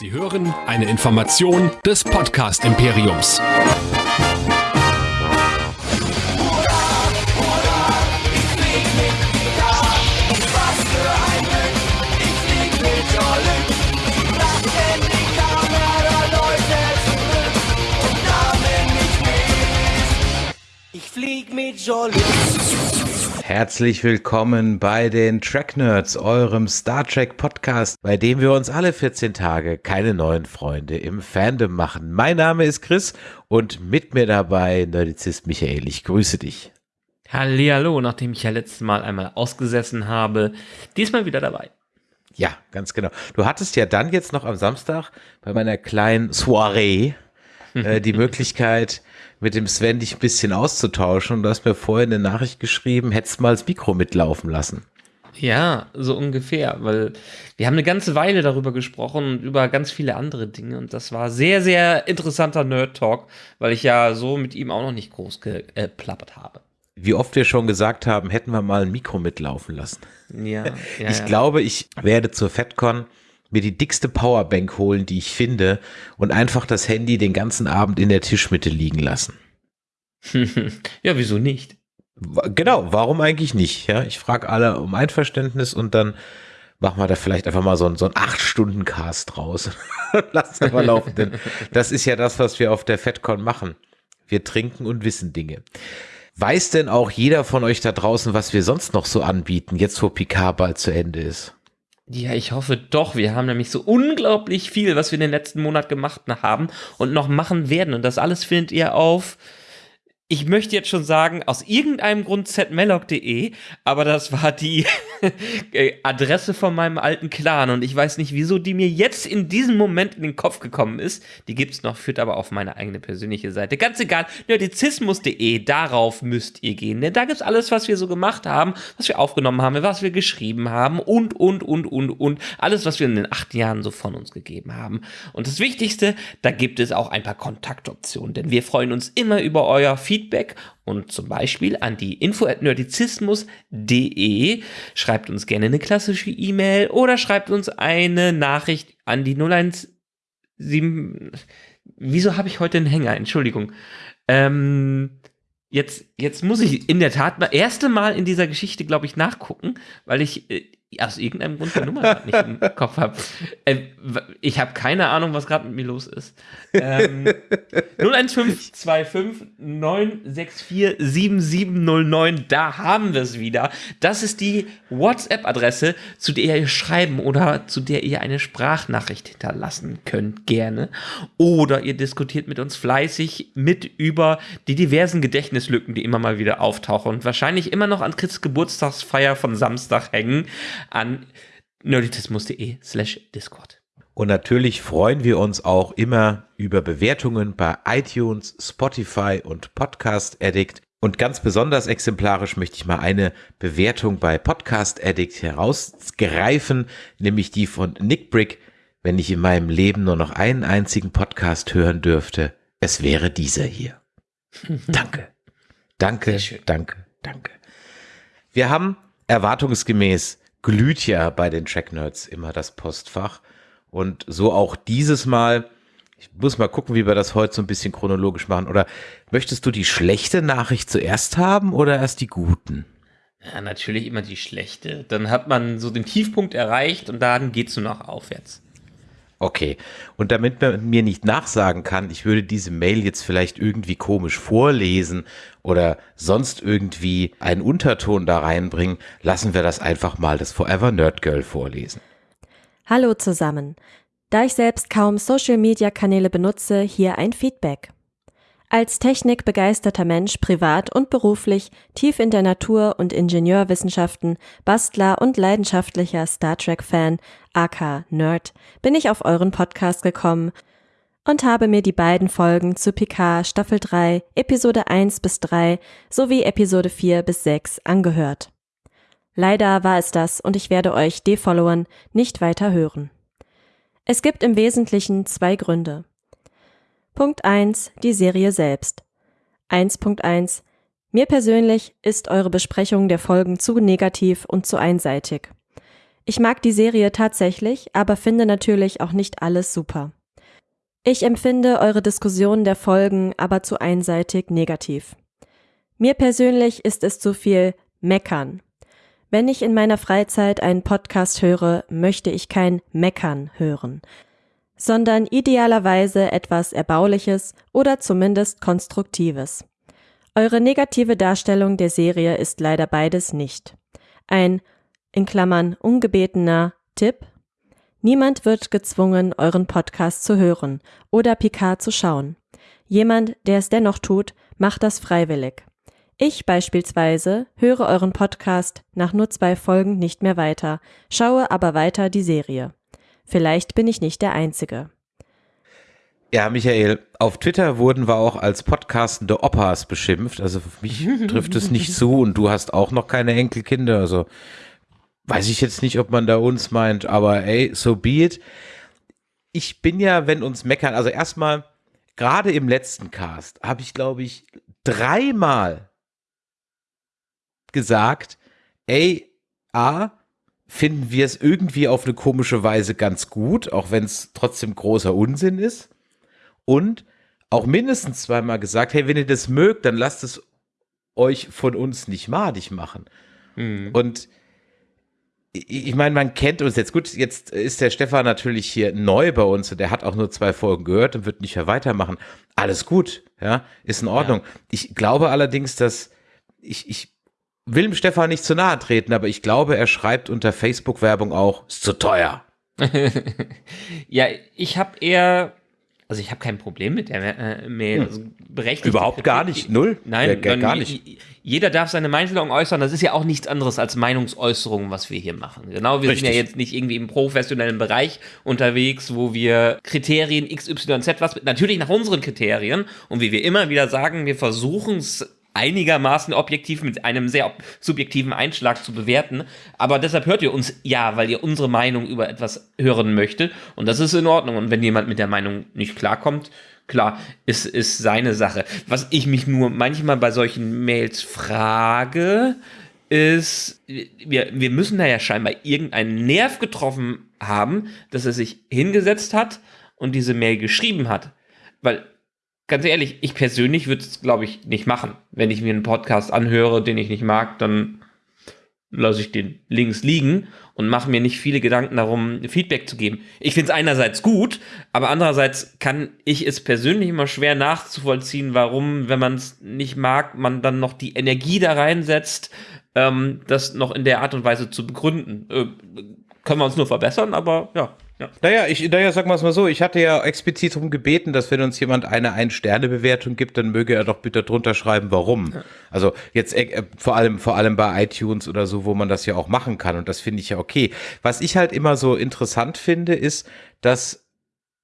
Sie hören eine Information des Podcast Imperiums. Ich flieg mit Jolly. Herzlich willkommen bei den Track Nerds, eurem Star Trek Podcast, bei dem wir uns alle 14 Tage keine neuen Freunde im Fandom machen. Mein Name ist Chris und mit mir dabei Nerdizist Michael. Ich grüße dich. Hallihallo, nachdem ich ja letztes Mal einmal ausgesessen habe, diesmal wieder dabei. Ja, ganz genau. Du hattest ja dann jetzt noch am Samstag bei meiner kleinen Soiree äh, die Möglichkeit, mit dem Sven dich ein bisschen auszutauschen und du hast mir vorher eine Nachricht geschrieben, hättest mal das Mikro mitlaufen lassen. Ja, so ungefähr, weil wir haben eine ganze Weile darüber gesprochen und über ganz viele andere Dinge und das war sehr, sehr interessanter Nerd-Talk, weil ich ja so mit ihm auch noch nicht groß geplappert habe. Wie oft wir schon gesagt haben, hätten wir mal ein Mikro mitlaufen lassen. Ja, ja ich ja. glaube, ich werde zur FedCon mir die dickste Powerbank holen, die ich finde und einfach das Handy den ganzen Abend in der Tischmitte liegen lassen. ja, wieso nicht? Genau, warum eigentlich nicht? Ja, ich frage alle um Einverständnis und dann machen wir da vielleicht einfach mal so ein, so ein 8-Stunden-Cast draus. Lass es mal laufen, denn das ist ja das, was wir auf der FedCon machen. Wir trinken und wissen Dinge. Weiß denn auch jeder von euch da draußen, was wir sonst noch so anbieten, jetzt wo Picard bald zu Ende ist? Ja, ich hoffe doch. Wir haben nämlich so unglaublich viel, was wir in den letzten Monat gemacht haben und noch machen werden. Und das alles findet ihr auf ich möchte jetzt schon sagen, aus irgendeinem Grund zmelloc.de, aber das war die Adresse von meinem alten Clan und ich weiß nicht, wieso die mir jetzt in diesem Moment in den Kopf gekommen ist. Die gibt's noch, führt aber auf meine eigene persönliche Seite. Ganz egal, nerdizismus.de, darauf müsst ihr gehen, denn da gibt's alles, was wir so gemacht haben, was wir aufgenommen haben, was wir geschrieben haben und, und, und, und, und, alles, was wir in den acht Jahren so von uns gegeben haben. Und das Wichtigste, da gibt es auch ein paar Kontaktoptionen, denn wir freuen uns immer über euer Feedback Feedback und zum Beispiel an die info@nerdizismus.de schreibt uns gerne eine klassische E-Mail oder schreibt uns eine Nachricht an die 017 Wieso habe ich heute einen Hänger? Entschuldigung. Ähm, jetzt, jetzt muss ich in der Tat mal erste Mal in dieser Geschichte, glaube ich, nachgucken, weil ich äh, aus irgendeinem Grund die Nummer nicht im Kopf habe. Äh, ich habe keine Ahnung, was gerade mit mir los ist. Ähm, 01525 964 7709, da haben wir es wieder. Das ist die WhatsApp-Adresse, zu der ihr schreiben oder zu der ihr eine Sprachnachricht hinterlassen könnt, gerne. Oder ihr diskutiert mit uns fleißig mit über die diversen Gedächtnislücken, die immer mal wieder auftauchen und wahrscheinlich immer noch an Chris Geburtstagsfeier von Samstag hängen an nerditismus.de slash Discord. Und natürlich freuen wir uns auch immer über Bewertungen bei iTunes, Spotify und Podcast Addict. Und ganz besonders exemplarisch möchte ich mal eine Bewertung bei Podcast Addict herausgreifen, nämlich die von Nick Brick. Wenn ich in meinem Leben nur noch einen einzigen Podcast hören dürfte, es wäre dieser hier. danke. Danke, danke, danke. Wir haben erwartungsgemäß glüht ja bei den Track Nerds immer das Postfach. Und so auch dieses Mal. Ich muss mal gucken, wie wir das heute so ein bisschen chronologisch machen. Oder möchtest du die schlechte Nachricht zuerst haben oder erst die guten? Ja, natürlich immer die schlechte. Dann hat man so den Tiefpunkt erreicht und dann geht's nur noch aufwärts. Okay. Und damit man mir nicht nachsagen kann, ich würde diese Mail jetzt vielleicht irgendwie komisch vorlesen oder sonst irgendwie einen Unterton da reinbringen, lassen wir das einfach mal das Forever Nerd Girl vorlesen. Hallo zusammen. Da ich selbst kaum Social-Media-Kanäle benutze, hier ein Feedback. Als technikbegeisterter Mensch privat und beruflich, tief in der Natur- und Ingenieurwissenschaften, Bastler und leidenschaftlicher Star Trek-Fan, aka Nerd, bin ich auf euren Podcast gekommen und habe mir die beiden Folgen zu Picard Staffel 3, Episode 1 bis 3 sowie Episode 4 bis 6 angehört. Leider war es das und ich werde euch defollowern, nicht weiter hören. Es gibt im Wesentlichen zwei Gründe. Punkt 1. Die Serie selbst. 1.1. Mir persönlich ist eure Besprechung der Folgen zu negativ und zu einseitig. Ich mag die Serie tatsächlich, aber finde natürlich auch nicht alles super. Ich empfinde eure Diskussionen der Folgen aber zu einseitig negativ. Mir persönlich ist es zu viel Meckern. Wenn ich in meiner Freizeit einen Podcast höre, möchte ich kein Meckern hören, sondern idealerweise etwas Erbauliches oder zumindest Konstruktives. Eure negative Darstellung der Serie ist leider beides nicht. Ein, in Klammern, ungebetener Tipp. Niemand wird gezwungen, euren Podcast zu hören oder Picard zu schauen. Jemand, der es dennoch tut, macht das freiwillig. Ich beispielsweise höre euren Podcast nach nur zwei Folgen nicht mehr weiter, schaue aber weiter die Serie. Vielleicht bin ich nicht der Einzige. Ja, Michael, auf Twitter wurden wir auch als podcastende Opas beschimpft. Also für mich trifft es nicht zu und du hast auch noch keine Enkelkinder. Also weiß ich jetzt nicht, ob man da uns meint, aber ey, so be it. Ich bin ja, wenn uns meckern, also erstmal, gerade im letzten Cast habe ich, glaube ich, dreimal gesagt, ey, A, finden wir es irgendwie auf eine komische Weise ganz gut, auch wenn es trotzdem großer Unsinn ist und auch mindestens zweimal gesagt, hey, wenn ihr das mögt, dann lasst es euch von uns nicht madig machen. Mhm. Und ich meine, man kennt uns jetzt gut. Jetzt ist der Stefan natürlich hier neu bei uns und der hat auch nur zwei Folgen gehört und wird nicht mehr weitermachen. Alles gut, ja, ist in Ordnung. Ja. Ich glaube allerdings, dass ich, ich will dem Stefan nicht zu nahe treten, aber ich glaube, er schreibt unter Facebook-Werbung auch, ist zu teuer. ja, ich habe eher also ich habe kein Problem mit der äh, Mail. Also berechtigt Überhaupt gar nicht, null. Nein, gar, gar nicht. Jeder darf seine Meinung äußern. Das ist ja auch nichts anderes als Meinungsäußerung, was wir hier machen. Genau, wir Richtig. sind ja jetzt nicht irgendwie im professionellen Bereich unterwegs, wo wir Kriterien XYZ was natürlich nach unseren Kriterien und wie wir immer wieder sagen, wir versuchen es einigermaßen objektiv mit einem sehr subjektiven Einschlag zu bewerten. Aber deshalb hört ihr uns ja, weil ihr unsere Meinung über etwas hören möchtet. Und das ist in Ordnung. Und wenn jemand mit der Meinung nicht klarkommt, klar, ist, ist seine Sache. Was ich mich nur manchmal bei solchen Mails frage, ist, wir, wir müssen da ja scheinbar irgendeinen Nerv getroffen haben, dass er sich hingesetzt hat und diese Mail geschrieben hat. Weil ganz ehrlich, ich persönlich würde es, glaube ich, nicht machen. Wenn ich mir einen Podcast anhöre, den ich nicht mag, dann lasse ich den links liegen und mache mir nicht viele Gedanken darum, Feedback zu geben. Ich finde es einerseits gut, aber andererseits kann ich es persönlich immer schwer nachzuvollziehen, warum, wenn man es nicht mag, man dann noch die Energie da reinsetzt, ähm, das noch in der Art und Weise zu begründen. Äh, können wir uns nur verbessern, aber ja. Ja. Naja, ich, naja, sagen wir es mal so, ich hatte ja explizit darum gebeten, dass wenn uns jemand eine Ein-Sterne-Bewertung gibt, dann möge er doch bitte drunter schreiben, warum. Ja. Also jetzt äh, vor allem, vor allem bei iTunes oder so, wo man das ja auch machen kann und das finde ich ja okay. Was ich halt immer so interessant finde, ist, dass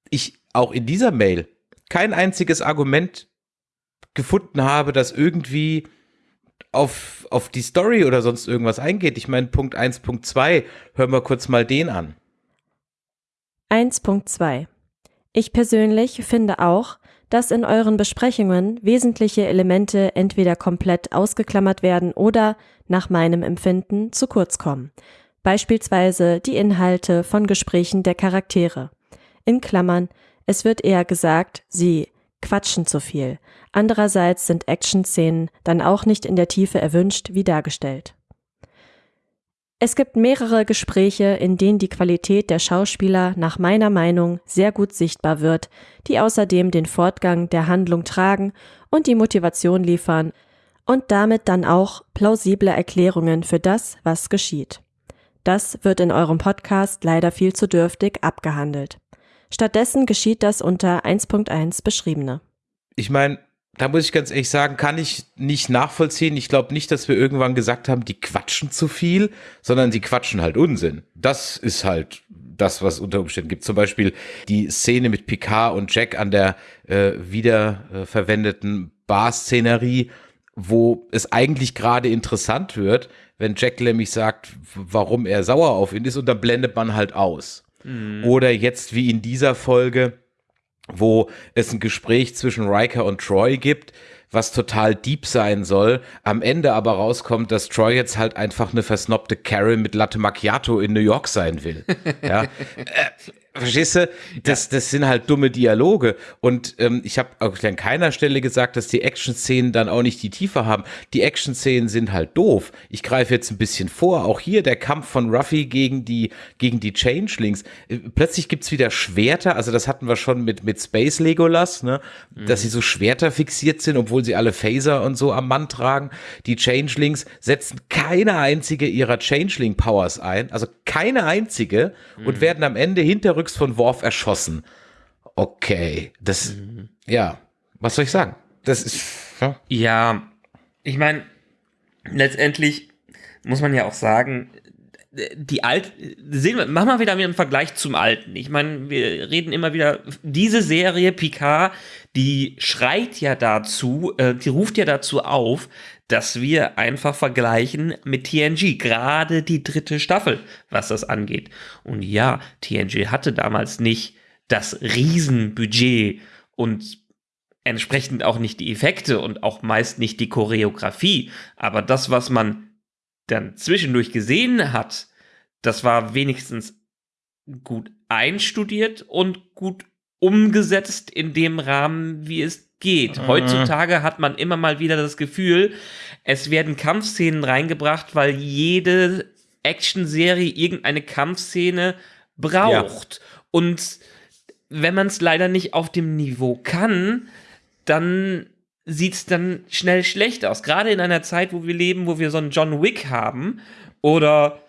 ich auch in dieser Mail kein einziges Argument gefunden habe, das irgendwie auf, auf die Story oder sonst irgendwas eingeht. Ich meine, Punkt 1, Punkt 2, hören wir kurz mal den an. 1.2 Ich persönlich finde auch, dass in euren Besprechungen wesentliche Elemente entweder komplett ausgeklammert werden oder, nach meinem Empfinden, zu kurz kommen. Beispielsweise die Inhalte von Gesprächen der Charaktere. In Klammern, es wird eher gesagt, sie quatschen zu viel. Andererseits sind Action-Szenen dann auch nicht in der Tiefe erwünscht wie dargestellt. Es gibt mehrere Gespräche, in denen die Qualität der Schauspieler nach meiner Meinung sehr gut sichtbar wird, die außerdem den Fortgang der Handlung tragen und die Motivation liefern und damit dann auch plausible Erklärungen für das, was geschieht. Das wird in eurem Podcast leider viel zu dürftig abgehandelt. Stattdessen geschieht das unter 1.1 beschriebene. Ich meine, da muss ich ganz ehrlich sagen, kann ich nicht nachvollziehen. Ich glaube nicht, dass wir irgendwann gesagt haben, die quatschen zu viel, sondern die quatschen halt Unsinn. Das ist halt das, was unter Umständen gibt. Zum Beispiel die Szene mit Picard und Jack an der äh, wiederverwendeten Bar-Szenerie, wo es eigentlich gerade interessant wird, wenn Jack nämlich sagt, warum er sauer auf ihn ist, und dann blendet man halt aus. Mhm. Oder jetzt wie in dieser Folge, wo es ein Gespräch zwischen Riker und Troy gibt, was total deep sein soll, am Ende aber rauskommt, dass Troy jetzt halt einfach eine versnobte Carol mit Latte Macchiato in New York sein will. Ja. Verstehst du? Das, das sind halt dumme Dialoge. Und ähm, ich habe auch an keiner Stelle gesagt, dass die Action-Szenen dann auch nicht die Tiefe haben. Die Action-Szenen sind halt doof. Ich greife jetzt ein bisschen vor. Auch hier der Kampf von Ruffy gegen die, gegen die Changelings. Äh, plötzlich gibt's wieder Schwerter. Also das hatten wir schon mit, mit Space Legolas, ne? Dass sie so Schwerter fixiert sind, obwohl sie alle Phaser und so am Mann tragen. Die Changelings setzen keine einzige ihrer Changeling-Powers ein. Also keine einzige. Und werden am Ende hinterrücks von Worf erschossen. Okay, das, ja, was soll ich sagen? Das ist, ja. Ja, ich meine, letztendlich muss man ja auch sagen, die alt sehen wir, machen wir wieder einen Vergleich zum alten. Ich meine, wir reden immer wieder diese Serie Picard, die schreit ja dazu, äh, die ruft ja dazu auf, dass wir einfach vergleichen mit TNG, gerade die dritte Staffel, was das angeht. Und ja, TNG hatte damals nicht das Riesenbudget und entsprechend auch nicht die Effekte und auch meist nicht die Choreografie, aber das, was man dann zwischendurch gesehen hat, das war wenigstens gut einstudiert und gut umgesetzt in dem Rahmen, wie es geht. Mhm. Heutzutage hat man immer mal wieder das Gefühl, es werden Kampfszenen reingebracht, weil jede Actionserie irgendeine Kampfszene braucht. Und wenn man es leider nicht auf dem Niveau kann, dann sieht es dann schnell schlecht aus. Gerade in einer Zeit, wo wir leben, wo wir so einen John Wick haben oder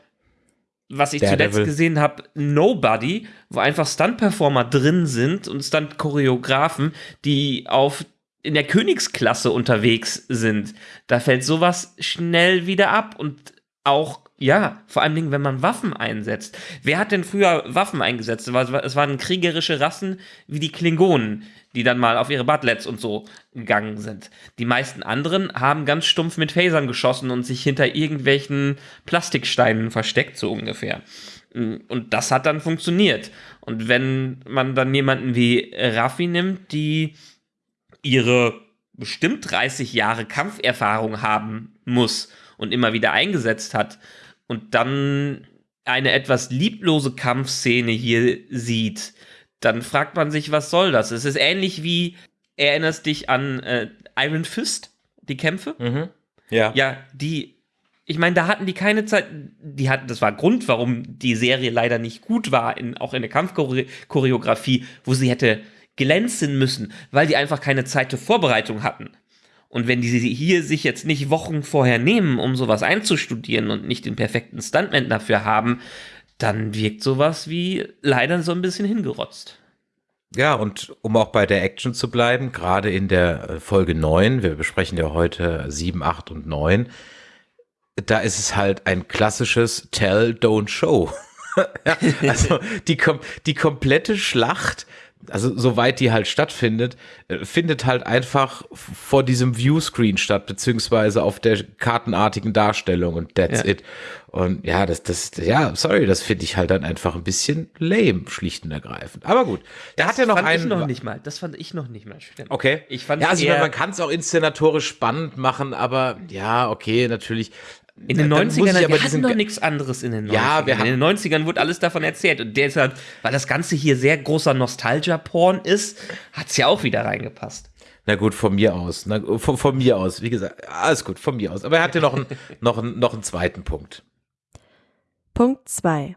was ich Daredevil. zuletzt gesehen habe, Nobody, wo einfach Stunt-Performer drin sind und Stunt-Choreografen, die auf in der Königsklasse unterwegs sind. Da fällt sowas schnell wieder ab und auch ja, vor allen Dingen, wenn man Waffen einsetzt. Wer hat denn früher Waffen eingesetzt? Es war- Es waren kriegerische Rassen wie die Klingonen, die dann mal auf ihre Butlets und so gegangen sind. Die meisten anderen haben ganz stumpf mit Phasern geschossen und sich hinter irgendwelchen Plastiksteinen versteckt, so ungefähr. Und das hat dann funktioniert. Und wenn man dann jemanden wie Raffi nimmt, die ihre bestimmt 30 Jahre Kampferfahrung haben muss und immer wieder eingesetzt hat und dann eine etwas lieblose Kampfszene hier sieht, dann fragt man sich, was soll das? Es ist ähnlich wie, erinnerst dich an äh, Iron Fist, die Kämpfe? Ja. Ja, die, ich meine, da hatten die keine Zeit, die hatten, das war Grund, warum die Serie leider nicht gut war, in, auch in der Kampfchoreografie, wo sie hätte glänzen müssen, weil die einfach keine Zeit zur Vorbereitung hatten. Und wenn die sie hier sich jetzt nicht Wochen vorher nehmen, um sowas einzustudieren und nicht den perfekten Stuntman dafür haben, dann wirkt sowas wie leider so ein bisschen hingerotzt. Ja, und um auch bei der Action zu bleiben, gerade in der äh, Folge 9, wir besprechen ja heute 7, 8 und 9, da ist es halt ein klassisches Tell, Don't Show. ja, also die, kom die komplette Schlacht, also soweit die halt stattfindet, äh, findet halt einfach vor diesem Viewscreen statt, beziehungsweise auf der kartenartigen Darstellung und that's Ja. it. Und ja, das, das, ja, sorry, das finde ich halt dann einfach ein bisschen lame, schlicht und ergreifend. Aber gut, da hat er noch fand einen. ich noch nicht mal. Das fand ich noch nicht mal schlimm. Okay. Ich fand ja, also man kann es auch inszenatorisch spannend machen, aber ja, okay, natürlich. In den Dann muss 90ern, ich aber wir hatten diesen- doch nichts anderes in den 90ern. Ja, wir in den 90ern wurde alles davon erzählt. Und deshalb, weil das Ganze hier sehr großer Nostalgia-Porn ist, hat es ja auch wieder reingepasst. Na gut, von mir aus. Na, von, von mir aus, wie gesagt, alles gut, von mir aus. Aber er hat ja noch einen, noch einen, noch einen zweiten Punkt. Punkt 2.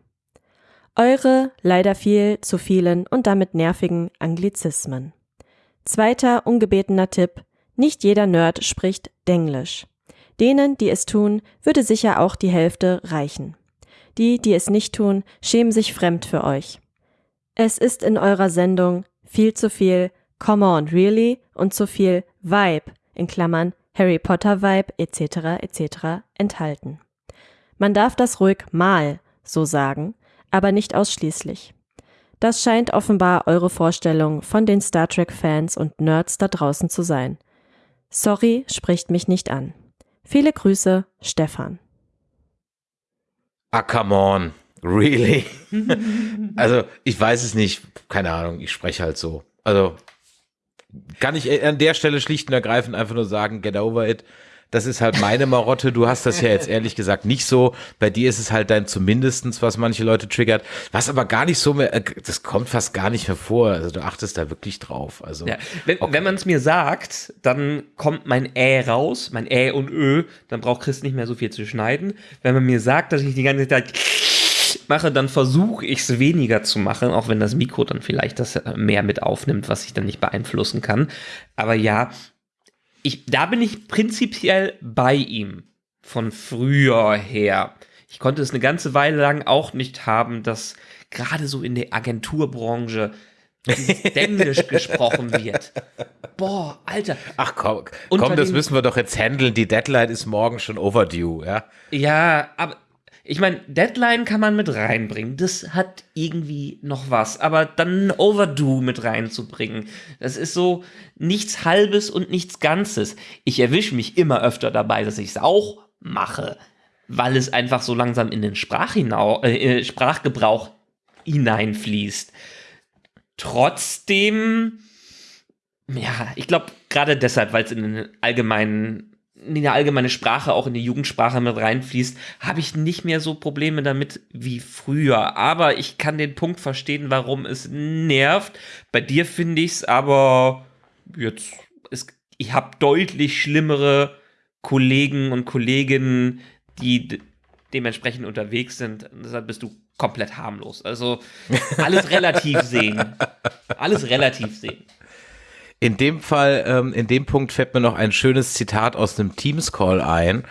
Eure leider viel zu vielen und damit nervigen Anglizismen. Zweiter ungebetener Tipp. Nicht jeder Nerd spricht Denglisch. Denen, die es tun, würde sicher auch die Hälfte reichen. Die, die es nicht tun, schämen sich fremd für euch. Es ist in eurer Sendung viel zu viel Come on, really und zu viel Vibe in Klammern Harry Potter Vibe etc. etc. enthalten. Man darf das ruhig mal so sagen, aber nicht ausschließlich. Das scheint offenbar eure Vorstellung von den Star Trek-Fans und Nerds da draußen zu sein. Sorry, spricht mich nicht an. Viele Grüße, Stefan. Ah, come on. Really? also, ich weiß es nicht. Keine Ahnung, ich spreche halt so. Also, kann ich an der Stelle schlicht und ergreifend einfach nur sagen, get over it. Das ist halt meine Marotte. Du hast das ja jetzt ehrlich gesagt nicht so. Bei dir ist es halt dein zumindestens, was manche Leute triggert. Was aber gar nicht so mehr, äh, das kommt fast gar nicht mehr vor. Also du achtest da wirklich drauf. Also, Ja, wenn, okay. wenn man es mir sagt, dann kommt mein Ä raus, mein Ä und Ö, dann braucht Chris nicht mehr so viel zu schneiden. Wenn man mir sagt, dass ich die ganze Zeit mache, dann versuche ich es weniger zu machen, auch wenn das Mikro dann vielleicht das äh, mehr mit aufnimmt, was ich dann nicht beeinflussen kann. Aber ja, ich, da bin ich prinzipiell bei ihm von früher her. Ich konnte es eine ganze Weile lang auch nicht haben, dass gerade so in der Agenturbranche Englisch gesprochen wird. Boah, Alter. Ach komm, komm, das müssen wir doch jetzt handeln. Die Deadline ist morgen schon overdue, ja. Ja, aber ich meine, Deadline kann man mit reinbringen. Das hat irgendwie noch was. Aber dann Overdue mit reinzubringen, das ist so nichts Halbes und nichts Ganzes. Ich erwische mich immer öfter dabei, dass ich es auch mache, weil es einfach so langsam in den Sprachhinau äh, äh, Sprachgebrauch hineinfließt. Trotzdem, ja, ich glaube gerade deshalb, weil es in den allgemeinen in die allgemeine Sprache, auch in die Jugendsprache mit reinfließt, habe ich nicht mehr so Probleme damit wie früher. Aber ich kann den Punkt verstehen, warum es nervt. Bei dir finde ich es aber jetzt, es, ich habe deutlich schlimmere Kollegen und Kolleginnen, die de dementsprechend unterwegs sind. Deshalb bist du komplett harmlos. Also alles relativ sehen. Alles relativ sehen. In dem Fall, ähm, in dem Punkt fällt mir noch ein schönes Zitat aus einem Teams-Call ein,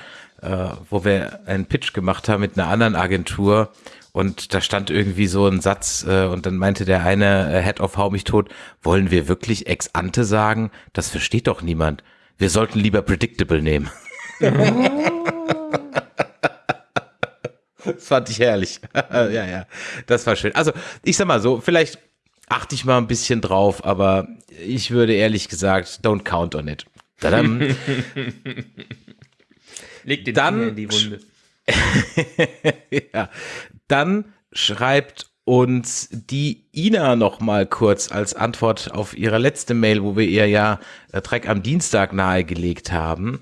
äh, wo wir einen Pitch gemacht haben mit einer anderen Agentur und da stand irgendwie so ein Satz äh, und dann meinte der eine äh, Head of Hau mich tot, wollen wir wirklich ex ante sagen? Das versteht doch niemand. Wir sollten lieber predictable nehmen. Das fand ich herrlich. ja, ja, das war schön. Also, ich sag mal so, vielleicht achte ich mal ein bisschen drauf, aber ich würde ehrlich gesagt, don't count on it. Tadam. Leg den Dann Finger in die Wunde. ja. Dann schreibt uns die Ina noch mal kurz als Antwort auf ihre letzte Mail, wo wir ihr ja äh, Track am Dienstag nahegelegt haben.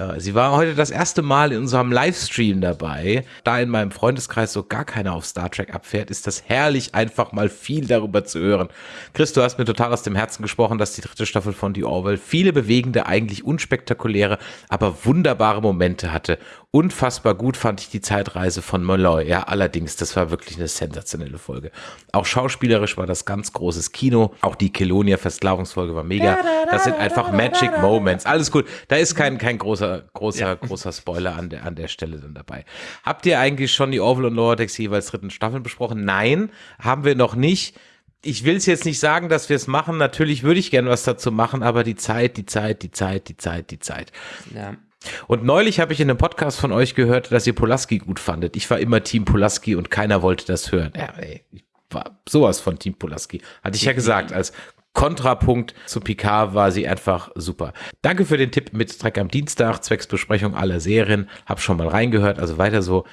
Äh, Sie war heute das erste Mal in unserem Livestream dabei. Da in meinem Freundeskreis so gar keiner auf Star Trek abfährt, ist das herrlich, einfach mal viel darüber zu hören. Chris, du hast mir total aus dem Herzen gesprochen, dass die dritte Staffel von The Orwell viele bewegende, eigentlich unspektakuläre, aber wunderbare Momente hatte. Unfassbar gut fand ich die Zeitreise von Molloy. Ja, allerdings, das war wirklich eine sensationelle Folge. Auch schauspielerisch war das ganz großes Kino. Auch die Kelonia Versklavungsfolge war mega. Das sind einfach Magic Moments. Alles gut. Da ist kein, kein großer, großer, großer Spoiler an der, an der Stelle dann dabei. Habt ihr eigentlich schon die Orville und Lower Decks jeweils dritten Staffeln besprochen? Nein, haben wir noch nicht. Ich will es jetzt nicht sagen, dass wir es machen. Natürlich würde ich gern was dazu machen, aber die Zeit, die Zeit, die Zeit, die Zeit, die Zeit. Ja. Und neulich habe ich in einem Podcast von euch gehört, dass ihr Polaski gut fandet. Ich war immer Team Polaski und keiner wollte das hören. Ja, ey, ich war sowas von Team Polaski. Hatte ich ja gesagt, als Kontrapunkt zu Picard war sie einfach super. Danke für den Tipp mit Dreck am Dienstag, zwecks Besprechung aller Serien. Hab schon mal reingehört, also weiter so.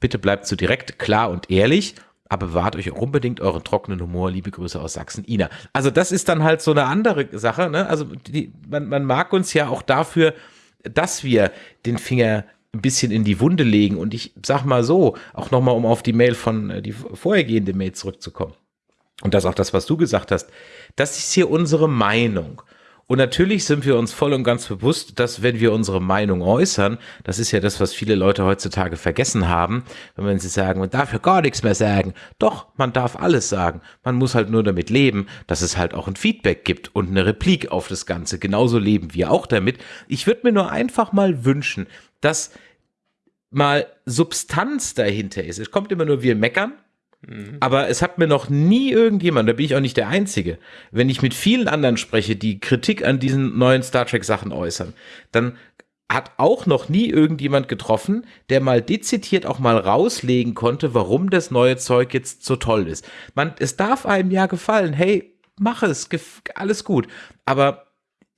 Bitte bleibt so direkt, klar und ehrlich, aber bewahrt euch auch unbedingt euren trockenen Humor. Liebe Grüße aus Sachsen, Ina. Also das ist dann halt so eine andere Sache. Ne? Also die, man, man mag uns ja auch dafür, dass wir den Finger ein bisschen in die Wunde legen. Und ich sag mal so, auch nochmal, um auf die Mail von, äh, die vorhergehende Mail zurückzukommen. Und das auch das, was du gesagt hast. Das ist hier unsere Meinung. Und natürlich sind wir uns voll und ganz bewusst, dass wenn wir unsere Meinung äußern, das ist ja das, was viele Leute heutzutage vergessen haben, wenn sie sagen, man darf ja gar nichts mehr sagen. Doch, man darf alles sagen. Man muss halt nur damit leben, dass es halt auch ein Feedback gibt und eine Replik auf das Ganze. Genauso leben wir auch damit. Ich würde mir nur einfach mal wünschen, dass mal Substanz dahinter ist. Es kommt immer nur, wir meckern, aber es hat mir noch nie irgendjemand, da bin ich auch nicht der Einzige, wenn ich mit vielen anderen spreche, die Kritik an diesen neuen Star Trek Sachen äußern, dann hat auch noch nie irgendjemand getroffen, der mal dezidiert auch mal rauslegen konnte, warum das neue Zeug jetzt so toll ist. Man, es darf einem ja gefallen, hey, mach es, alles gut. Aber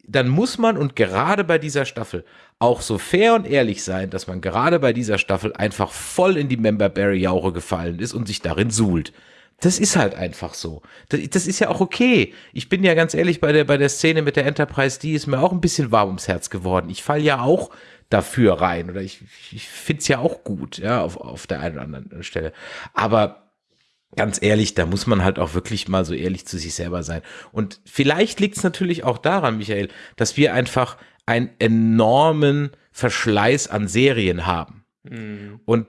dann muss man und gerade bei dieser Staffel auch so fair und ehrlich sein, dass man gerade bei dieser Staffel einfach voll in die Member Barry Jauche gefallen ist und sich darin suhlt. Das ist halt einfach so. Das, das, ist ja auch okay. Ich bin ja ganz ehrlich bei der, bei der Szene mit der Enterprise, die ist mir auch ein bisschen warm ums Herz geworden. Ich fall ja auch dafür rein oder ich, ich find's ja auch gut, ja, auf, auf der einen oder anderen Stelle. Aber ganz ehrlich, da muss man halt auch wirklich mal so ehrlich zu sich selber sein. Und vielleicht liegt's natürlich auch daran, Michael, dass wir einfach einen enormen Verschleiß an Serien haben. Mhm. Und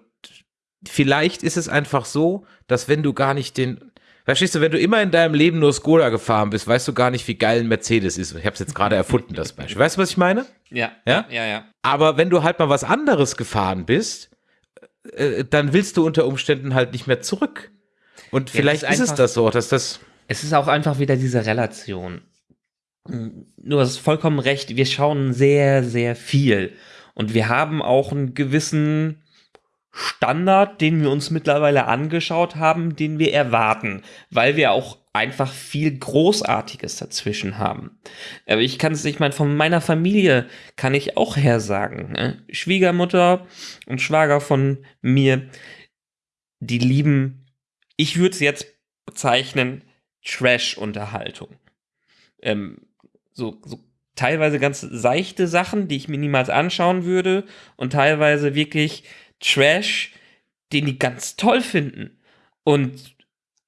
vielleicht ist es einfach so, dass wenn du gar nicht den Verstehst du, wenn du immer in deinem Leben nur Skoda gefahren bist, weißt du gar nicht, wie geil ein Mercedes ist. Ich habe es jetzt gerade erfunden, das Beispiel. Weißt du, was ich meine? Ja. Ja, ja, ja. Aber wenn du halt mal was anderes gefahren bist, äh, dann willst du unter Umständen halt nicht mehr zurück. Und vielleicht ja, ist, ist es das so, dass das. Es ist auch einfach wieder diese Relation. Du hast vollkommen recht, wir schauen sehr, sehr viel. Und wir haben auch einen gewissen Standard, den wir uns mittlerweile angeschaut haben, den wir erwarten, weil wir auch einfach viel Großartiges dazwischen haben. Aber ich kann es, ich meine, von meiner Familie kann ich auch her sagen. Ne? Schwiegermutter und Schwager von mir, die lieben, ich würde es jetzt bezeichnen, Trash-Unterhaltung. Ähm, so, so teilweise ganz seichte Sachen, die ich mir niemals anschauen würde und teilweise wirklich Trash, den die ganz toll finden. Und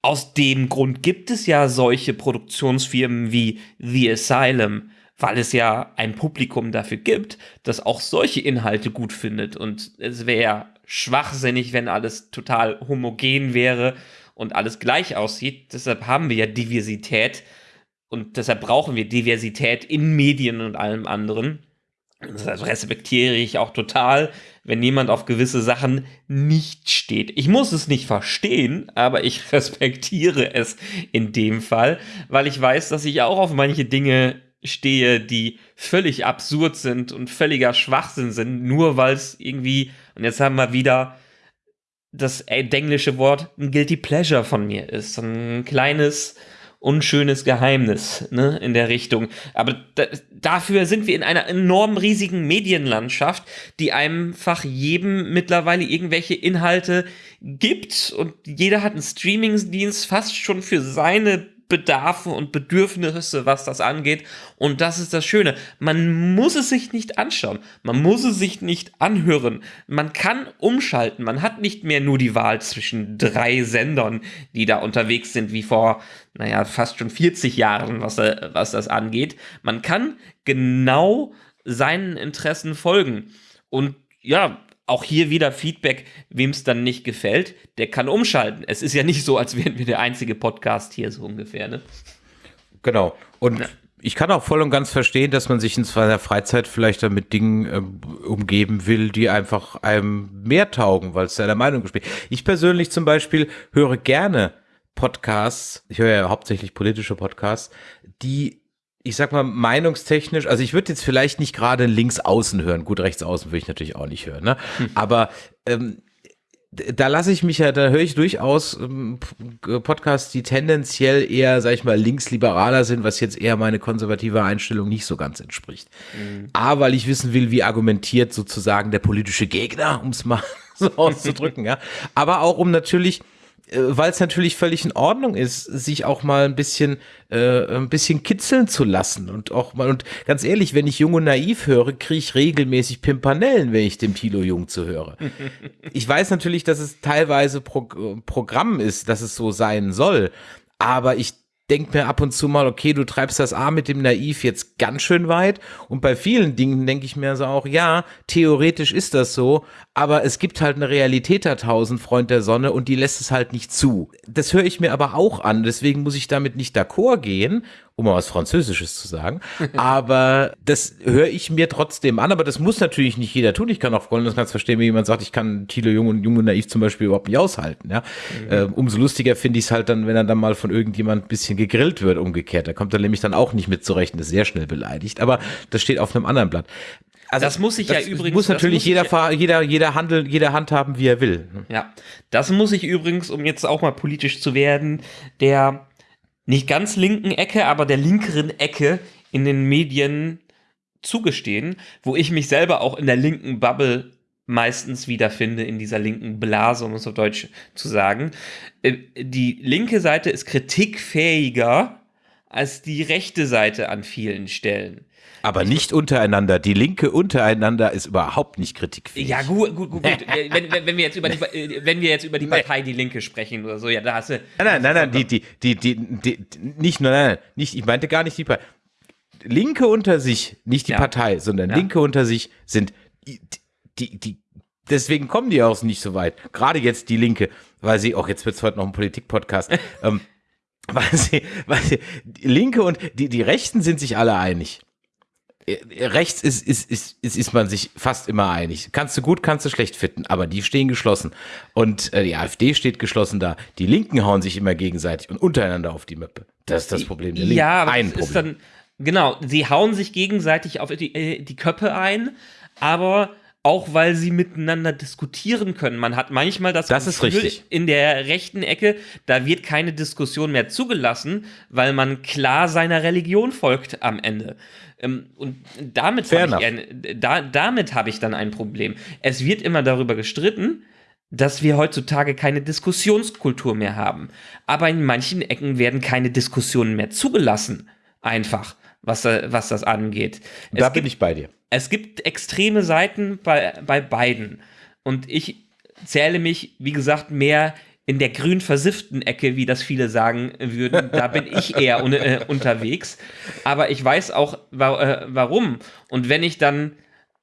aus dem Grund gibt es ja solche Produktionsfirmen wie The Asylum, weil es ja ein Publikum dafür gibt, das auch solche Inhalte gut findet. Und es wäre ja schwachsinnig, wenn alles total homogen wäre und alles gleich aussieht. Deshalb haben wir ja Diversität und deshalb brauchen wir Diversität in Medien und allem anderen. Das respektiere ich auch total, wenn jemand auf gewisse Sachen nicht steht. Ich muss es nicht verstehen, aber ich respektiere es in dem Fall, weil ich weiß, dass ich auch auf manche Dinge stehe, die völlig absurd sind und völliger Schwachsinn sind, nur weil es irgendwie, und jetzt haben wir wieder das englische Wort, ein Guilty Pleasure von mir ist. Ein kleines, unschönes Geheimnis ne, in der Richtung. Aber da, dafür sind wir in einer enorm riesigen Medienlandschaft, die einfach jedem mittlerweile irgendwelche Inhalte gibt und jeder hat einen Streamingsdienst fast schon für seine Bedarfe und Bedürfnisse, was das angeht. Und das ist das Schöne. Man muss es sich nicht anschauen. Man muss es sich nicht anhören. Man kann umschalten. Man hat nicht mehr nur die Wahl zwischen drei Sendern, die da unterwegs sind, wie vor, naja, fast schon 40 Jahren, was, äh, was das angeht. Man kann genau seinen Interessen folgen. Und ja, auch hier wieder Feedback, wem es dann nicht gefällt, der kann umschalten. Es ist ja nicht so, als wären wir der einzige Podcast hier so ungefähr, ne? Genau. Und ja. ich kann auch voll und ganz verstehen, dass man sich in seiner Freizeit vielleicht dann mit Dingen äh, umgeben will, die einfach einem mehr taugen, weil es seiner Meinung spielt. Ich persönlich zum Beispiel höre gerne Podcasts, ich höre ja hauptsächlich politische Podcasts, die ich sag mal, meinungstechnisch, also ich würde jetzt vielleicht nicht gerade links außen hören. Gut, rechts außen würde ich natürlich auch nicht hören, ne? Hm. Aber ähm, da lasse ich mich ja, da höre ich durchaus ähm, Podcasts, die tendenziell eher, sag ich mal, linksliberaler sind, was jetzt eher meine konservative Einstellung nicht so ganz entspricht. Mhm. A, weil ich wissen will, wie argumentiert sozusagen der politische Gegner, um es mal so auszudrücken, ja. Aber auch um natürlich äh, weil es natürlich völlig in Ordnung ist, sich auch mal ein bisschen, äh, ein bisschen kitzeln zu lassen und auch mal, und ganz ehrlich, wenn ich Jung und Naiv höre, kriege ich regelmäßig Pimpanellen, wenn ich dem Tilo Jung zuhöre. ich weiß natürlich, dass es teilweise Pro Programm ist, dass es so sein soll, aber ich denke mir ab und zu mal, okay, du treibst das A mit dem Naiv jetzt ganz schön weit. Und bei vielen Dingen denke ich mir so auch, ja, theoretisch ist das so, aber es gibt halt eine Realität da tausend Freund der Sonne und die lässt es halt nicht zu. Das höre ich mir aber auch an, deswegen muss ich damit nicht d'accord gehen um mal was Französisches zu sagen. Aber das höre ich mir trotzdem an, aber das muss natürlich nicht jeder tun. Ich kann auch voll ganz verstehen, wenn jemand sagt, ich kann Thilo Jung und Jung und Naiv zum Beispiel überhaupt nicht aushalten. Ja? Mhm. Äh, umso lustiger finde ich es halt dann, wenn er dann mal von irgendjemand ein bisschen gegrillt wird, umgekehrt. Da kommt er nämlich dann auch nicht mit zurecht und ist sehr schnell beleidigt. Aber das steht auf einem anderen Blatt. Also das muss ich ja übrigens. Muss natürlich muss jeder, ja, jeder, jeder Handel, jeder handhaben, wie er will. Ja, das muss ich übrigens, um jetzt auch mal politisch zu werden, der nicht ganz linken Ecke, aber der linkeren Ecke in den Medien zugestehen, wo ich mich selber auch in der linken Bubble meistens wiederfinde in dieser linken Blase, um es auf Deutsch zu sagen. Äh, die linke Seite ist kritikfähiger als die rechte Seite an vielen Stellen. Aber nicht untereinander. Die Linke untereinander ist überhaupt nicht kritikfähig. Ja, gut, gut, gut. gut. wenn, wenn, wenn, wir jetzt über die, wenn wir jetzt über die Partei Die Linke sprechen oder so, ja, da hast du. Nein, nein, nein, nein die, die, die, die, die, nicht nur, nein, nein, nicht, ich meinte gar nicht die Partei. Linke unter sich, nicht die Ja. Partei, sondern Ja. Linke unter sich sind die, die, die, deswegen kommen die auch nicht so weit. Gerade jetzt die Linke, weil sie, auch jetzt wird es heute noch ein Politik-Podcast, ähm, weil sie, weil sie, die Linke und die, die Rechten sind sich alle einig. Äh, Rechts ist, ist, ist, ist, ist man sich fast immer einig. Kannst du gut, kannst du schlecht finden, aber die stehen geschlossen. Und äh, die AfD steht geschlossen da. Die Linken hauen sich immer gegenseitig und untereinander auf die Möppe. Das ist das Problem der Linken. Ja, aber Ein Problem. ist dann, genau, sie hauen sich gegenseitig auf die, äh, die Köpfe ein, aber auch weil sie miteinander diskutieren können. Man hat manchmal das, Das richtig. in der rechten Ecke, da wird keine Diskussion mehr zugelassen, weil man klar seiner Religion folgt am Ende. Ähm, Und damit habe ich, ein, da, damit habe ich dann ein Problem. Es wird immer darüber gestritten, dass wir heutzutage keine Diskussionskultur mehr haben. Aber in manchen Ecken werden keine Diskussionen mehr zugelassen. Einfach, was, was das angeht. da es, bin gibt, ich bei dir. es gibt extreme Seiten bei, bei beiden. Und ich zähle mich, wie gesagt, mehr in der grün versifften Ecke, wie das viele sagen würden. Da bin ich eher un äh, unterwegs. Aber ich weiß auch, wa äh, warum. Und wenn ich dann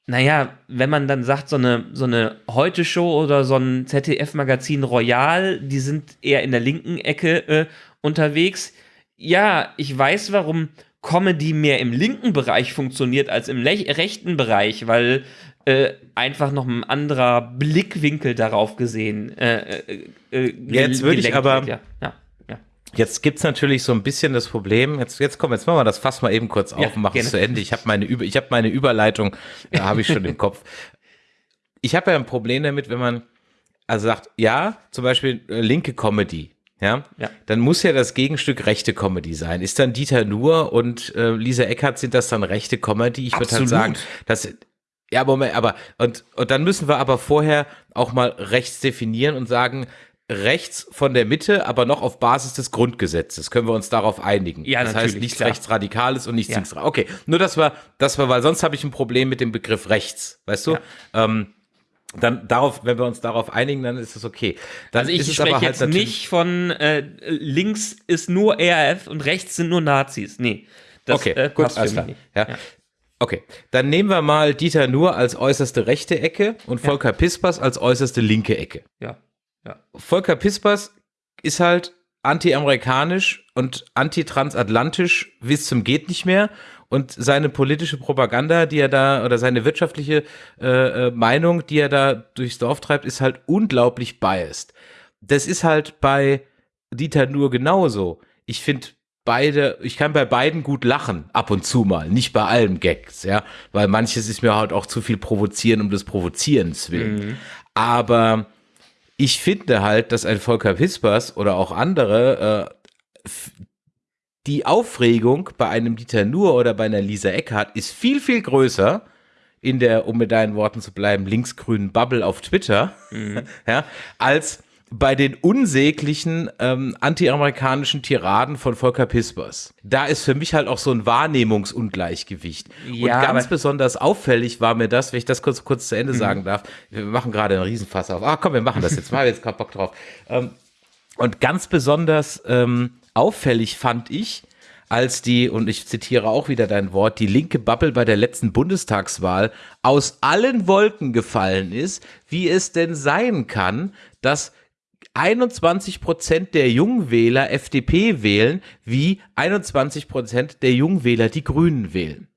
naja, wenn man dann sagt, so eine, so eine Heute-Show oder so ein ZDF-Magazin Royal, die sind eher in der linken Ecke äh, unterwegs. Ja, ich weiß, warum Comedy mehr im linken Bereich funktioniert als im rechten Bereich, weil äh, einfach noch ein anderer Blickwinkel darauf gesehen. Äh, äh, äh, Jetzt würde ich aber- wird, Ja, ja, ja. Jetzt gibt's natürlich so ein bisschen das Problem. Jetzt, jetzt komm, jetzt machen wir das Fass mal eben kurz auf und machen es zu Ende. Ich habe meine, Über- ich hab meine Überleitung, da habe ich schon im Kopf. Ich habe ja ein Problem damit, wenn man also sagt, ja, zum Beispiel äh, linke Comedy. Ja? Ja. dann muss ja das Gegenstück rechte Comedy sein. Ist dann Dieter Nuhr und äh, Lisa Eckert, sind das dann rechte Comedy? Ich würde halt sagen, das ja, Moment, aber und, und dann müssen wir aber vorher auch mal rechts definieren und sagen, rechts von der Mitte, aber noch auf Basis des Grundgesetzes. Können wir uns darauf einigen? Ja, das heißt nichts klar. rechtsradikales und nichts Ja. links. Okay, nur das war, das war, weil sonst habe ich ein Problem mit dem Begriff rechts, weißt du? Ähm, dann darauf, wenn wir uns darauf einigen, dann ist es okay. Dann Also ich spreche aber halt jetzt nicht von äh, links ist nur RAF und rechts sind nur Nazis. Nee. Das, okay, äh, gut, alles klar. nicht. Ja. Okay, dann nehmen wir mal Dieter Nuhr als äußerste rechte Ecke und Volker Pispers als äußerste linke Ecke. Ja. ja. Volker Pispers ist halt anti-amerikanisch und anti-transatlantisch bis zum geht nicht mehr und seine politische Propaganda, die er da oder seine wirtschaftliche äh, äh, Meinung, die er da durchs Dorf treibt, ist halt unglaublich biased. Das ist halt bei Dieter Nuhr genauso. Ich finde beide, ich kann bei beiden gut lachen, ab und zu mal, nicht bei allem Gags, ja, weil manches ist mir halt auch zu viel provozieren um des Provozierens willen. Aber ich finde halt, dass ein Volker Pispers oder auch andere äh, die Aufregung bei einem Dieter Nuhr oder bei einer Lisa Eckhardt ist viel, viel größer in der, um mit deinen Worten zu bleiben, linksgrünen Bubble auf Twitter, ja, als bei den unsäglichen ähm, anti-amerikanischen Tiraden von Volker Pispers. Da ist für mich halt auch so ein Wahrnehmungsungleichgewicht. Ja, Und ganz besonders auffällig war mir das, wenn ich das kurz, kurz zu Ende sagen darf. Wir machen gerade einen Riesenfass auf. Ah, komm, wir machen das jetzt mal, jetzt gerade Bock drauf. Ähm, und ganz besonders ähm, auffällig fand ich, als die, und ich zitiere auch wieder dein Wort, die linke Bubble bei der letzten Bundestagswahl aus allen Wolken gefallen ist, wie es denn sein kann, dass 21 Prozent der Jungwähler FDP wählen, wie 21 Prozent der Jungwähler die Grünen wählen.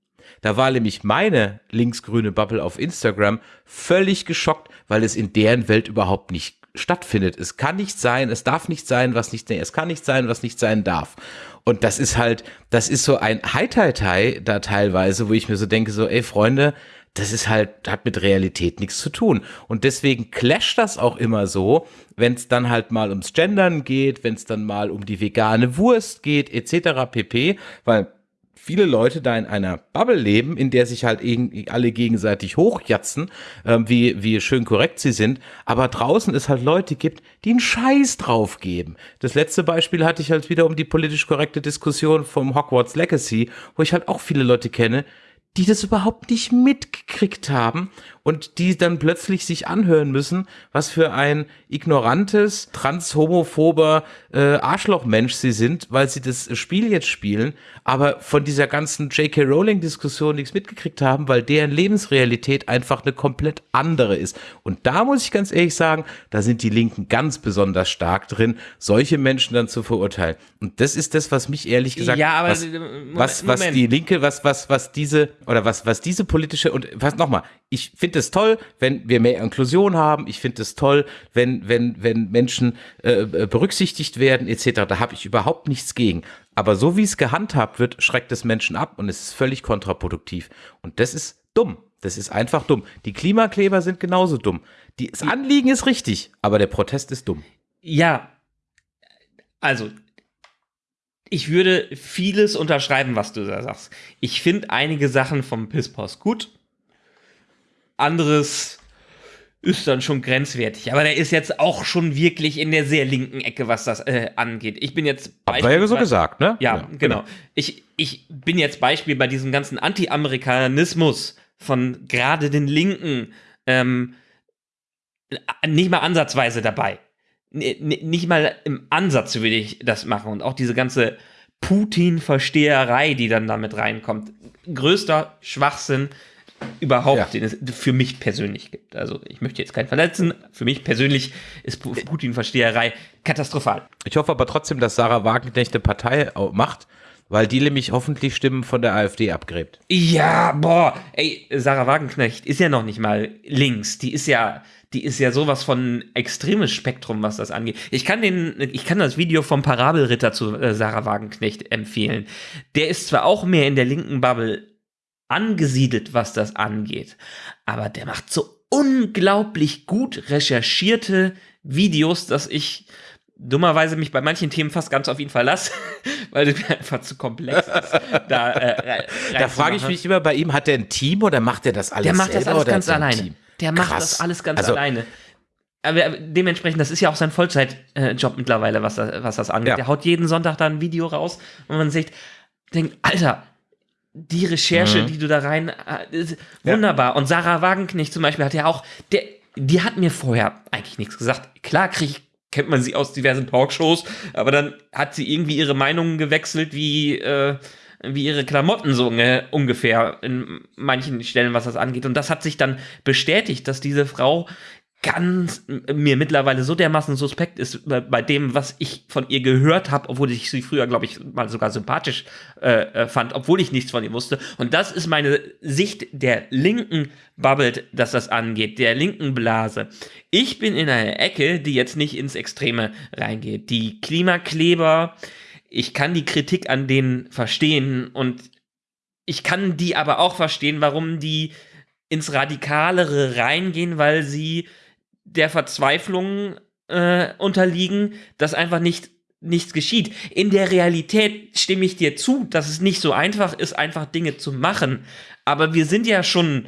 Da war nämlich meine linksgrüne Bubble auf Instagram völlig geschockt, weil es in deren Welt überhaupt nicht stattfindet. Es kann nicht sein, es darf nicht sein, was nicht, nee, es kann nicht sein, was nicht sein darf. Und das ist halt, das ist so ein Hai-Tai-Tai da teilweise, wo ich mir so denke, so, ey Freunde, das ist halt, hat mit Realität nichts zu tun. Und deswegen clasht das auch immer so, wenn es dann halt mal ums Gendern geht, wenn es dann mal um die vegane Wurst geht, etc. pp. Weil viele Leute da in einer Bubble leben, in der sich halt alle gegenseitig hochjatzen, ähm, wie, wie schön korrekt sie sind, aber draußen es halt Leute gibt, die einen Scheiß drauf geben. Das letzte Beispiel hatte ich halt wieder um die politisch korrekte Diskussion vom Hogwarts Legacy, wo ich halt auch viele Leute kenne, die das überhaupt nicht mitgekriegt haben und die dann plötzlich sich anhören müssen, was für ein ignorantes, transhomophober äh, Arschlochmensch sie sind, weil sie das Spiel jetzt spielen, aber von dieser ganzen J.K. Rowling-Diskussion nichts mitgekriegt haben, weil deren Lebensrealität einfach eine komplett andere ist. Und da muss ich ganz ehrlich sagen, da sind die Linken ganz besonders stark drin, solche Menschen dann zu verurteilen. Und das ist das, was mich ehrlich gesagt, Ja, aber was, Moment, was, was Moment. die Linke, was, was, was diese, oder was, was diese politische, und was nochmal, ich finde es toll, wenn wir mehr Inklusion haben, ich finde es toll, wenn, wenn, wenn Menschen äh, äh, berücksichtigt werden, etc. Da habe ich überhaupt nichts gegen. Aber so wie es gehandhabt wird, schreckt es Menschen ab und es ist völlig kontraproduktiv. Und das ist dumm. Das ist einfach dumm. Die Klimakleber sind genauso dumm. Die, das Anliegen ist richtig, aber der Protest ist dumm. Ja, also ich würde vieles unterschreiben, was du da sagst. Ich finde einige Sachen vom Pisspost gut. Anderes ist dann schon grenzwertig. Aber der ist jetzt auch schon wirklich in der sehr linken Ecke, was das äh, angeht. Ich bin jetzt Habt ja so gesagt, ne? Ja, genau. Ich, ich bin jetzt Beispiel bei diesem ganzen Anti-Amerikanismus von gerade den Linken ähm, nicht mal ansatzweise dabei. N- nicht mal im Ansatz würde ich das machen. Und auch diese ganze Putin-Versteherei, die dann damit reinkommt. Größter Schwachsinn überhaupt, Ja. den es für mich persönlich gibt. Also ich möchte jetzt keinen verletzen. Für mich persönlich ist Pu- Putin-Versteherei katastrophal. Ich hoffe aber trotzdem, dass Sarah Wagenknecht eine Partei macht, weil die nämlich hoffentlich Stimmen von der AfD abgräbt. Ja, boah, ey, Sarah Wagenknecht ist ja noch nicht mal links. Die ist ja, die ist ja sowas von extremes Spektrum, was das angeht. Ich kann den, ich kann das Video vom Parabelritter zu äh, Sarah Wagenknecht empfehlen. Der ist zwar auch mehr in der linken Bubble angesiedelt, was das angeht, aber der macht so unglaublich gut recherchierte Videos, dass ich dummerweise mich bei manchen Themen fast ganz auf ihn verlasse, weil es mir einfach zu komplex ist. Da, äh, Da frage ich mich immer bei ihm, hat der ein Team oder macht er das alles der macht das alles ganz er alleine. Der macht Krass. das alles ganz Also- alleine. Aber dementsprechend, das ist ja auch sein Vollzeitjob mittlerweile, was, das- was das angeht. Ja. Der haut jeden Sonntag da ein Video raus und man sieht, denkt, Alter, die Recherche, Mhm. die du da rein, äh, ist wunderbar. Und Sarah Wagenknecht zum Beispiel hat ja auch, der, die hat mir vorher eigentlich nichts gesagt. Klar krieg ich, kennt man sie aus diversen Talkshows, aber dann hat sie irgendwie ihre Meinungen gewechselt, wie, äh, wie ihre Klamotten so unge- ungefähr in manchen Stellen, was das angeht. Und das hat sich dann bestätigt, dass diese Frau ganz mir mittlerweile so dermaßen suspekt ist bei, bei dem, was ich von ihr gehört habe, obwohl ich sie früher, glaube ich, mal sogar sympathisch äh, äh, fand, obwohl ich nichts von ihr wusste. Und das ist meine Sicht der linken Bubble, dass das angeht, der linken Blase. Ich bin in einer Ecke, die jetzt nicht ins Extreme reingeht. Die Klimakleber, ich kann die Kritik an denen verstehen und ich kann die aber auch verstehen, warum die ins Radikalere reingehen, weil sie der Verzweiflung äh, unterliegen, dass einfach nicht nichts geschieht. In der Realität stimme ich dir zu, dass es nicht so einfach ist, einfach Dinge zu machen. Aber wir sind ja schon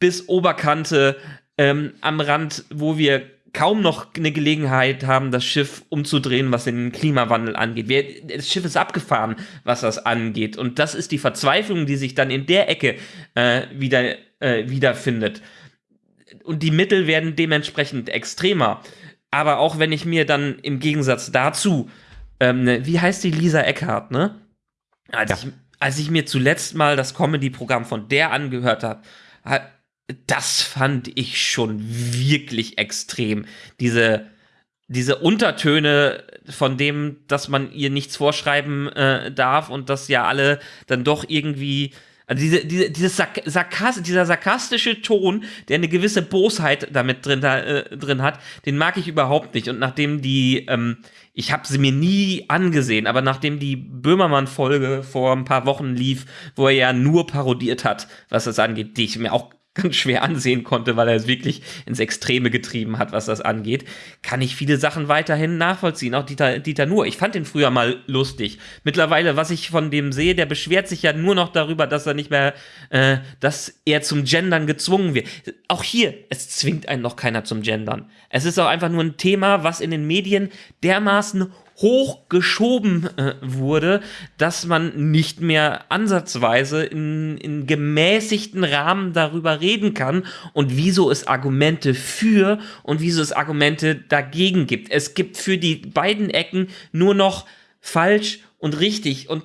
bis Oberkante ähm, am Rand, wo wir kaum noch eine Gelegenheit haben, das Schiff umzudrehen, was den Klimawandel angeht. Wir, das Schiff ist abgefahren, was das angeht. Und das ist die Verzweiflung, die sich dann in der Ecke äh, wieder äh, wiederfindet. Und die Mittel werden dementsprechend extremer. Aber auch wenn ich mir dann im Gegensatz dazu, ähm, ne, wie heißt die Lisa Eckhardt, ne? Als, Ja. ich, als ich mir zuletzt mal das Comedy-Programm von der angehört habe, das fand ich schon wirklich extrem. Diese, diese Untertöne von dem, dass man ihr nichts vorschreiben äh, darf und dass ja alle dann doch irgendwie. Also diese, diese, dieses Sark Sarkas dieser sarkastische Ton, der eine gewisse Bosheit damit drin, äh, drin hat, den mag ich überhaupt nicht. Und nachdem die, ähm, ich habe sie mir nie angesehen, aber nachdem die Böhmermann-Folge vor ein paar Wochen lief, wo er ja nur parodiert hat, was das angeht, die ich mir auch ganz schwer ansehen konnte, weil er es wirklich ins Extreme getrieben hat, was das angeht, kann ich viele Sachen weiterhin nachvollziehen. Auch Dieter, Dieter Nuhr. Ich fand den früher mal lustig. Mittlerweile, was ich von dem sehe, der beschwert sich ja nur noch darüber, dass er nicht mehr, äh, dass er zum Gendern gezwungen wird. Auch hier, es zwingt einen noch keiner zum Gendern. Es ist auch einfach nur ein Thema, was in den Medien dermaßen hochgeschoben äh, wurde, dass man nicht mehr ansatzweise in, in gemäßigten Rahmen darüber reden kann und wieso es Argumente für und wieso es Argumente dagegen gibt. Es gibt für die beiden Ecken nur noch falsch und richtig und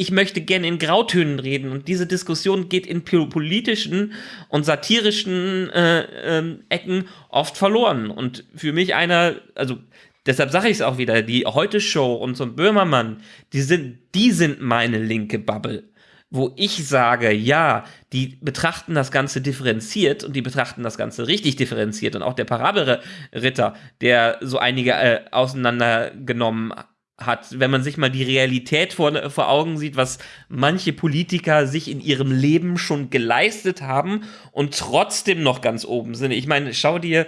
ich möchte gerne in Grautönen reden und diese Diskussion geht in politischen und satirischen äh, äh, Ecken oft verloren. Und für mich einer, also Deshalb sage ich es auch wieder, die Heute-Show und so ein Böhmermann, die sind, die sind meine linke Bubble. Wo ich sage, ja, die betrachten das Ganze differenziert und die betrachten das Ganze richtig differenziert. Und auch der Parabelritter, der so einige äh, auseinandergenommen hat, wenn man sich mal die Realität vor, vor Augen sieht, was manche Politiker sich in ihrem Leben schon geleistet haben und trotzdem noch ganz oben sind. Ich meine, schau dir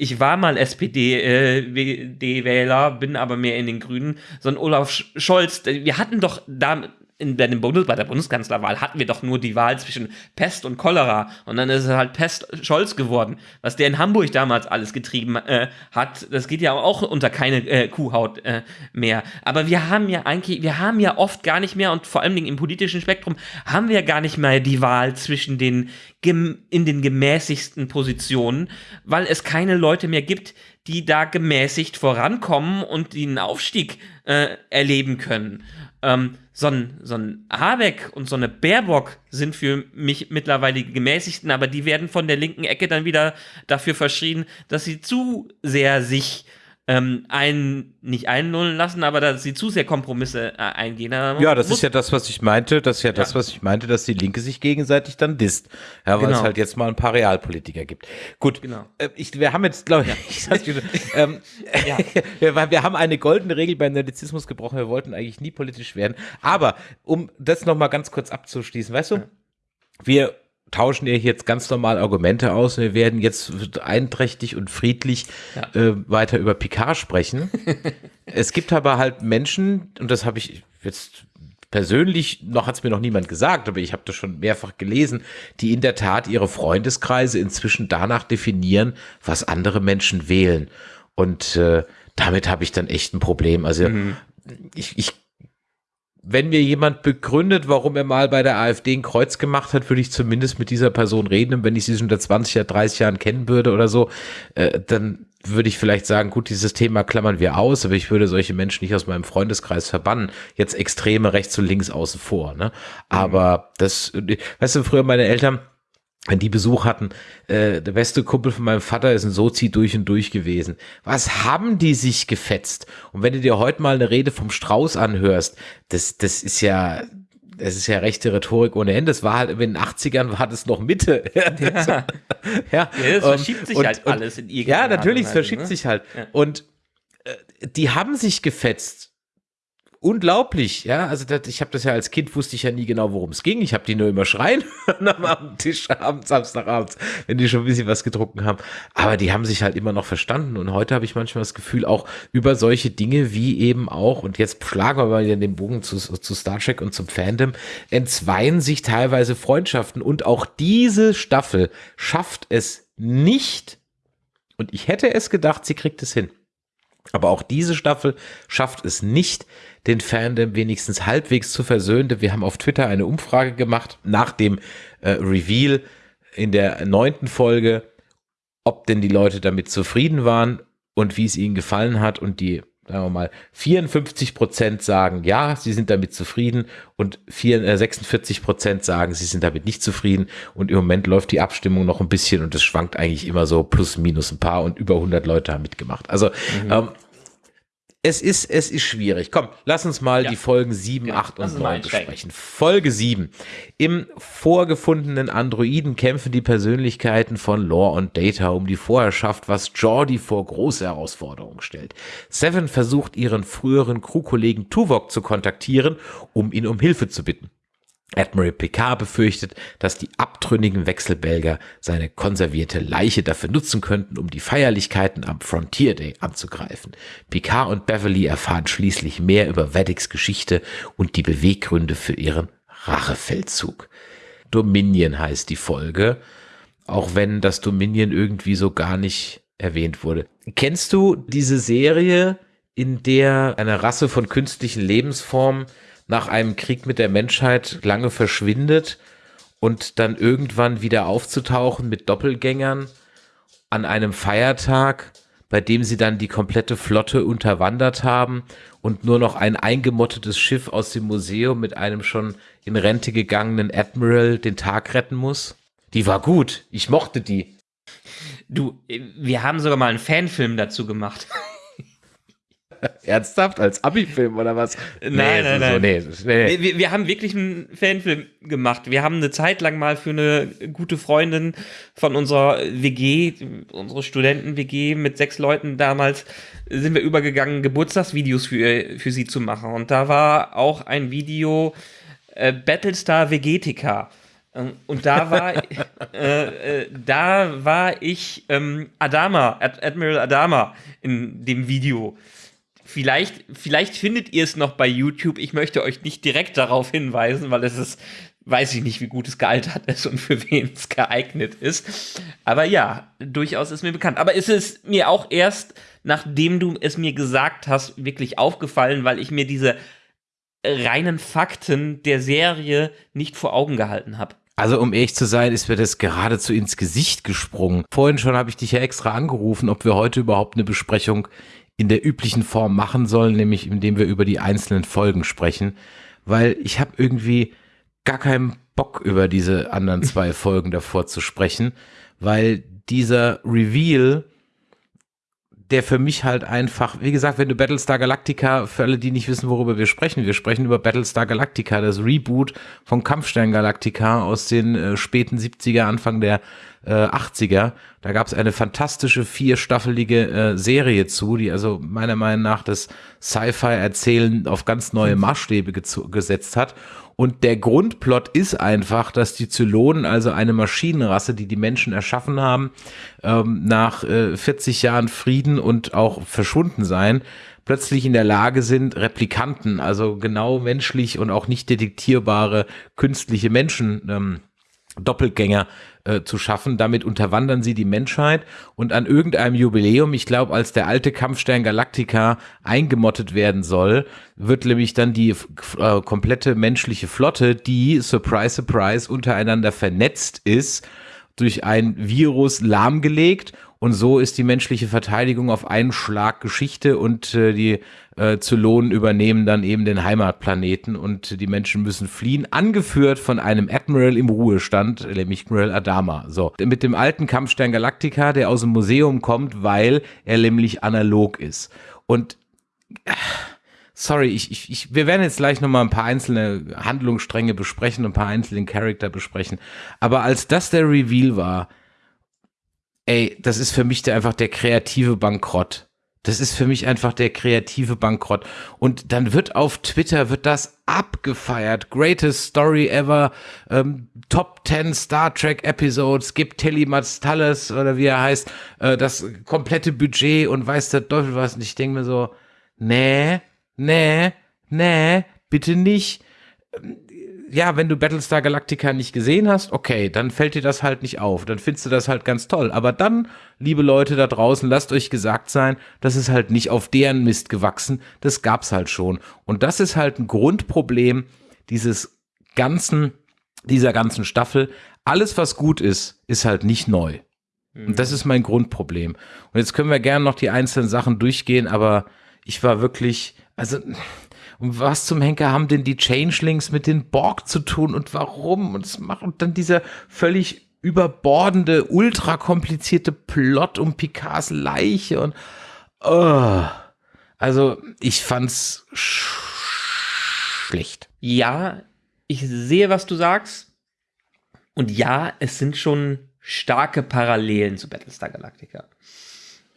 ich war mal SPD-Wähler, äh, bin aber mehr in den Grünen, sondern Olaf Scholz, wir hatten doch da in, bei, dem Bundes, bei der Bundeskanzlerwahl hatten wir doch nur die Wahl zwischen Pest und Cholera und dann ist es halt Pest-Scholz geworden. Was der in Hamburg damals alles getrieben äh, hat, das geht ja auch unter keine äh, Kuhhaut äh, mehr. Aber wir haben ja eigentlich, wir haben ja oft gar nicht mehr und vor allen Dingen im politischen Spektrum haben wir gar nicht mehr die Wahl zwischen den in den gemäßigsten Positionen, weil es keine Leute mehr gibt, die da gemäßigt vorankommen und einen Aufstieg äh, erleben können. Ähm, so, ein, so ein Habeck und so eine Baerbock sind für mich mittlerweile die gemäßigten, aber die werden von der linken Ecke dann wieder dafür verschrien, dass sie zu sehr sich ähm, einen nicht einlullen lassen, aber dass sie zu sehr Kompromisse äh, eingehen. Ja, das ist ja das, was ich meinte. Das ist ja, ja, das, was ich meinte, dass die Linke sich gegenseitig dann disst. Ja, weil genau. es halt jetzt mal ein paar Realpolitiker gibt. Gut, genau. Äh, ich, wir haben jetzt, glaube ich, ja. ähm, ja. wir, wir, haben eine goldene Regel beim Nerdizismus gebrochen. Wir wollten eigentlich nie politisch werden. Aber um das nochmal ganz kurz abzuschließen, weißt du, wir tauschen ja jetzt ganz normal Argumente aus. Wir werden jetzt einträchtig und friedlich ja. äh, weiter über Picard sprechen. es gibt aber halt Menschen, und das habe ich jetzt persönlich, noch hat es mir noch niemand gesagt, aber ich habe das schon mehrfach gelesen, die in der Tat ihre Freundeskreise inzwischen danach definieren, was andere Menschen wählen. Und äh, damit habe ich dann echt ein Problem. Also mhm. ich, ich wenn mir jemand begründet, warum er mal bei der AfD ein Kreuz gemacht hat, würde ich zumindest mit dieser Person reden. Und wenn ich sie schon seit 20 oder 30 Jahren kennen würde oder so, äh, dann würde ich vielleicht sagen, gut, dieses Thema klammern wir aus, aber ich würde solche Menschen nicht aus meinem Freundeskreis verbannen. Jetzt Extreme rechts und links außen vor. Ne? Aber das, weißt du, früher meine Eltern, wenn die Besuch hatten, äh, der beste Kumpel von meinem Vater ist ein Sozi durch und durch gewesen. Was haben die sich gefetzt? Und wenn du dir heute mal eine Rede vom Strauß anhörst, das, das ist ja, das ist ja rechte Rhetorik ohne Ende. Das war halt in den 80ern war das noch Mitte. ja. ja. ja, es verschiebt sich und, halt und, alles in irgendeiner Ja, natürlich, es verschiebt ne? sich halt. Ja. Und äh, die haben sich gefetzt unglaublich, ja. Also das, ich habe das ja als Kind wusste ich ja nie genau, worum es ging. Ich habe die nur immer schreien am Tisch abends, Samstagabends, wenn die schon ein bisschen was getrunken haben. Aber die haben sich halt immer noch verstanden. Und heute habe ich manchmal das Gefühl, auch über solche Dinge wie eben auch, und jetzt schlagen wir mal den Bogen zu, zu Star Trek und zum Fandom, entzweien sich teilweise Freundschaften. Und auch diese Staffel schafft es nicht. Und ich hätte es gedacht, sie kriegt es hin. Aber auch diese Staffel schafft es nicht, den Fandom wenigstens halbwegs zu versöhnen. Wir haben auf Twitter eine Umfrage gemacht nach dem äh, Reveal in der neunten Folge, ob denn die Leute damit zufrieden waren und wie es ihnen gefallen hat. Und die, sagen wir mal, 54 Prozent sagen, ja, sie sind damit zufrieden und 4, äh, 46 Prozent sagen, sie sind damit nicht zufrieden. Und im Moment läuft die Abstimmung noch ein bisschen und es schwankt eigentlich immer so plus minus ein paar und über 100 Leute haben mitgemacht. Also mhm. ähm, es ist, es ist schwierig. Komm, lass uns mal ja. die Folgen 7, ja, 8 und 9 besprechen. Folge 7. Im vorgefundenen Androiden kämpfen die Persönlichkeiten von Lore und Data um die Vorherrschaft, was Jordi vor große Herausforderungen stellt. Seven versucht ihren früheren Crewkollegen Tuvok zu kontaktieren, um ihn um Hilfe zu bitten. Admiral Picard befürchtet, dass die abtrünnigen Wechselbelger seine konservierte Leiche dafür nutzen könnten, um die Feierlichkeiten am Frontier Day anzugreifen. Picard und Beverly erfahren schließlich mehr über Veddicks Geschichte und die Beweggründe für ihren Rachefeldzug. Dominion heißt die Folge, auch wenn das Dominion irgendwie so gar nicht erwähnt wurde. Kennst du diese Serie, in der eine Rasse von künstlichen Lebensformen nach einem Krieg mit der Menschheit lange verschwindet und dann irgendwann wieder aufzutauchen mit Doppelgängern an einem Feiertag, bei dem sie dann die komplette Flotte unterwandert haben und nur noch ein eingemottetes Schiff aus dem Museum mit einem schon in Rente gegangenen Admiral den Tag retten muss. Die war gut. Ich mochte die. Du, wir haben sogar mal einen Fanfilm dazu gemacht. Ernsthaft? Als Abi-Film oder was? Nein, nee, nein, so, nein. nee, nee. Wir, wir haben wirklich einen Fanfilm gemacht. Wir haben eine Zeit lang mal für eine gute Freundin von unserer WG, unsere Studenten-WG mit sechs Leuten damals, sind wir übergegangen, Geburtstagsvideos für, für sie zu machen. Und da war auch ein Video äh, Battlestar Vegetica. Ähm, Und da war, äh, äh, da war ich ähm, Adama, Ad Admiral Adama in dem Video. Vielleicht, vielleicht findet ihr es noch bei YouTube. Ich möchte euch nicht direkt darauf hinweisen, weil es ist, weiß ich nicht, wie gut es gealtert ist und für wen es geeignet ist. Aber ja, durchaus ist mir bekannt. Aber es ist mir auch erst, nachdem du es mir gesagt hast, wirklich aufgefallen, weil ich mir diese reinen Fakten der Serie nicht vor Augen gehalten habe. Also um ehrlich zu sein, ist mir das geradezu ins Gesicht gesprungen. Vorhin schon habe ich dich ja extra angerufen, ob wir heute überhaupt eine Besprechung in der üblichen Form machen sollen, nämlich indem wir über die einzelnen Folgen sprechen, weil ich habe irgendwie gar keinen Bock über diese anderen zwei Folgen davor zu sprechen, weil dieser Reveal, der für mich halt einfach, wie gesagt, wenn du Battlestar Galactica, für alle, die nicht wissen, worüber wir sprechen, wir sprechen über Battlestar Galactica, das Reboot von Kampfstern Galactica aus den äh, späten 70er, Anfang der äh, 80er. Da gab es eine fantastische vierstaffelige äh, Serie zu, die also meiner Meinung nach das Sci-Fi-Erzählen auf ganz neue Maßstäbe gesetzt hat. Und der Grundplot ist einfach, dass die Zylonen, also eine Maschinenrasse, die die Menschen erschaffen haben, ähm, nach äh, 40 Jahren Frieden und auch verschwunden sein, plötzlich in der Lage sind, Replikanten, also genau menschlich und auch nicht detektierbare künstliche Menschen, ähm, Doppelgänger äh, zu schaffen. Damit unterwandern sie die Menschheit und an irgendeinem Jubiläum, ich glaube, als der alte Kampfstern Galactica eingemottet werden soll, wird nämlich dann die äh, komplette menschliche Flotte, die, surprise, surprise, untereinander vernetzt ist, durch ein Virus lahmgelegt und so ist die menschliche Verteidigung auf einen Schlag Geschichte und äh, die äh, Zylonen übernehmen dann eben den Heimatplaneten und die Menschen müssen fliehen, angeführt von einem Admiral im Ruhestand, nämlich Admiral Adama. So, mit dem alten Kampfstern Galactica, der aus dem Museum kommt, weil er nämlich analog ist. Und äh, sorry, ich, ich, ich, wir werden jetzt gleich nochmal ein paar einzelne Handlungsstränge besprechen, ein paar einzelne Charakter besprechen. Aber als das der Reveal war, ey, das ist für mich der, einfach der kreative Bankrott. Das ist für mich einfach der kreative Bankrott. Und dann wird auf Twitter, wird das abgefeiert. Greatest Story ever. Ähm, Top 10 Star Trek Episodes. Gibt Telly Matstalles oder wie er heißt, äh, das komplette Budget und weiß der Teufel was. Und ich denke mir so, nee, nee, nee, bitte nicht ja, wenn du Battlestar Galactica nicht gesehen hast, okay, dann fällt dir das halt nicht auf. Dann findest du das halt ganz toll. Aber dann, liebe Leute da draußen, lasst euch gesagt sein, das ist halt nicht auf deren Mist gewachsen. Das gab's halt schon. Und das ist halt ein Grundproblem dieses ganzen, dieser ganzen Staffel. Alles, was gut ist, ist halt nicht neu. Und das ist mein Grundproblem. Und jetzt können wir gerne noch die einzelnen Sachen durchgehen, aber ich war wirklich, also und was zum Henker haben denn die Changelings mit den Borg zu tun und warum? Und es macht dann dieser völlig überbordende, ultra komplizierte Plot um Picards Leiche und oh. also ich fand's sch schlecht. Ja, ich sehe, was du sagst. Und ja, es sind schon starke Parallelen zu Battlestar Galactica.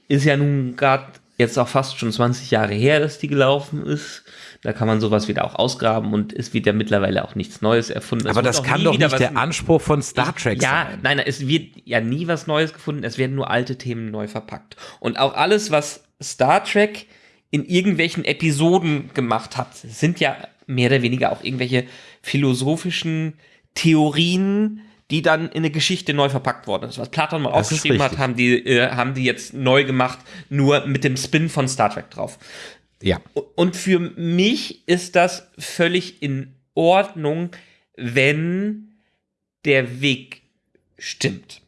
Ist ja nun gerade jetzt auch fast schon 20 Jahre her, dass die gelaufen ist. Da kann man sowas wieder auch ausgraben und es wird ja mittlerweile auch nichts Neues erfunden. Aber das kann doch nicht der Anspruch von Star Trek ja, sein. nein, nein, es wird ja nie was Neues gefunden, es werden nur alte Themen neu verpackt. Und auch alles, was Star Trek in irgendwelchen Episoden gemacht hat, sind ja mehr oder weniger auch irgendwelche philosophischen Theorien, die dann in eine Geschichte neu verpackt worden ist. Was Platon mal Das aufgeschrieben hat, haben die, äh, haben die jetzt neu gemacht, nur mit dem Spin von Star Trek drauf. Ja. Und für mich ist das völlig in Ordnung, wenn der Weg stimmt.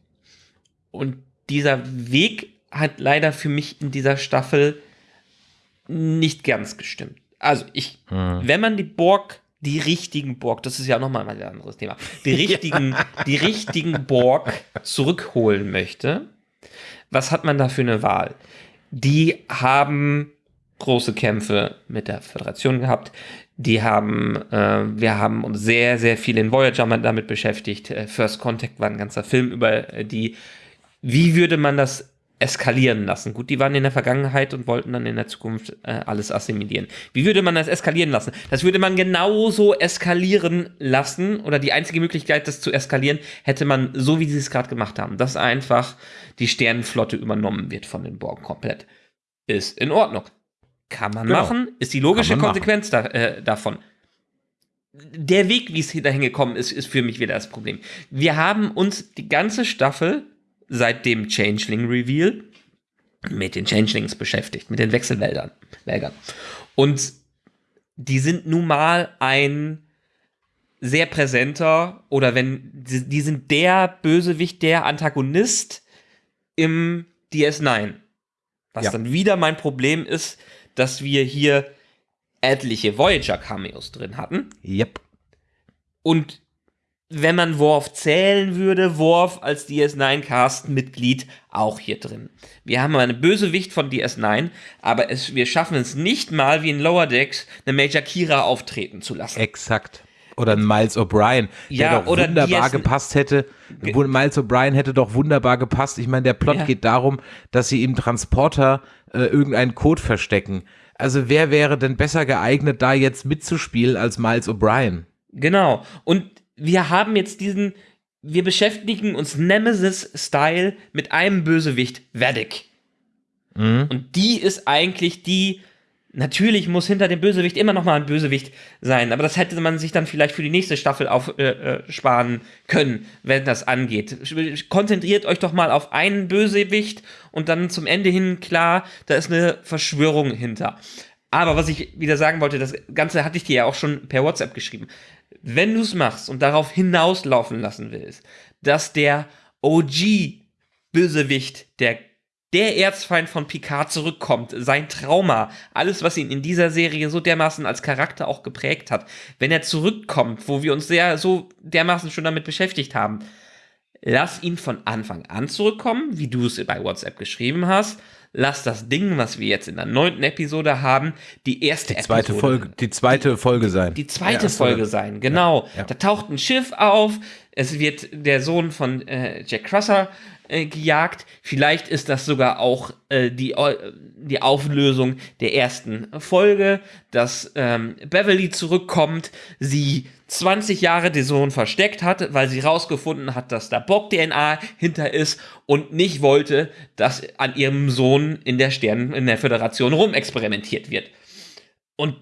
Und dieser Weg hat leider für mich in dieser Staffel nicht ganz gestimmt. Also ich, wenn man die Borg, die richtigen Borg, das ist ja nochmal ein anderes Thema, die richtigen, die richtigen Borg zurückholen möchte, was hat man da für eine Wahl? Die haben große Kämpfe mit der Föderation gehabt. Die haben, äh, wir haben uns sehr, sehr viel in Voyager damit beschäftigt. Äh, First Contact war ein ganzer Film über äh, die, wie würde man das eskalieren lassen? Gut, die waren in der Vergangenheit und wollten dann in der Zukunft äh, alles assimilieren. Wie würde man das eskalieren lassen? Das würde man genauso eskalieren lassen oder die einzige Möglichkeit, das zu eskalieren, hätte man so, wie sie es gerade gemacht haben, dass einfach die Sternenflotte übernommen wird von den Borg komplett. Ist in Ordnung. Kann man Genau. machen, ist die logische Konsequenz da, äh, davon. Der Weg, wie es hier dahin gekommen ist, ist für mich wieder das Problem. Wir haben uns die ganze Staffel seit dem Changeling Reveal mit den Changelings beschäftigt, mit den Wechselwäldern. Wäldern. Und die sind nun mal ein sehr präsenter oder wenn die, die sind der Bösewicht, der Antagonist im DS9. Was Ja. dann wieder mein Problem ist, dass wir hier etliche Voyager-Cameos drin hatten. Yep. Und wenn man Worf zählen würde, Worf als DS9-Cast-Mitglied auch hier drin. Wir haben eine Bösewicht von DS9, aber es, wir schaffen es nicht mal, wie in Lower Decks, eine Major Kira auftreten zu lassen. Exakt. Oder ein Miles O'Brien, der Ja, doch oder wunderbar gepasst hätte. Miles O'Brien hätte doch wunderbar gepasst. Ich meine, der Plot Ja. geht darum, dass sie im Transporter äh, irgendeinen Code verstecken. Also wer wäre denn besser geeignet, da jetzt mitzuspielen als Miles O'Brien? Genau. Und wir haben jetzt diesen, wir beschäftigen uns Nemesis-Style mit einem Bösewicht, Vedic. Und die ist eigentlich die, natürlich muss hinter dem Bösewicht immer noch mal ein Bösewicht sein, aber das hätte man sich dann vielleicht für die nächste Staffel aufsparen äh, äh, können, wenn das angeht. Konzentriert euch doch mal auf einen Bösewicht und dann zum Ende hin klar, da ist eine Verschwörung hinter. Aber was ich wieder sagen wollte, das Ganze hatte ich dir ja auch schon per WhatsApp geschrieben. Wenn du es machst und darauf hinauslaufen lassen willst, dass der OG-Bösewicht, der, der Erzfeind von Picard zurückkommt, sein Trauma, alles, was ihn in dieser Serie so dermaßen als Charakter auch geprägt hat, wenn er zurückkommt, wo wir uns sehr so dermaßen schon damit beschäftigt haben, lass ihn von Anfang an zurückkommen, wie du es bei WhatsApp geschrieben hast. Lass das Ding, was wir jetzt in der neunten Episode haben, die erste Die zweite Episode Folge, die zweite Folge sein. die zweite Ja, Folge sein, genau. ja. Da taucht ein Schiff auf, es wird der Sohn von äh, Jack Crusher äh, gejagt. Vielleicht ist das sogar auch äh, die, die Auflösung der ersten Folge, dass ähm, Beverly zurückkommt, sie 20 Jahre den Sohn versteckt hat, weil sie rausgefunden hat, dass da Bock-DNA hinter ist und nicht wollte, dass an ihrem Sohn in der Sternen, in der Föderation rumexperimentiert wird. Und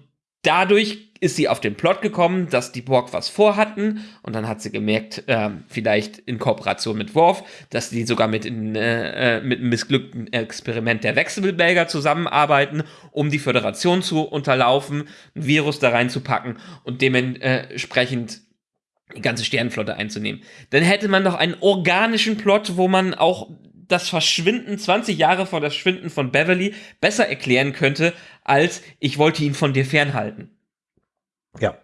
dadurch ist sie auf den Plot gekommen, dass die Borg was vorhatten und dann hat sie gemerkt, ähm, vielleicht in Kooperation mit Worf, dass die sogar mit, in, äh, äh, mit einem missglückten Experiment der Wechselbelger zusammenarbeiten, um die Föderation zu unterlaufen, ein Virus da reinzupacken und dementsprechend die ganze Sternenflotte einzunehmen. Dann hätte man doch einen organischen Plot, wo man auch das Verschwinden, 20 Jahre vor das Verschwinden von Beverly, besser erklären könnte, als ich wollte ihn von dir fernhalten. Ja.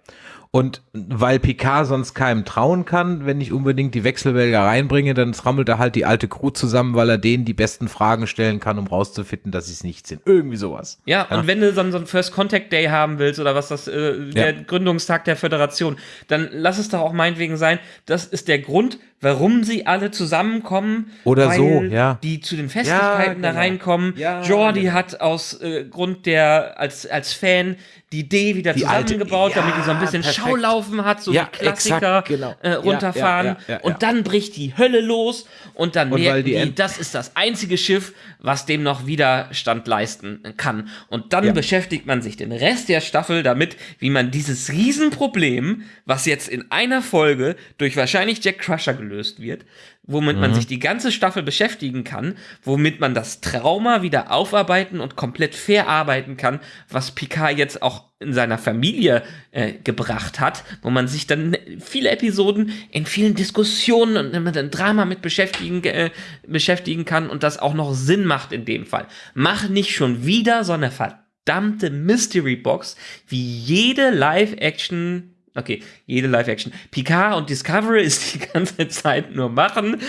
Und weil Picard sonst keinem trauen kann, wenn ich unbedingt die Wechselwälder reinbringe, dann trammelt er halt die alte Crew zusammen, weil er denen die besten Fragen stellen kann, um rauszufinden, dass sie es nicht sind. Irgendwie sowas. Ja, und wenn du einen- so einen First Contact Day haben willst oder was das, äh, der Ja. Gründungstag der Föderation, dann lass es doch auch meinetwegen sein, das ist der Grund, warum sie alle zusammenkommen. Oder weil so, ja. Die zu den Festlichkeiten Ja, da genau. reinkommen. Ja, Jordi genau. hat aus äh, Grund der, als, als Fan, die Idee wieder Die alte- zusammengebaut, damit die so ein bisschen perfekt. Schaulaufen hat, so wie Klassiker exakt, genau. äh, runterfahren. und dann bricht die Hölle los und dann Und merken die die, das ist das einzige Schiff, was dem noch Widerstand leisten kann. Und dann beschäftigt man sich den Rest der Staffel damit, wie man dieses Riesenproblem, was jetzt in einer Folge durch wahrscheinlich Jack Crusher gelöst wird, womit Mhm. man sich die ganze Staffel beschäftigen kann, womit man das Trauma wieder aufarbeiten und komplett verarbeiten kann, was Picard jetzt auch in seiner Familie äh, gebracht hat, wo man sich dann viele Episoden in vielen Diskussionen und mit einem Drama mit beschäftigen, äh, beschäftigen kann und das auch noch Sinn macht in dem Fall. Mach nicht schon wieder so eine verdammte Mystery Box, wie jede Live-Action Okay, jede Live-Action. Picard und Discovery ist die ganze Zeit nur machen.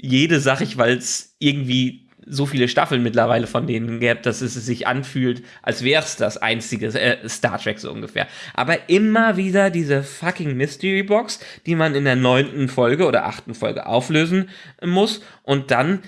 Jede sag ich, weil es irgendwie so viele Staffeln mittlerweile von denen gibt, dass es sich anfühlt, als wäre es das einzige äh, Star Trek so ungefähr. Aber immer wieder diese fucking Mystery Box, die man in der neunten Folge oder achten Folge auflösen muss und dann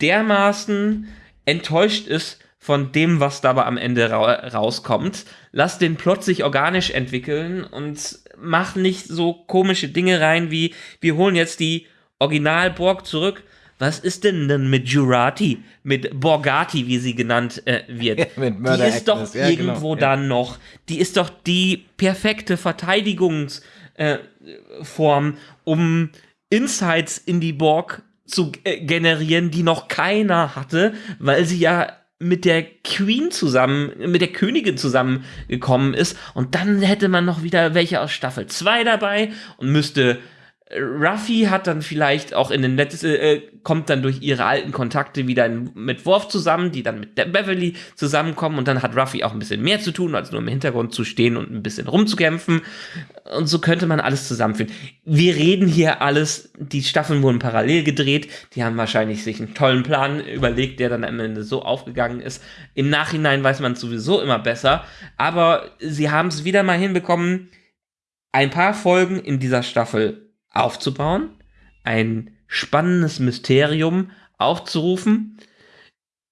dermaßen enttäuscht ist von dem, was dabei am Ende ra rauskommt. Lass den Plot sich organisch entwickeln und mach nicht so komische Dinge rein wie, wir holen jetzt die Original-Borg zurück. Was ist denn denn mit Jurati, mit Borgati, wie sie genannt äh, wird? Ja, mit die ist doch ja, genau, irgendwo ja. dann noch. Die ist doch die perfekte Verteidigungsform, äh, um Insights in die Borg zu äh, generieren, die noch keiner hatte, weil sie ja mit der Queen zusammen, mit der Königin zusammengekommen ist. Und dann hätte man noch wieder welche aus Staffel 2 dabei und müsste Ruffy hat dann vielleicht auch in den letzten, äh, kommt dann durch ihre alten Kontakte wieder in, mit Worf zusammen, die dann mit der Beverly zusammenkommen und dann hat Ruffy auch ein bisschen mehr zu tun, als nur im Hintergrund zu stehen und ein bisschen rumzukämpfen. Und so könnte man alles zusammenführen. Wir reden hier alles, die Staffeln wurden parallel gedreht, die haben wahrscheinlich sich einen tollen Plan überlegt, der dann am Ende so aufgegangen ist. Im Nachhinein weiß man es sowieso immer besser, aber sie haben es wieder mal hinbekommen, ein paar Folgen in dieser Staffel aufzubauen, ein spannendes Mysterium aufzurufen,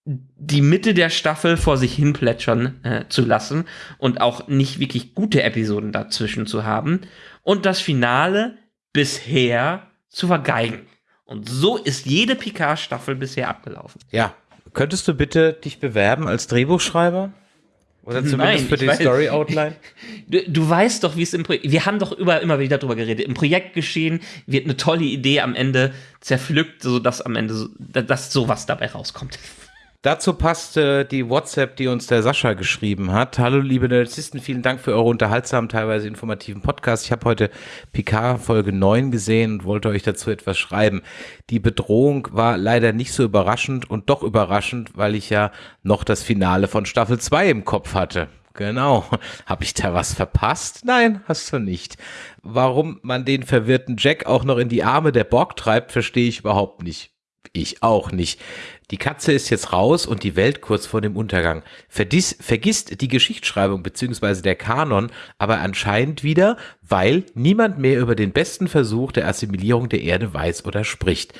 die Mitte der Staffel vor sich hin plätschern äh, zu lassen und auch nicht wirklich gute Episoden dazwischen zu haben und das Finale bisher zu vergeigen. Und so ist jede Picard-Staffel bisher abgelaufen. Ja. Könntest du bitte dich bewerben als Drehbuchschreiber? Oder zumindest Nein, für die weiß- Story Outline? Du, du weißt doch, wie es im Projekt. Wir haben doch über, immer wieder drüber geredet. Im Projekt geschehen wird eine tolle Idee am Ende zerpflückt, sodass am Ende so, dass sowas dabei rauskommt. Dazu passt äh, die WhatsApp, die uns der Sascha geschrieben hat. Hallo liebe Narzissten, vielen Dank für eure unterhaltsamen, teilweise informativen Podcast. Ich habe heute Picard Folge 9 gesehen und wollte euch dazu etwas schreiben. Die Bedrohung war leider nicht so überraschend und doch überraschend, weil ich ja noch das Finale von Staffel 2 im Kopf hatte. Genau. Habe ich da was verpasst? Nein, hast du nicht. Warum man den verwirrten Jack auch noch in die Arme der Borg treibt, verstehe ich überhaupt nicht. Ich auch nicht. Die Katze ist jetzt raus und die Welt kurz vor dem Untergang. Verdiss, vergisst die Geschichtsschreibung beziehungsweise der Kanon aber anscheinend wieder, weil niemand mehr über den besten Versuch der Assimilierung der Erde weiß oder spricht.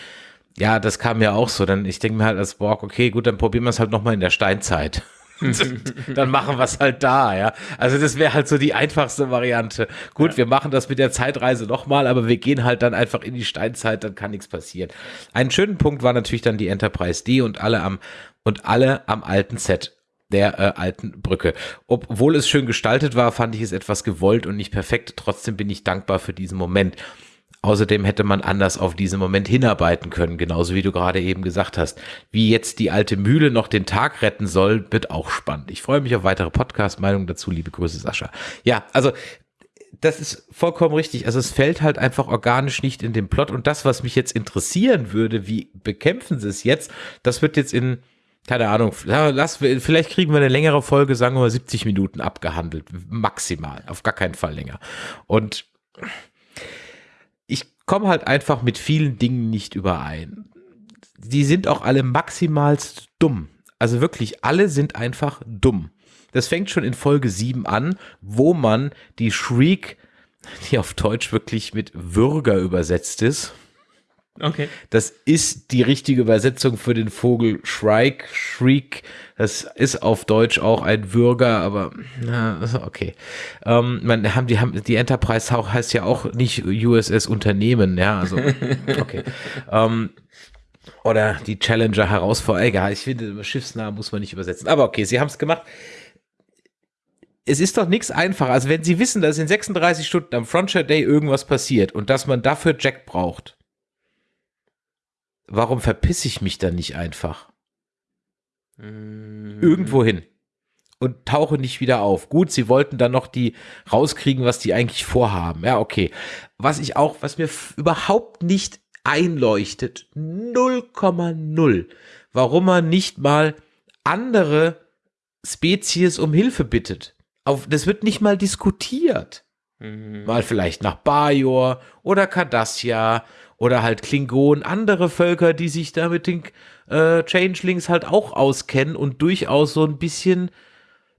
Ja, das kam mir auch so. Dann ich denke mir halt als Borg, okay, gut, dann probieren wir es halt nochmal in der Steinzeit. dann machen wir es halt da, ja. Also das wäre halt so die einfachste Variante. Gut, wir machen das mit der Zeitreise nochmal, aber wir gehen halt dann einfach in die Steinzeit, dann kann nichts passieren. Einen schönen Punkt war natürlich dann die Enterprise D und alle am und alle am alten Set der äh, alten Brücke. Obwohl es schön gestaltet war, fand ich es etwas gewollt und nicht perfekt. Trotzdem bin ich dankbar für diesen Moment. Außerdem hätte man anders auf diesen Moment hinarbeiten können, genauso wie du gerade eben gesagt hast. Wie jetzt die alte Mühle noch den Tag retten soll, wird auch spannend. Ich freue mich auf weitere Podcast-Meinungen dazu. Liebe Grüße, Sascha. Ja, also das ist vollkommen richtig. Also es fällt halt einfach organisch nicht in den Plot. Und das, was mich jetzt interessieren würde, wie bekämpfen sie es jetzt, das wird jetzt in, keine Ahnung, lass, vielleicht kriegen wir eine längere Folge, sagen wir mal 70 Minuten abgehandelt. Maximal. Auf gar keinen Fall länger. Und ich komme halt einfach mit vielen Dingen nicht überein. Die sind auch alle maximalst dumm. Also wirklich, alle sind einfach dumm. Das fängt schon in Folge 7 an, wo man die Shriek, die auf Deutsch wirklich mit Würger übersetzt ist, Okay. Das ist die richtige Übersetzung für den Vogel Shrike, Shriek. Das ist auf Deutsch auch ein Würger, aber na, okay. Ähm, man haben die haben die Enterprise heißt ja auch nicht USS Unternehmen, ja, also okay. ähm, oder die Challenger Herausforderer. Egal, ich finde Schiffsnamen muss man nicht übersetzen. Aber okay, sie haben es gemacht. Es ist doch nichts einfacher, also wenn sie wissen, dass in 36 Stunden am Frontier Day irgendwas passiert und dass man dafür Jack braucht warum verpiss ich mich dann nicht einfach? Mhm. Irgendwo hin. Und tauche nicht wieder auf. Gut, sie wollten dann noch die rauskriegen, was die eigentlich vorhaben. Ja, okay. Was ich auch, was mir überhaupt nicht einleuchtet, 0,0, warum man nicht mal andere Spezies um Hilfe bittet. Auf, das wird nicht mal diskutiert. Mhm. Mal vielleicht nach Bajor oder Cardassia oder halt Klingonen, andere Völker, die sich da mit den äh, Changelings halt auch auskennen und durchaus so ein bisschen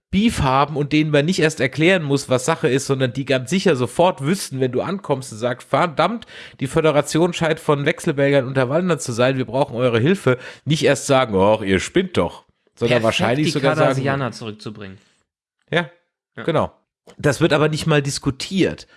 Beef haben und denen man nicht erst erklären muss, was Sache ist, sondern die ganz sicher sofort wüssten, wenn du ankommst und sagst, verdammt, die Föderation scheint von Wechselbelgern unterwandert zu sein, wir brauchen eure Hilfe, nicht erst sagen, oh, ihr spinnt doch, sondern Perfekt, wahrscheinlich die sogar sagen, zurückzubringen. ja, Ja. genau. Das wird aber nicht mal diskutiert.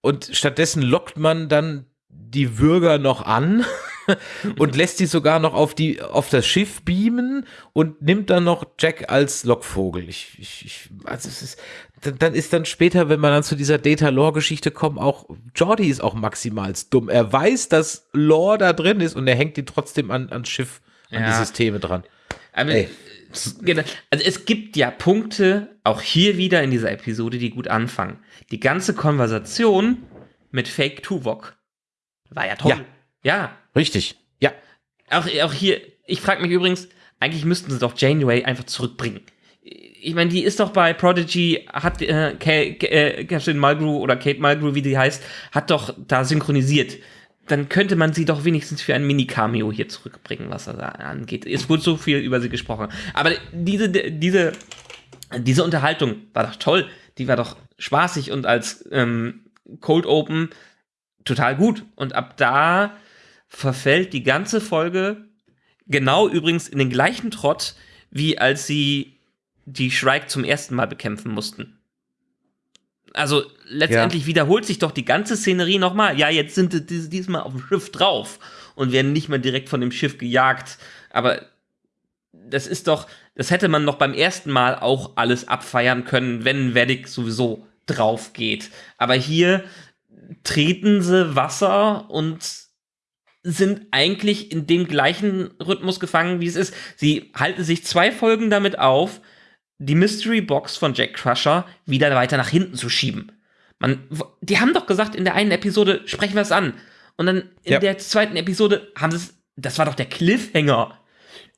Und stattdessen lockt man dann die Bürger noch an und lässt sie sogar noch auf, die, auf das Schiff beamen und nimmt dann noch Jack als Lockvogel. Ich, ich, ich, also es ist, dann, ist dann später, wenn man dann zu dieser Data-Lore-Geschichte kommt, auch Jordi ist auch maximal dumm. Er weiß, dass Lore da drin ist und er hängt ihn trotzdem an, ans Schiff, an die Ja. Systeme dran. Aber Ey. genau, also es gibt ja Punkte, auch hier wieder in dieser Episode, die gut anfangen. Die ganze Konversation mit Fake Tuvok war ja toll. Ja. Ja, Richtig. Ja. auch, auch hier, ich frage mich übrigens, eigentlich müssten sie doch Janeway einfach zurückbringen. Ich meine, die ist doch bei Prodigy, hat äh, äh, Mulgrew oder Kate Mulgrew, wie die heißt, hat doch da synchronisiert. Dann könnte man sie doch wenigstens für ein Mini-Cameo hier zurückbringen, was das da angeht. Es wurde so viel über sie gesprochen. Aber diese, diese, diese Unterhaltung war doch toll. Die war doch spaßig und als ähm, Cold Open total gut. Und ab da verfällt die ganze Folge genau übrigens in den gleichen Trott, wie als sie die Shrike zum ersten Mal bekämpfen mussten. Also letztendlich wiederholt sich doch die ganze Szenerie nochmal. Ja, jetzt sind sie dies- diesmal auf dem Schiff drauf und werden nicht mehr direkt von dem Schiff gejagt. Aber das ist doch, das hätte man noch beim ersten Mal auch alles abfeiern können, wenn Vedic sowieso drauf geht. Aber hier treten sie Wasser und sind eigentlich in dem gleichen Rhythmus gefangen, wie es ist. Sie halten sich zwei Folgen damit auf, die Mystery Box von Jack Crusher wieder weiter nach hinten zu schieben. Man, die haben doch gesagt, in der einen Episode sprechen wir es an. Und dann in Ja. der zweiten Episode haben sie es, das war doch der Cliffhanger.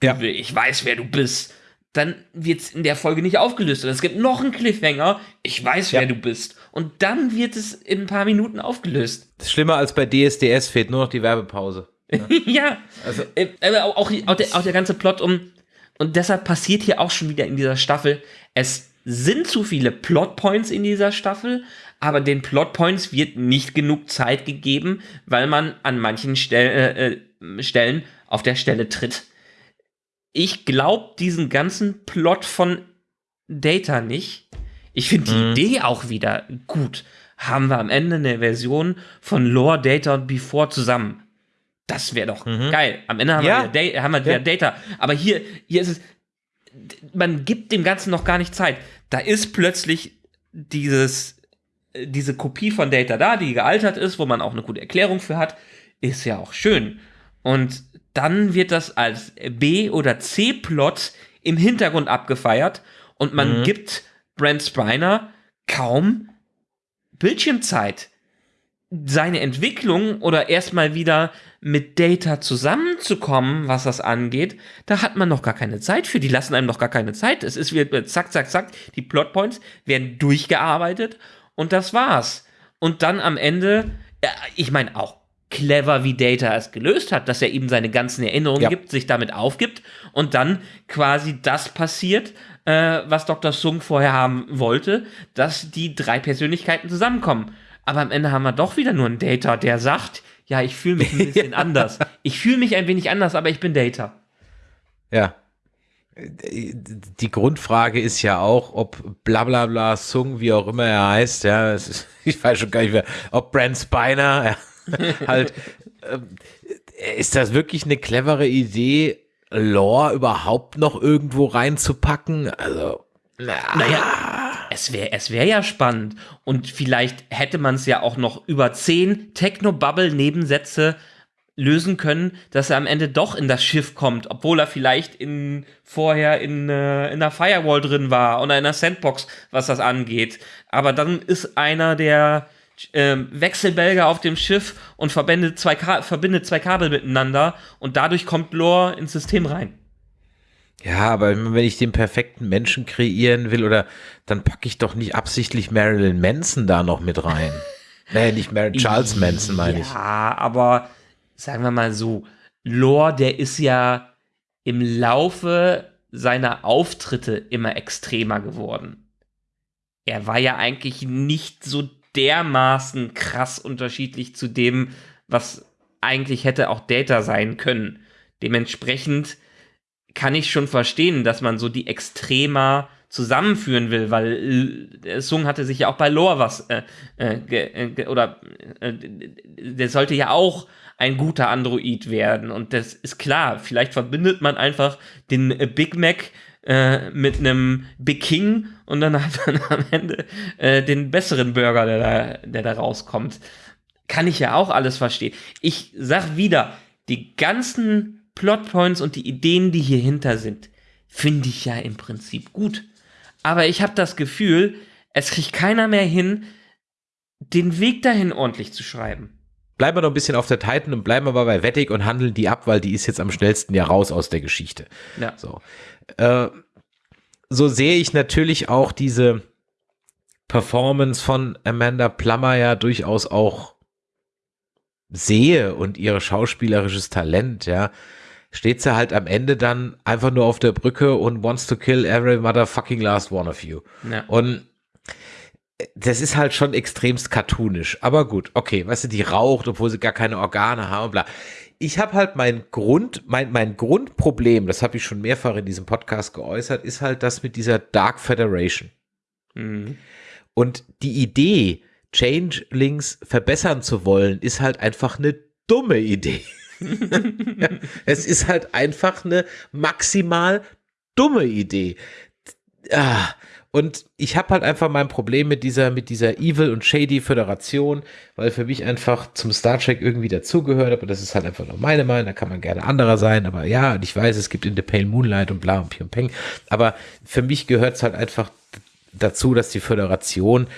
Ja. Ich weiß, wer du bist. Dann wird es in der Folge nicht aufgelöst. Und es gibt noch einen Cliffhanger. Ich weiß, wer Ja. du bist. Und dann wird es in ein paar Minuten aufgelöst. Das ist schlimmer als bei DSDS fehlt nur noch die Werbepause. ja. Also, Äh, Aber auch, auch, der, auch der ganze Plot um. Und deshalb passiert hier auch schon wieder in dieser Staffel. Es sind zu viele Plotpoints in dieser Staffel, aber den Plotpoints wird nicht genug Zeit gegeben, weil man an manchen Stell, äh, äh, Stellen auf der Stelle tritt. Ich glaube diesen ganzen Plot von Data nicht. Ich finde die Mhm. Idee auch wieder gut. Haben wir am Ende eine Version von Lore, Data und Before zusammen. Das wäre doch geil. Am Ende haben Mhm. Ja. wir, wieder, haben wir wieder Ja. Data. Aber hier, hier ist es, man gibt dem Ganzen noch gar nicht Zeit. Da ist plötzlich dieses, diese Kopie von Data da, die gealtert ist, wo man auch eine gute Erklärung für hat, ist ja auch schön. Und dann wird das als B- oder C-Plot im Hintergrund abgefeiert und man gibt Brent Spiner kaum Bildschirmzeit. Seine Entwicklung oder erstmal wieder mit Data zusammenzukommen, was das angeht, da hat man noch gar keine Zeit für. Die lassen einem noch gar keine Zeit. Es ist wieder zack, zack, zack. Die Plotpoints werden durchgearbeitet und das war's. Und dann am Ende, ich meine auch clever, wie Data es gelöst hat, dass er ihm seine ganzen Erinnerungen Ja. gibt, sich damit aufgibt und dann quasi das passiert, äh, was Dr. Sung vorher haben wollte, dass die drei Persönlichkeiten zusammenkommen. Aber am Ende haben wir doch wieder nur einen Data, der sagt, ja, ich fühle mich ein bisschen anders. Ich fühle mich ein wenig anders, aber ich bin Data. Ja. Die Grundfrage ist ja auch, ob bla bla Sung, wie auch immer er heißt, ja, ist, ich weiß schon gar nicht mehr, ob Brent Spiner, ja, halt, ähm, ist das wirklich eine clevere Idee, Lore überhaupt noch irgendwo reinzupacken? Also, na. naja, es wäre es wär ja spannend. Und vielleicht hätte man es ja auch noch über zehn Techno-Bubble-Nebensätze lösen können, dass er am Ende doch in das Schiff kommt, obwohl er vielleicht in, vorher in, äh, in der Firewall drin war oder in der Sandbox, was das angeht. Aber dann ist einer der äh, Wechselbälger auf dem Schiff und verbindet zwei, verbindet zwei Kabel miteinander und dadurch kommt Lore ins System rein. Ja, aber wenn ich den perfekten Menschen kreieren will, oder dann packe ich doch nicht absichtlich Marilyn Manson da noch mit rein. nee, nicht Marilyn Charles Manson, meine ich. Ja, aber sagen wir mal so, Lore, der ist ja im Laufe seiner Auftritte immer extremer geworden. Er war ja eigentlich nicht so dermaßen krass unterschiedlich zu dem, was eigentlich hätte auch Data sein können. Dementsprechend kann ich schon verstehen, dass man so die Extremer zusammenführen will, weil äh, Sung hatte sich ja auch bei Lore was äh, äh, äh oder äh, der sollte ja auch ein guter Android werden und das ist klar. Vielleicht verbindet man einfach den äh, Big Mac äh, mit einem Big King und dann hat man am Ende den besseren Burger, der da, der da rauskommt. Kann ich ja auch alles verstehen. Ich sag wieder, die ganzen Plotpoints und die Ideen, die hier hinter sind, finde ich ja im Prinzip gut. Aber ich habe das Gefühl, es kriegt keiner mehr hin, den Weg dahin ordentlich zu schreiben. Bleiben wir noch ein bisschen auf der Titan und bleiben aber bei Wettig und handeln die ab, weil die ist jetzt am schnellsten ja raus aus der Geschichte. Ja. So, äh, so sehe ich natürlich auch diese Performance von Amanda Plummer ja durchaus auch sehe und ihr schauspielerisches Talent, ja steht sie halt am Ende dann einfach nur auf der Brücke und wants to kill every motherfucking last one of you. Ja. Und das ist halt schon extremst cartoonisch. Aber gut, okay, weißt du, die raucht, obwohl sie gar keine Organe haben, bla. Ich habe halt mein Grund, mein, mein Grundproblem, das habe ich schon mehrfach in diesem Podcast geäußert, ist halt das mit dieser Dark Federation. Mhm. Und die Idee, Changelings verbessern zu wollen, ist halt einfach eine dumme Idee. ja, es ist halt einfach eine maximal dumme Idee. Ah, und ich habe halt einfach mein Problem mit dieser, mit dieser Evil und Shady Föderation, weil für mich einfach zum Star Trek irgendwie dazugehört, aber das ist halt einfach nur meine Meinung, da kann man gerne anderer sein, aber ja, und ich weiß, es gibt in The Pale Moonlight und bla und Pium Peng, aber für mich gehört es halt einfach dazu, dass die Föderation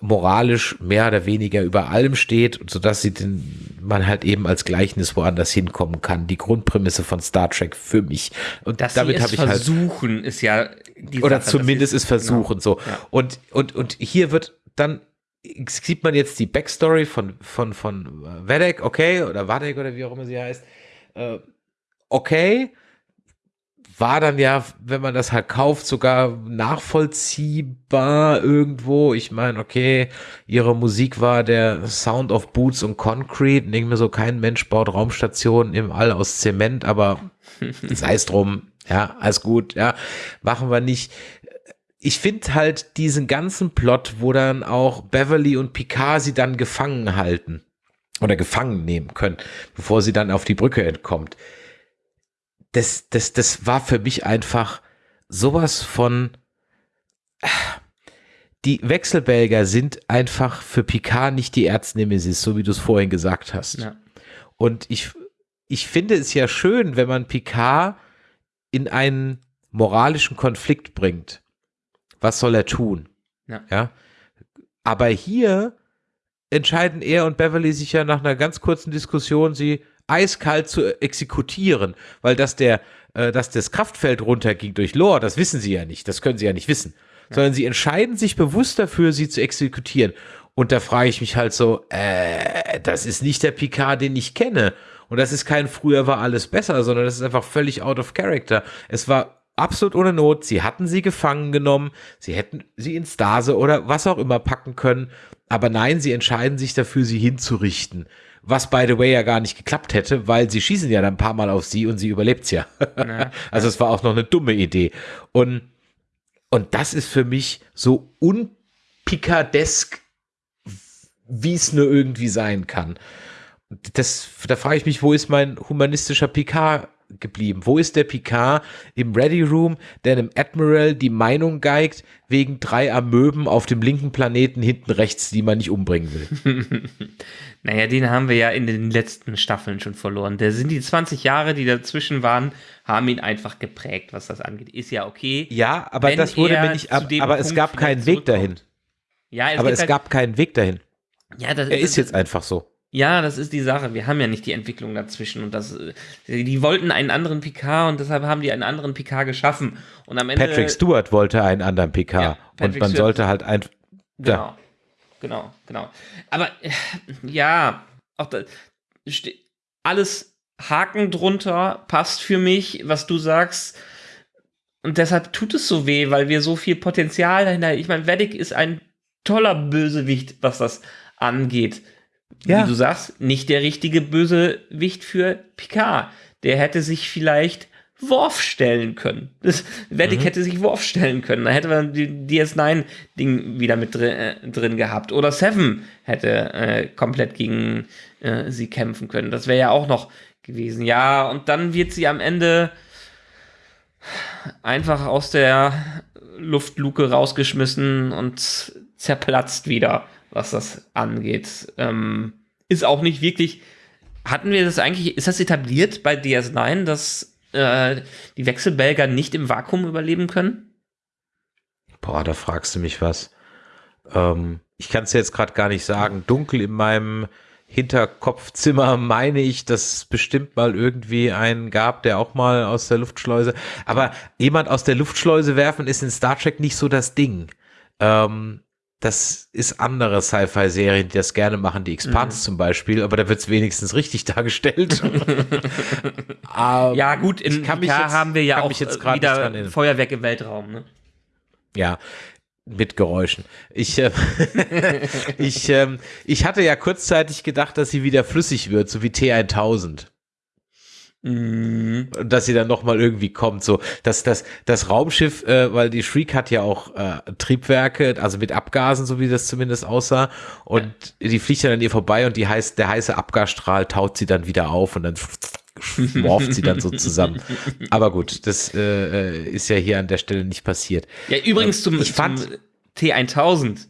moralisch mehr oder weniger über allem steht, sodass sie den, man halt eben als Gleichnis woanders hinkommen kann. Die Grundprämisse von Star Trek für mich. Und dass damit habe ich halt versuchen ist ja die oder Sache, zumindest ist, es versuchen genau. so. Ja. Und und und hier wird dann sieht man jetzt die Backstory von von von Vedek, okay oder Vadek oder wie auch immer sie heißt. Äh, okay, war dann ja, wenn man das halt kauft, sogar nachvollziehbar irgendwo. Ich meine, okay, ihre Musik war der Sound of Boots und Concrete. Denke mir so, kein Mensch baut Raumstationen im All aus Zement, aber sei es drum. Ja, alles gut, ja, machen wir nicht. Ich finde halt diesen ganzen Plot, wo dann auch Beverly und Picard sie dann gefangen halten oder gefangen nehmen können, bevor sie dann auf die Brücke entkommt das, das, das war für mich einfach sowas von. Die Wechselbelger sind einfach für Picard nicht die Erznemesis, so wie du es vorhin gesagt hast. Ja. Und ich, ich finde es ja schön, wenn man Picard in einen moralischen Konflikt bringt. Was soll er tun? Ja. ja? Aber hier entscheiden er und Beverly sich ja nach einer ganz kurzen Diskussion, sie eiskalt zu exekutieren, weil dass der, äh, dass das Kraftfeld runterging durch Lore, das wissen sie ja nicht, das können sie ja nicht wissen, ja. sondern sie entscheiden sich bewusst dafür, sie zu exekutieren. Und da frage ich mich halt so, äh, das ist nicht der Picard, den ich kenne. Und das ist kein früher war alles besser, sondern das ist einfach völlig out of character. Es war absolut ohne Not. Sie hatten sie gefangen genommen. Sie hätten sie in Stase oder was auch immer packen können. Aber nein, sie entscheiden sich dafür, sie hinzurichten was by the way ja gar nicht geklappt hätte, weil sie schießen ja dann ein paar Mal auf sie und sie überlebt's ja. Na, also es war auch noch eine dumme Idee. Und, und das ist für mich so unpicadesk, wie es nur irgendwie sein kann. Das, da frage ich mich, wo ist mein humanistischer Picard geblieben? Wo ist der Picard im Ready Room, der einem Admiral die Meinung geigt, wegen drei Amöben auf dem linken Planeten hinten rechts, die man nicht umbringen will? Naja, den haben wir ja in den letzten Staffeln schon verloren. Da sind die 20 Jahre, die dazwischen waren, haben ihn einfach geprägt, was das angeht. Ist ja okay. Ja, aber das wurde mir nicht, ab, aber es Punkt gab keinen Weg dahin. Ja, es Aber es halt, gab keinen Weg dahin. ja, das, Er das, ist jetzt einfach so. Ja, das ist die Sache. Wir haben ja nicht die Entwicklung dazwischen und das, äh, die wollten einen anderen Picard und deshalb haben die einen anderen Picard geschaffen. Und am Ende. Patrick Stewart wollte einen anderen PK Ja, und man Stewart- sollte halt ein Genau. Ja. Genau, genau. Aber äh, ja, auch da, ste- alles Haken drunter passt für mich, was du sagst. Und deshalb tut es so weh, weil wir so viel Potenzial dahinter. Ich meine, Vedic ist ein toller Bösewicht, was das angeht. Ja. Wie du sagst, nicht der richtige Bösewicht für Picard. Der hätte sich vielleicht Worf stellen können. Das, Vedic Mhm. hätte sich Worf stellen können. Da hätte man die DS9-Ding wieder mit drin, äh, drin gehabt. Oder Seven hätte äh, komplett gegen äh, sie kämpfen können. Das wäre ja auch noch gewesen. Ja, und dann wird sie am Ende einfach aus der Luftluke rausgeschmissen und zerplatzt wieder, was das angeht. Ähm, ist auch nicht wirklich. Hatten wir das eigentlich, ist das etabliert bei DS9, dass äh, die Wechselbelger nicht im Vakuum überleben können? Boah, da fragst du mich was. Ähm, ich kann es jetzt gerade gar nicht sagen. Dunkel in meinem Hinterkopfzimmer meine ich, dass es bestimmt mal irgendwie einen gab, der auch mal aus der Luftschleuse. Aber jemand aus der Luftschleuse werfen ist in Star Trek nicht so das Ding. Ähm, das ist andere Sci-Fi-Serien, die das gerne machen, die Expanse zum Beispiel, aber da wird es wenigstens richtig dargestellt. Ja, gut, in kann mich jetzt- haben wir ja auch äh, wieder. Feuerwerk im Weltraum. Ne? Ja, mit Geräuschen. Ich, äh, ich, ähm, ich hatte ja kurzzeitig gedacht, dass sie wieder flüssig wird, so wie T1000. Mhm. Und dass sie dann nochmal irgendwie kommt. So, dass das, das Raumschiff, äh, weil die Shriek hat ja auch äh, Triebwerke, also mit Abgasen, so wie das zumindest aussah. Und die fliegt dann an ihr vorbei und die heißt, der heiße Abgasstrahl taut sie dann wieder auf und dann morpht sie dann so zusammen. Aber gut, das äh, äh, ist ja hier an der Stelle nicht passiert. Ja, übrigens zum, Ich fand- zum T1000.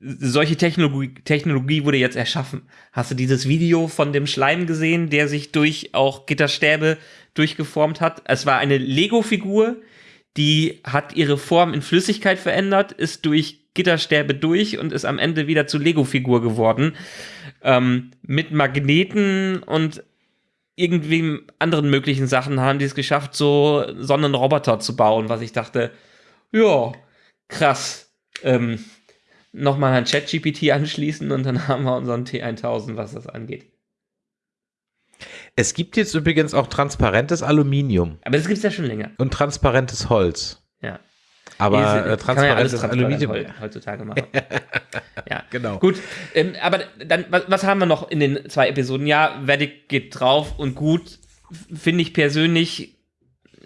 Solche Technologie, Technologie wurde jetzt erschaffen. Hast du dieses Video von dem Schleim gesehen, der sich durch auch Gitterstäbe durchgeformt hat? Es war eine Lego-Figur, die hat ihre Form in Flüssigkeit verändert, ist durch Gitterstäbe durch und ist am Ende wieder zu Lego-Figur geworden. Ähm, mit Magneten und irgendwie anderen möglichen Sachen haben die es geschafft, so Sonnenroboter zu bauen, was ich dachte, ja, krass. Ähm, Nochmal an ChatGPT anschließen und dann haben wir unseren T1000, was das angeht. Es gibt jetzt übrigens auch transparentes Aluminium Aber das gibt es ja schon länger. und transparentes Holz. Ja. Aber äh, ja transparentes transparent Aluminium. heu- heutzutage machen. ja, Genau. Gut, ähm, aber dann, was, was haben wir noch in den zwei Episoden? Ja, Vedic geht drauf und gut, finde ich persönlich,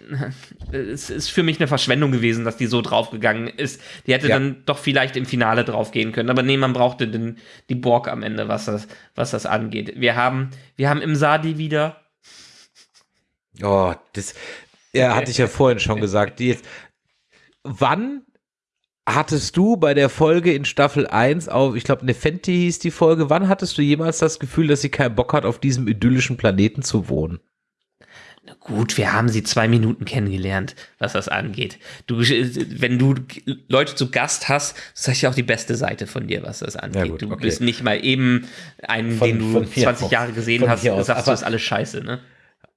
es ist für mich eine Verschwendung gewesen, dass die so draufgegangen ist. Die hätte Ja. dann doch vielleicht im Finale draufgehen können. Aber nee, man brauchte den, die Borg am Ende, was das, was das angeht. Wir haben, wir haben im Sadi wieder. Oh, das ja, hatte ich ja vorhin schon gesagt. Jetzt, wann hattest du bei der Folge in Staffel 1 auf, ich glaube, Nefenti hieß die Folge, wann hattest du jemals das Gefühl, dass sie keinen Bock hat, auf diesem idyllischen Planeten zu wohnen? Na Gut, wir haben sie zwei Minuten kennengelernt, was das angeht. Du, wenn du Leute zu Gast hast, ist das ja auch die beste Seite von dir, was das angeht. Ja gut, du okay. bist nicht mal eben einen, Von- den du von mir 20 aus. Jahre gesehen hast, aus. sagst du, ist alles scheiße, ne?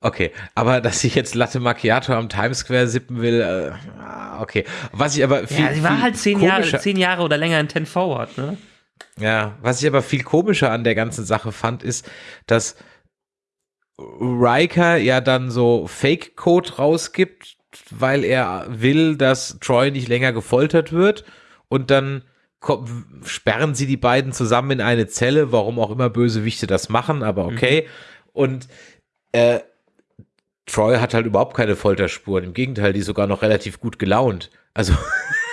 Okay, aber dass ich jetzt Latte Macchiato am Times Square sippen will, äh, ah, okay. Was ich aber viel, Ja, sie war halt zehn Jahre, zehn Jahre oder länger in Ten Forward, ne? Ja, was ich aber viel komischer an der ganzen Sache fand, ist, dass Riker ja dann so Fake-Code rausgibt, weil er will, dass Troy nicht länger gefoltert wird und dann sperren sie die beiden zusammen in eine Zelle, warum auch immer Bösewichte das machen, aber okay. Mhm. Und äh, Troy hat halt überhaupt keine Folterspuren. Im Gegenteil, die ist sogar noch relativ gut gelaunt. Also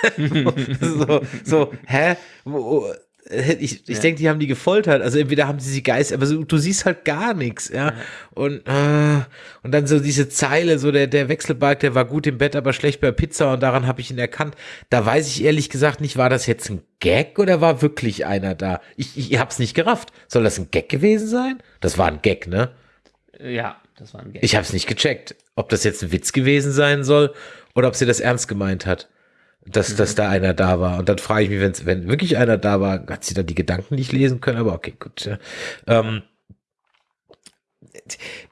so, so, hä? Wo, ich, ich ja. denke, die haben die gefoltert. Also entweder haben sie sie geist, aber so, du siehst halt gar nichts, ja. ja. Und, äh, und dann so diese Zeile, so der, der Wechselbalg, der war gut im Bett, aber schlecht bei Pizza und daran habe ich ihn erkannt. Da weiß ich ehrlich gesagt nicht, war das jetzt ein Gag oder war wirklich einer da? Ich, ich hab's nicht gerafft. Soll das ein Gag gewesen sein? Das war ein Gag, ne? Ja, das war ein Gag. Ich hab's nicht gecheckt, ob das jetzt ein Witz gewesen sein soll oder ob sie das ernst gemeint hat dass, mhm. dass da einer da war. Und dann frage ich mich, wenn's, wenn wirklich einer da war, hat sie dann die Gedanken nicht lesen können, aber okay, gut. Ja. Ähm,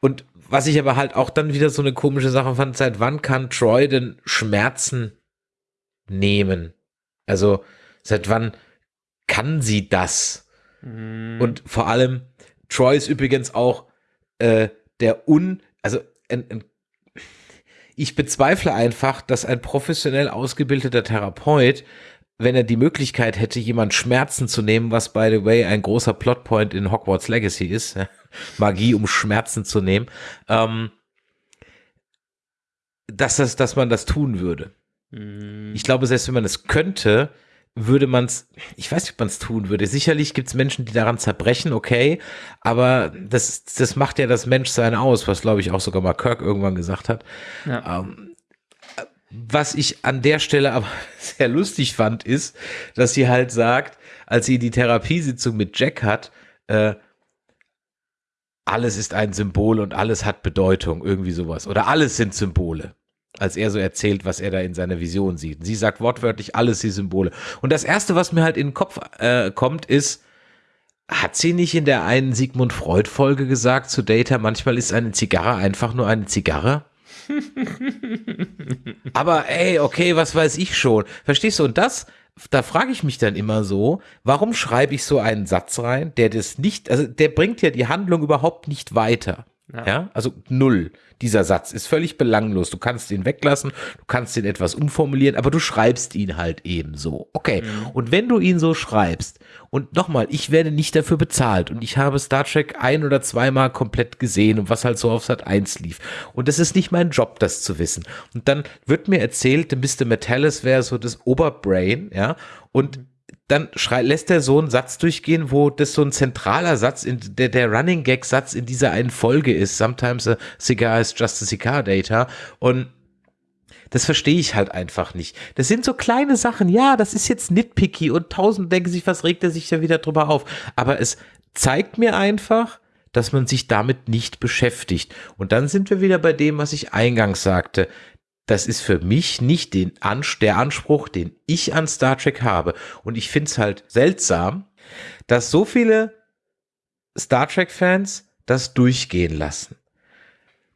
und was ich aber halt auch dann wieder so eine komische Sache fand, seit wann kann Troy denn Schmerzen nehmen? Also, seit wann kann sie das? Mhm. Und vor allem, Troy ist übrigens auch äh, der un, also ein, ein ich bezweifle einfach, dass ein professionell ausgebildeter Therapeut, wenn er die Möglichkeit hätte, jemand Schmerzen zu nehmen, was by the way ein großer Plotpoint in Hogwarts Legacy ist, Magie, um Schmerzen zu nehmen, ähm, dass, das, dass man das tun würde. Mhm. Ich glaube, selbst wenn man es könnte, würde man es, ich weiß nicht, ob man es tun würde. Sicherlich gibt es Menschen, die daran zerbrechen, okay, aber das, das macht ja das Menschsein aus, was glaube ich auch sogar mal Kirk irgendwann gesagt hat. Ja. Ähm, was ich an der Stelle aber sehr lustig fand, ist, dass sie halt sagt, als sie die Therapiesitzung mit Jack hat, äh, alles ist ein Symbol und alles hat Bedeutung, irgendwie sowas. Oder alles sind Symbole als er so erzählt, was er da in seiner Vision sieht. Sie sagt wortwörtlich alles die Symbole. Und das erste, was mir halt in den Kopf äh, kommt, ist, hat sie nicht in der einen Sigmund Freud Folge gesagt zu Data, manchmal ist eine Zigarre einfach nur eine Zigarre? Aber ey, okay, was weiß ich schon. Verstehst du? Und das, da frage ich mich dann immer so, warum schreibe ich so einen Satz rein, der das nicht, also der bringt ja die Handlung überhaupt nicht weiter. Ja. ja. also null. Dieser Satz ist völlig belanglos. Du kannst ihn weglassen, du kannst ihn etwas umformulieren, aber du schreibst ihn halt eben so. Okay. Mhm. Und wenn du ihn so schreibst, und nochmal, ich werde nicht dafür bezahlt und ich habe Star Trek ein oder zweimal komplett gesehen und was halt so auf Sat 1 lief. Und es ist nicht mein Job, das zu wissen. Und dann wird mir erzählt, Mr. Metallis wäre so das Oberbrain, ja. Und mhm dann schrei, lässt er so einen Satz durchgehen, wo das so ein zentraler Satz, in, der, der Running Gag Satz in dieser einen Folge ist. Sometimes a cigar is just a cigar data. Und das verstehe ich halt einfach nicht. Das sind so kleine Sachen. Ja, das ist jetzt nitpicky und tausend denken sich, was regt er sich da wieder drüber auf. Aber es zeigt mir einfach, dass man sich damit nicht beschäftigt. Und dann sind wir wieder bei dem, was ich eingangs sagte das ist für mich nicht den Ans der Anspruch, den ich an Star Trek habe. Und ich finde es halt seltsam, dass so viele Star Trek-Fans das durchgehen lassen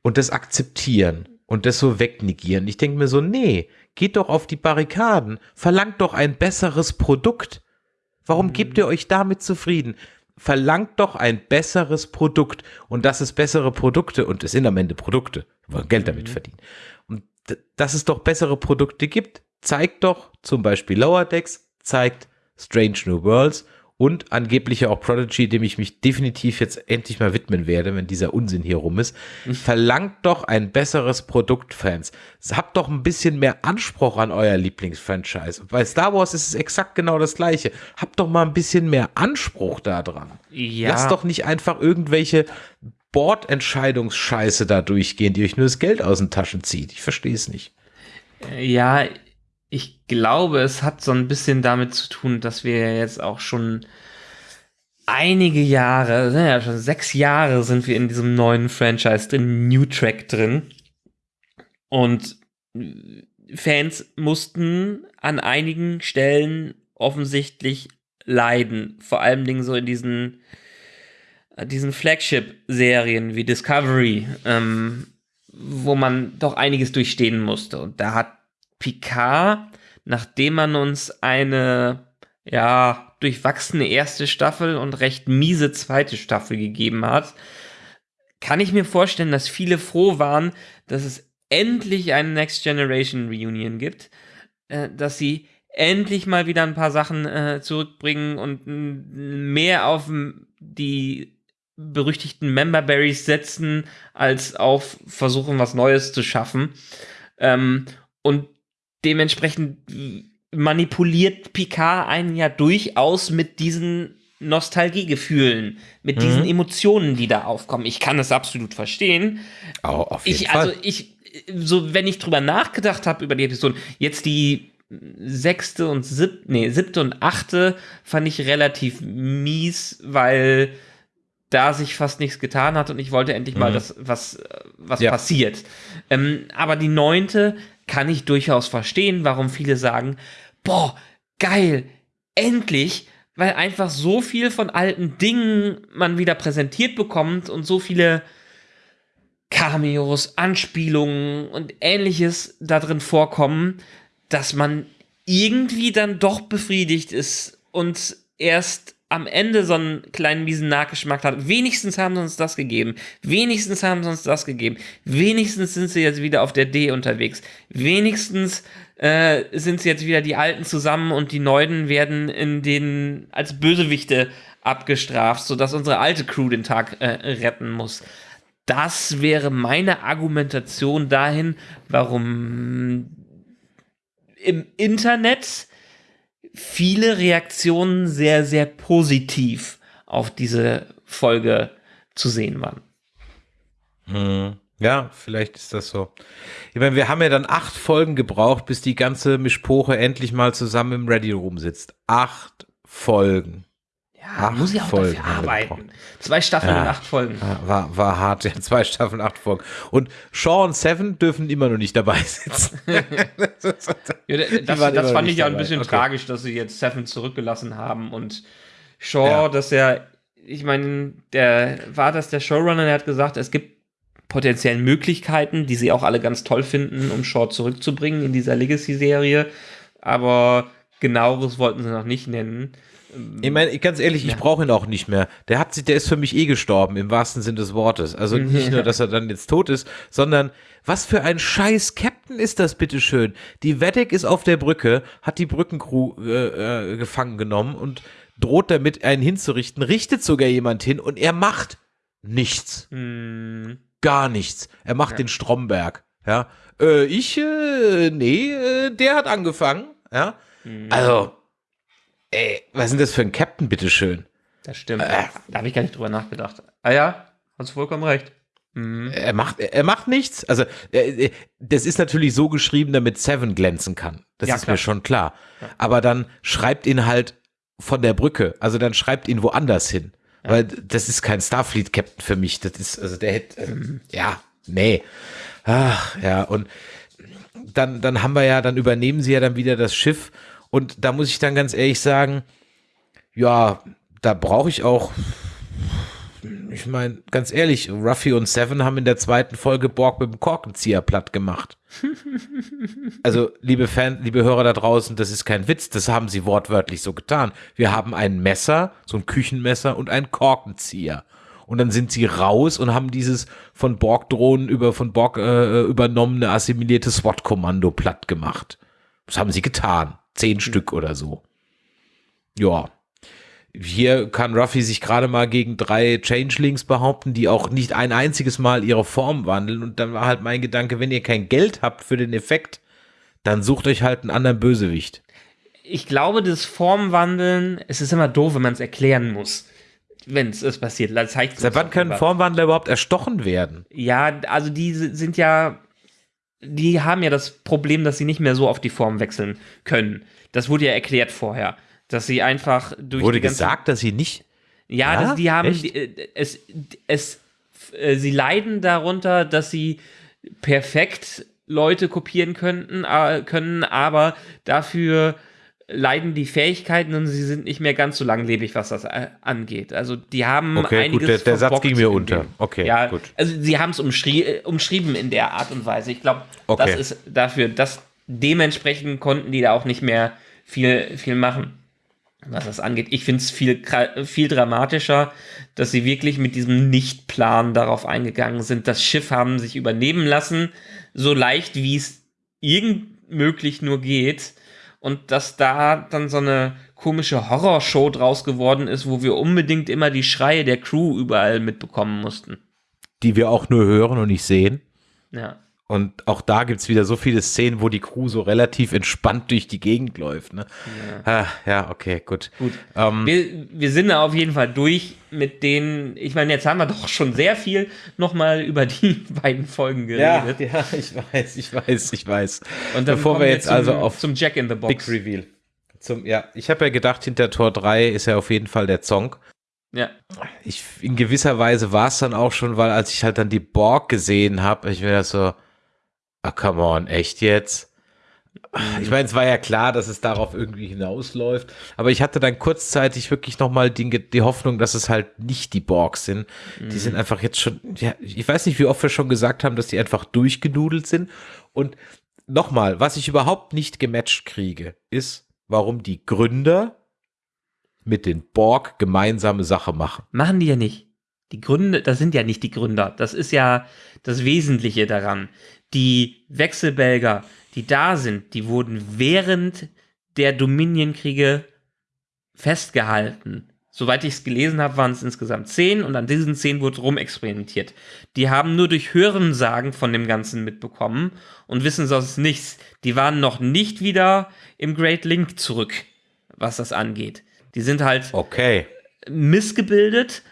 und das akzeptieren und das so wegnegieren. Ich denke mir so, nee, geht doch auf die Barrikaden, verlangt doch ein besseres Produkt. Warum mhm. gebt ihr euch damit zufrieden? Verlangt doch ein besseres Produkt und das ist bessere Produkte und es sind am Ende Produkte, wollen Geld damit mhm. verdienen dass es doch bessere Produkte gibt, zeigt doch zum Beispiel Lower Decks, zeigt Strange New Worlds und angeblich auch Prodigy, dem ich mich definitiv jetzt endlich mal widmen werde, wenn dieser Unsinn hier rum ist. Mhm. Verlangt doch ein besseres Produkt, Fans. Habt doch ein bisschen mehr Anspruch an euer Lieblingsfranchise. Bei Star Wars ist es exakt genau das gleiche. Habt doch mal ein bisschen mehr Anspruch da dran. Ja. Lasst doch nicht einfach irgendwelche Bordentscheidungsscheiße da durchgehen, die euch nur das Geld aus den Taschen zieht. Ich verstehe es nicht. Ja, ich glaube, es hat so ein bisschen damit zu tun, dass wir jetzt auch schon einige Jahre, ja schon sechs Jahre sind wir in diesem neuen Franchise drin, New Track drin. Und Fans mussten an einigen Stellen offensichtlich leiden. Vor allen Dingen so in diesen äh, diesen Flagship-Serien wie Discovery, ähm, wo man doch einiges durchstehen musste. Und da hat Picard, nachdem man uns eine ja durchwachsene erste Staffel und recht miese zweite Staffel gegeben hat, kann ich mir vorstellen, dass viele froh waren, dass es endlich eine Next Generation Reunion gibt, äh, dass sie endlich mal wieder ein paar Sachen äh, zurückbringen und mehr auf die berüchtigten Member Berries setzen, als auf versuchen, was Neues zu schaffen. Ähm, und dementsprechend manipuliert Picard einen ja durchaus mit diesen Nostalgiegefühlen, mit diesen Emotionen, die da aufkommen. Ich kann es absolut verstehen. Oh, auf jeden Ich, Fall. also ich, so wenn ich drüber nachgedacht habe über die Episoden, jetzt die sechste und siebte, nee, siebte und achte fand ich relativ mies, weil da sich fast nichts getan hat und ich wollte endlich mal, dass was, äh, was Ja. passiert. Ähm, aber die neunte kann ich durchaus verstehen, warum viele sagen, boah, geil, endlich, weil einfach so viel von alten Dingen man wieder präsentiert bekommt und so viele Cameos, Anspielungen und ähnliches da drin vorkommen, dass man irgendwie dann doch befriedigt ist und erst am Ende so einen kleinen miesen Nachgeschmack hat. Wenigstens haben sie uns das gegeben. Wenigstens haben sie uns das gegeben. Wenigstens sind sie jetzt wieder auf der D unterwegs. Wenigstens äh, sind sie jetzt wieder die Alten zusammen und die Neuen werden in den als Bösewichte abgestraft, sodass unsere alte Crew den Tag äh, retten muss. Das wäre meine Argumentation dahin, warum im Internet viele Reaktionen sehr, sehr positiv auf diese Folge zu sehen waren. Ja, vielleicht ist das so. Ich meine, wir haben ja dann acht Folgen gebraucht, bis die ganze Mischpoche endlich mal zusammen im Ready Room sitzt. Acht Folgen. Ja, Acht muss ja auch Folgen dafür arbeiten. Zwei Staffeln Ja. und acht Folgen. Ja, War, war hart, ja, zwei Staffeln, acht Folgen. Und Shaw und Seven dürfen immer noch nicht dabei sitzen. Ja, das waren das immer fand ich ja ein bisschen Okay. tragisch, dass sie jetzt Seven zurückgelassen haben und Shaw, Ja. dass er, ich meine, der war das der Showrunner, der hat gesagt, es gibt potenziell Möglichkeiten, die sie auch alle ganz toll finden, um Shaw zurückzubringen in dieser Legacy-Serie, aber genaueres wollten sie noch nicht nennen. Ich meine, ganz ehrlich, ich brauche ihn auch nicht mehr. Der hat sich, der ist für mich eh gestorben, im wahrsten Sinne des Wortes. Also nicht nur, dass er dann jetzt tot ist, sondern was für ein scheiß Captain ist das, bitteschön. Die Weddick ist auf der Brücke, hat die Brückencrew äh, äh, gefangen genommen und droht damit, einen hinzurichten, richtet sogar jemand hin und er macht nichts. Hm, Gar nichts. Er macht den Stromberg. Ja. Äh, ich, äh, nee, äh, der hat angefangen. Ja. Also, ey, was ist denn das für ein Captain, bitteschön? das stimmt. Äh. Da habe ich gar nicht drüber nachgedacht. Ah ja, hast du vollkommen recht. Mhm. Er macht, er macht nichts. Also, äh, das ist natürlich so geschrieben, damit Seven glänzen kann. Das Ja, ist klar. mir schon klar. Aber dann schreibt ihn halt von der Brücke. Also dann schreibt ihn woanders hin. Weil das ist kein Starfleet-Captain für mich. Das ist, also der hätte, äh, ja, nee. Ach, ja, und dann, dann haben wir ja, dann übernehmen sie ja dann wieder das Schiff. Und da muss ich dann ganz ehrlich sagen, ja, da brauche ich auch ich meine, ganz ehrlich, Ruffy und Seven haben in der zweiten Folge Borg mit dem Korkenzieher platt gemacht. Also, liebe Fan, liebe Hörer da draußen, das ist kein Witz, das haben sie wortwörtlich so getan. Wir haben ein Messer, so ein Küchenmesser und einen Korkenzieher. Und dann sind sie raus und haben dieses von Borg-Drohnen über von Borg äh, übernommene assimilierte SWAT-Kommando platt gemacht. Das haben sie getan. Zehn Stück oder so. Ja. Hier kann Ruffy sich gerade mal gegen drei Changelings behaupten, die auch nicht ein einziges Mal ihre Form wandeln. Und dann war halt mein Gedanke, wenn ihr kein Geld habt für den Effekt, dann sucht euch halt einen anderen Bösewicht. Ich glaube, das Formwandeln, es ist immer doof, wenn man es erklären muss. Wenn es passiert. Zeigt Seit wann können Formwandler überhaupt erstochen werden? Ja, also die sind ja, die haben ja das Problem, dass sie nicht mehr so auf die Form wechseln können. Das wurde ja erklärt vorher, dass sie einfach durch Wurde die ganze, gesagt, dass sie nicht. Ja, Ja? das, die haben die, äh, es, es, äh, sie leiden darunter, dass sie perfekt Leute kopieren könnten, äh, können, aber dafür leiden die Fähigkeiten und sie sind nicht mehr ganz so langlebig, was das äh, angeht. Also die haben Okay, gut, einiges der- der Satz ging mir unter. Okay, ja, gut. Also sie haben es äh, umschrieben in der Art und Weise. Ich glaube, Okay. das ist dafür, dass dementsprechend konnten die da auch nicht mehr viel, viel machen was das angeht. Ich finde es viel, viel dramatischer, dass sie wirklich mit diesem Nichtplan darauf eingegangen sind. Das Schiff haben sich übernehmen lassen, so leicht wie es irgend möglich nur geht. Und dass da dann so eine komische Horrorshow draus geworden ist, wo wir unbedingt immer die Schreie der Crew überall mitbekommen mussten. Die wir auch nur hören und nicht sehen. Ja. Und auch da gibt es wieder so viele Szenen, wo die Crew so relativ entspannt durch die Gegend läuft. Ne? Ja. Ah, ja, okay, gut. Gut. Ähm, wir, wir sind da auf jeden Fall durch mit denen, ich meine, jetzt haben wir doch schon sehr viel nochmal über die beiden Folgen geredet. Ja, ja, ich weiß, ich weiß, ich weiß. Und dann bevor wir jetzt zum, also auf zum Jack in the Box. Big Reveal. Zum, ja, ich habe ja gedacht, hinter Tor 3 ist ja auf jeden Fall der Zong. Ja. Ich, in gewisser Weise war es dann auch schon, weil als ich halt dann die Borg gesehen habe, ich mir das so, Ah, come on, echt jetzt? Ich meine, es war ja klar, dass es darauf irgendwie hinausläuft, aber ich hatte dann kurzzeitig wirklich nochmal die, die Hoffnung, dass es halt nicht die Borgs sind. Mhm. Die sind einfach jetzt schon, ja, ich weiß nicht, wie oft wir schon gesagt haben, dass die einfach durchgenudelt sind. Und nochmal, was ich überhaupt nicht gematcht kriege, ist, warum die Gründer mit den Borg gemeinsame Sache machen. Machen die ja nicht. Die Gründer, das sind ja nicht die Gründer. Das ist ja das Wesentliche daran die Wechselbelger, die da sind, die wurden während der Dominionkriege festgehalten. Soweit ich es gelesen habe, waren es insgesamt zehn und an diesen zehn wurde rumexperimentiert. Die haben nur durch Hörensagen von dem Ganzen mitbekommen und wissen sonst nichts. Die waren noch nicht wieder im Great Link zurück, was das angeht. Die sind halt okay. missgebildet,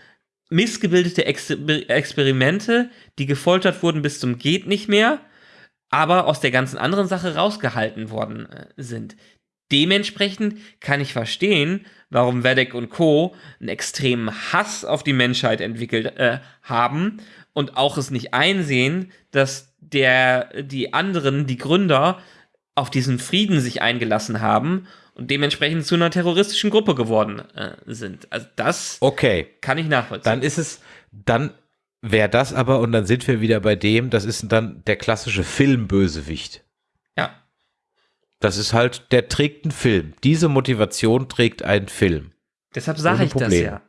missgebildete Ex Experimente, die gefoltert wurden bis zum geht nicht mehr aber aus der ganzen anderen Sache rausgehalten worden äh, sind. Dementsprechend kann ich verstehen, warum Vedek und Co. einen extremen Hass auf die Menschheit entwickelt äh, haben und auch es nicht einsehen, dass der, die anderen, die Gründer, auf diesen Frieden sich eingelassen haben und dementsprechend zu einer terroristischen Gruppe geworden äh, sind. Also das okay. kann ich nachvollziehen. Dann ist es, dann wäre das aber, und dann sind wir wieder bei dem, das ist dann der klassische Filmbösewicht. Ja. Das ist halt, der trägt einen Film. Diese Motivation trägt einen Film. Deshalb sage ich Problem. das ja.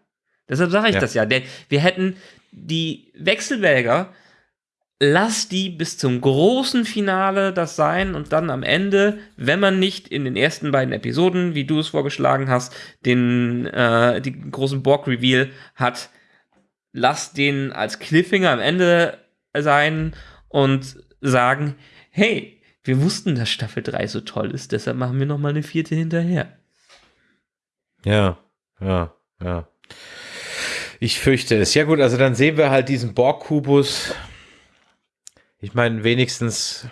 Deshalb sage ich ja. das ja. Der, wir hätten die Wechselwäger, lass die bis zum großen Finale das sein und dann am Ende, wenn man nicht in den ersten beiden Episoden, wie du es vorgeschlagen hast, den äh, die großen Borg-Reveal hat, lass den als Cliffhanger am Ende sein und sagen, hey, wir wussten, dass Staffel 3 so toll ist, deshalb machen wir noch mal eine vierte hinterher. Ja, ja, ja. Ich fürchte es. Ja gut, also dann sehen wir halt diesen Borg-Kubus. Ich meine, wenigstens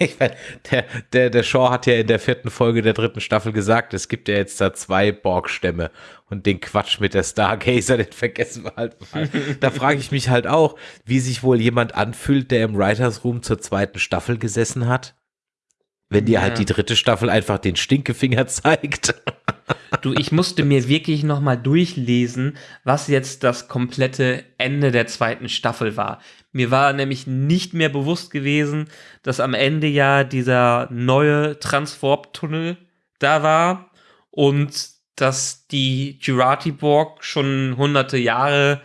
ich meine, der, der, der Shaw hat ja in der vierten Folge der dritten Staffel gesagt, es gibt ja jetzt da zwei Borg-Stämme und den Quatsch mit der Stargazer, den vergessen wir halt mal. da frage ich mich halt auch, wie sich wohl jemand anfühlt, der im Writers Room zur zweiten Staffel gesessen hat. Wenn dir halt ja. halt die dritte Staffel einfach den Stinkefinger zeigt. Du, ich musste mir wirklich nochmal durchlesen, was jetzt das komplette Ende der zweiten Staffel war. Mir war nämlich nicht mehr bewusst gewesen, dass am Ende ja dieser neue Transwarp-Tunnel da war und dass die Jurati-Borg schon hunderte Jahre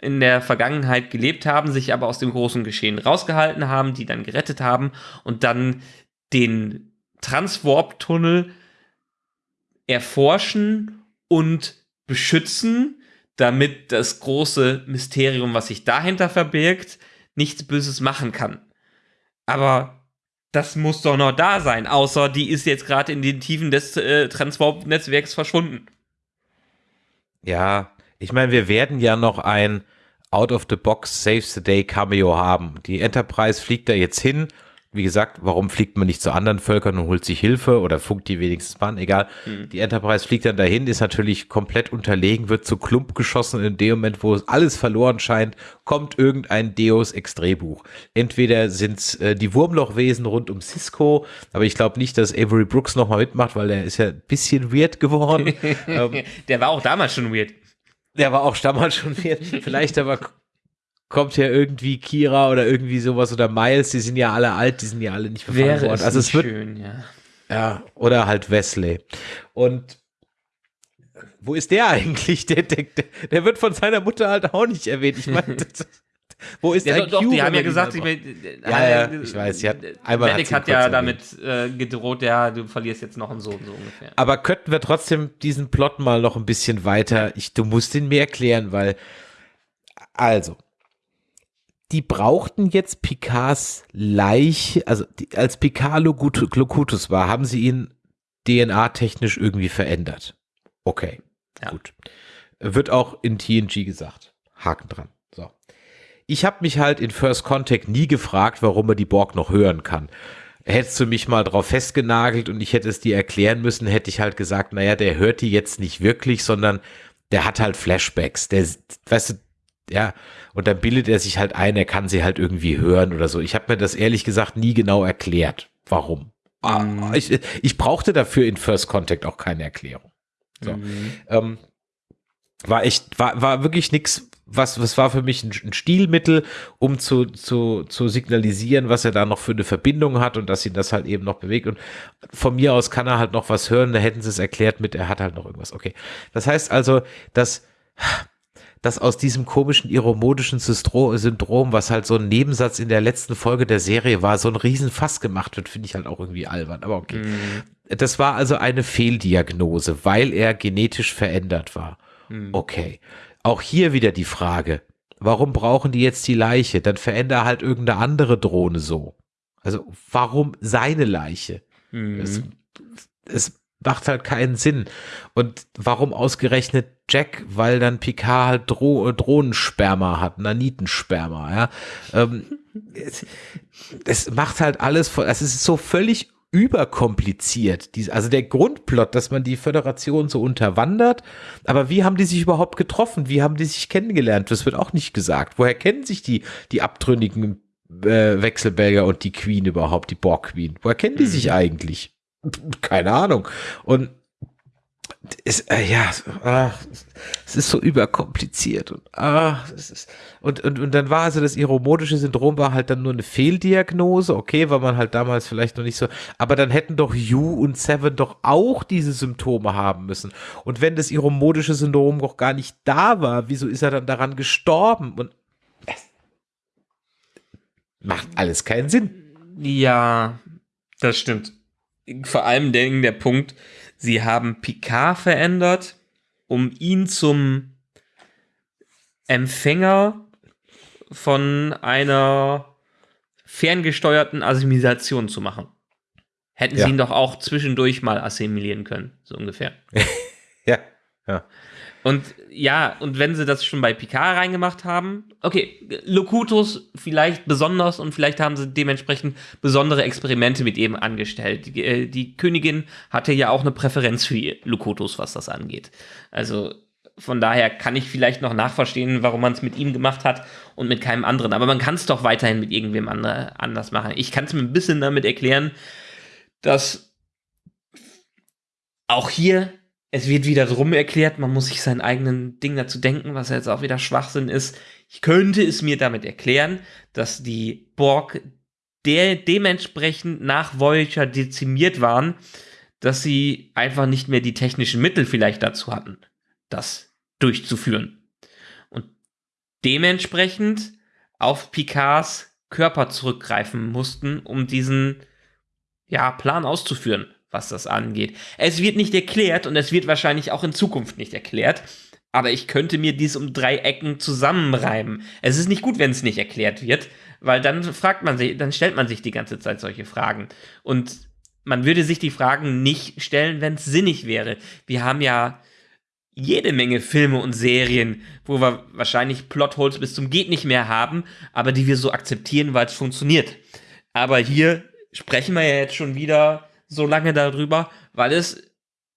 in der Vergangenheit gelebt haben, sich aber aus dem großen Geschehen rausgehalten haben, die dann gerettet haben und dann den Transwarp-Tunnel erforschen und beschützen, damit das große Mysterium, was sich dahinter verbirgt, nichts Böses machen kann. Aber das muss doch noch da sein, außer die ist jetzt gerade in den Tiefen des äh, Transwarp-Netzwerks verschwunden. Ja, ich meine, wir werden ja noch ein Out-of-the-Box Saves the Day Cameo haben. Die Enterprise fliegt da jetzt hin wie gesagt, warum fliegt man nicht zu anderen Völkern und holt sich Hilfe oder funkt die wenigstens mal an? Egal. Mhm. Die Enterprise fliegt dann dahin, ist natürlich komplett unterlegen, wird zu Klump geschossen. In dem Moment, wo es alles verloren scheint, kommt irgendein Deus Ex Drehbuch. Entweder sind es äh, die Wurmlochwesen rund um Cisco, aber ich glaube nicht, dass Avery Brooks nochmal mitmacht, weil der ist ja ein bisschen weird geworden. ähm, der war auch damals schon weird. Der war auch damals schon weird. Vielleicht aber kommt ja irgendwie Kira oder irgendwie sowas oder Miles, die sind ja alle alt, die sind ja alle nicht verfangen worden. Also es wird schön, ja. Ja, oder halt Wesley. Und wo ist der eigentlich? Der, der, der wird von seiner Mutter halt auch nicht erwähnt. Ich meine, Wo ist Ja, ein doch, doch, die haben ja gesagt, ich, braucht? Ja, ja, ich weiß, sie hat- einmal hat Medic hat ja erwähnt. damit äh, gedroht, ja, du verlierst jetzt noch einen Sohn, so ungefähr. Aber könnten wir trotzdem diesen Plot mal noch ein bisschen weiter, ich, du musst ihn mir erklären, weil, also, die brauchten jetzt Picards Leiche, also die, als Picard Locut- Locutus war, haben sie ihn DNA-technisch irgendwie verändert. Okay, Ja. gut. Wird auch in TNG gesagt. Haken dran. So. Ich habe mich halt in First Contact nie gefragt, warum er die Borg noch hören kann. Hättest du mich mal drauf festgenagelt und ich hätte es dir erklären müssen, hätte ich halt gesagt, naja, der hört die jetzt nicht wirklich, sondern der hat halt Flashbacks. Der, weißt du, ja, und dann bildet er sich halt ein, er kann sie halt irgendwie hören oder so. Ich habe mir das ehrlich gesagt nie genau erklärt, warum. Ah, Ich, ich brauchte dafür in First Contact auch keine Erklärung. So. Mhm. Ähm, war echt, war, war wirklich nix, was, was war für mich ein, ein Stilmittel, um zu, zu, zu signalisieren, was er da noch für eine Verbindung hat und dass ihn das halt eben noch bewegt. Und von mir aus kann er halt noch was hören, da hätten sie es erklärt mit, er hat halt noch irgendwas. Okay. Das heißt also, dass, dass aus diesem komischen iromodischen Syndrom, was halt so ein Nebensatz in der letzten Folge der Serie war, so ein Riesenfass gemacht wird, finde ich halt auch irgendwie albern. Aber okay. Das war also eine Fehldiagnose, weil er genetisch verändert war. Okay. Auch hier wieder die Frage, warum brauchen die jetzt die Leiche? Dann veränder halt irgendeine andere Drohne so. Also warum seine Leiche? Es, es macht halt keinen Sinn. Und warum ausgerechnet Jack? Weil dann Picard halt Dro Drohnensperma hat, Nanitensperma, ja. Ähm, es, es macht halt alles, voll- es ist so völlig überkompliziert. Dies- Also der Grundplot, dass man die Föderation so unterwandert, aber wie haben die sich überhaupt getroffen? Wie haben die sich kennengelernt? Das wird auch nicht gesagt. Woher kennen sich die, die abtrünnigen äh, Wechselbelger und die Queen überhaupt, die Borg Queen? Woher kennen die sich eigentlich? Keine Ahnung. Und es, äh, ja, ach, es ist so überkompliziert und, ah, es ist, und, und, und dann war also das iromodische Syndrom war halt dann nur eine Fehldiagnose, okay, weil man halt damals vielleicht noch nicht so, aber dann hätten doch You und Seven doch auch diese Symptome haben müssen. Und wenn das iromodische Syndrom doch gar nicht da war, wieso ist er dann daran gestorben? Und es macht alles keinen Sinn. Ja, das stimmt. Vor allem der, der Punkt, sie haben Picard verändert, um ihn zum Empfänger von einer ferngesteuerten Assimilation zu machen. Hätten Ja. sie ihn doch auch zwischendurch mal assimilieren können, so ungefähr. Ja, ja. Und ja, und wenn sie das schon bei Picard reingemacht haben, okay, Locutus vielleicht besonders und vielleicht haben sie dementsprechend besondere Experimente mit ihm angestellt. Die, äh, die Königin hatte ja auch eine Präferenz für Locutus, was das angeht. Also von daher kann ich vielleicht noch nachverstehen, warum man es mit ihm gemacht hat und mit keinem anderen. Aber man kann es doch weiterhin mit irgendwem andre, anders machen. Ich kann es mir ein bisschen damit erklären, dass auch hier, es wird wieder drum erklärt, man muss sich seinen eigenen Ding dazu denken, was jetzt auch wieder Schwachsinn ist. Ich könnte es mir damit erklären, dass die Borg der dementsprechend nach Voyager dezimiert waren, dass sie einfach nicht mehr die technischen Mittel vielleicht dazu hatten, das durchzuführen. Und dementsprechend auf Picards Körper zurückgreifen mussten, um diesen ja, Plan auszuführen, was das angeht. Es wird nicht erklärt und es wird wahrscheinlich auch in Zukunft nicht erklärt. Aber ich könnte mir dies um drei Ecken zusammenreimen. Es ist nicht gut, wenn es nicht erklärt wird, weil dann fragt man sich, dann stellt man sich die ganze Zeit solche Fragen. Und man würde sich die Fragen nicht stellen, wenn es sinnig wäre. Wir haben ja jede Menge Filme und Serien, wo wir wahrscheinlich Plotholes bis zum geht nicht mehr haben, aber die wir so akzeptieren, weil es funktioniert. Aber hier sprechen wir ja jetzt schon wieder so lange darüber, weil es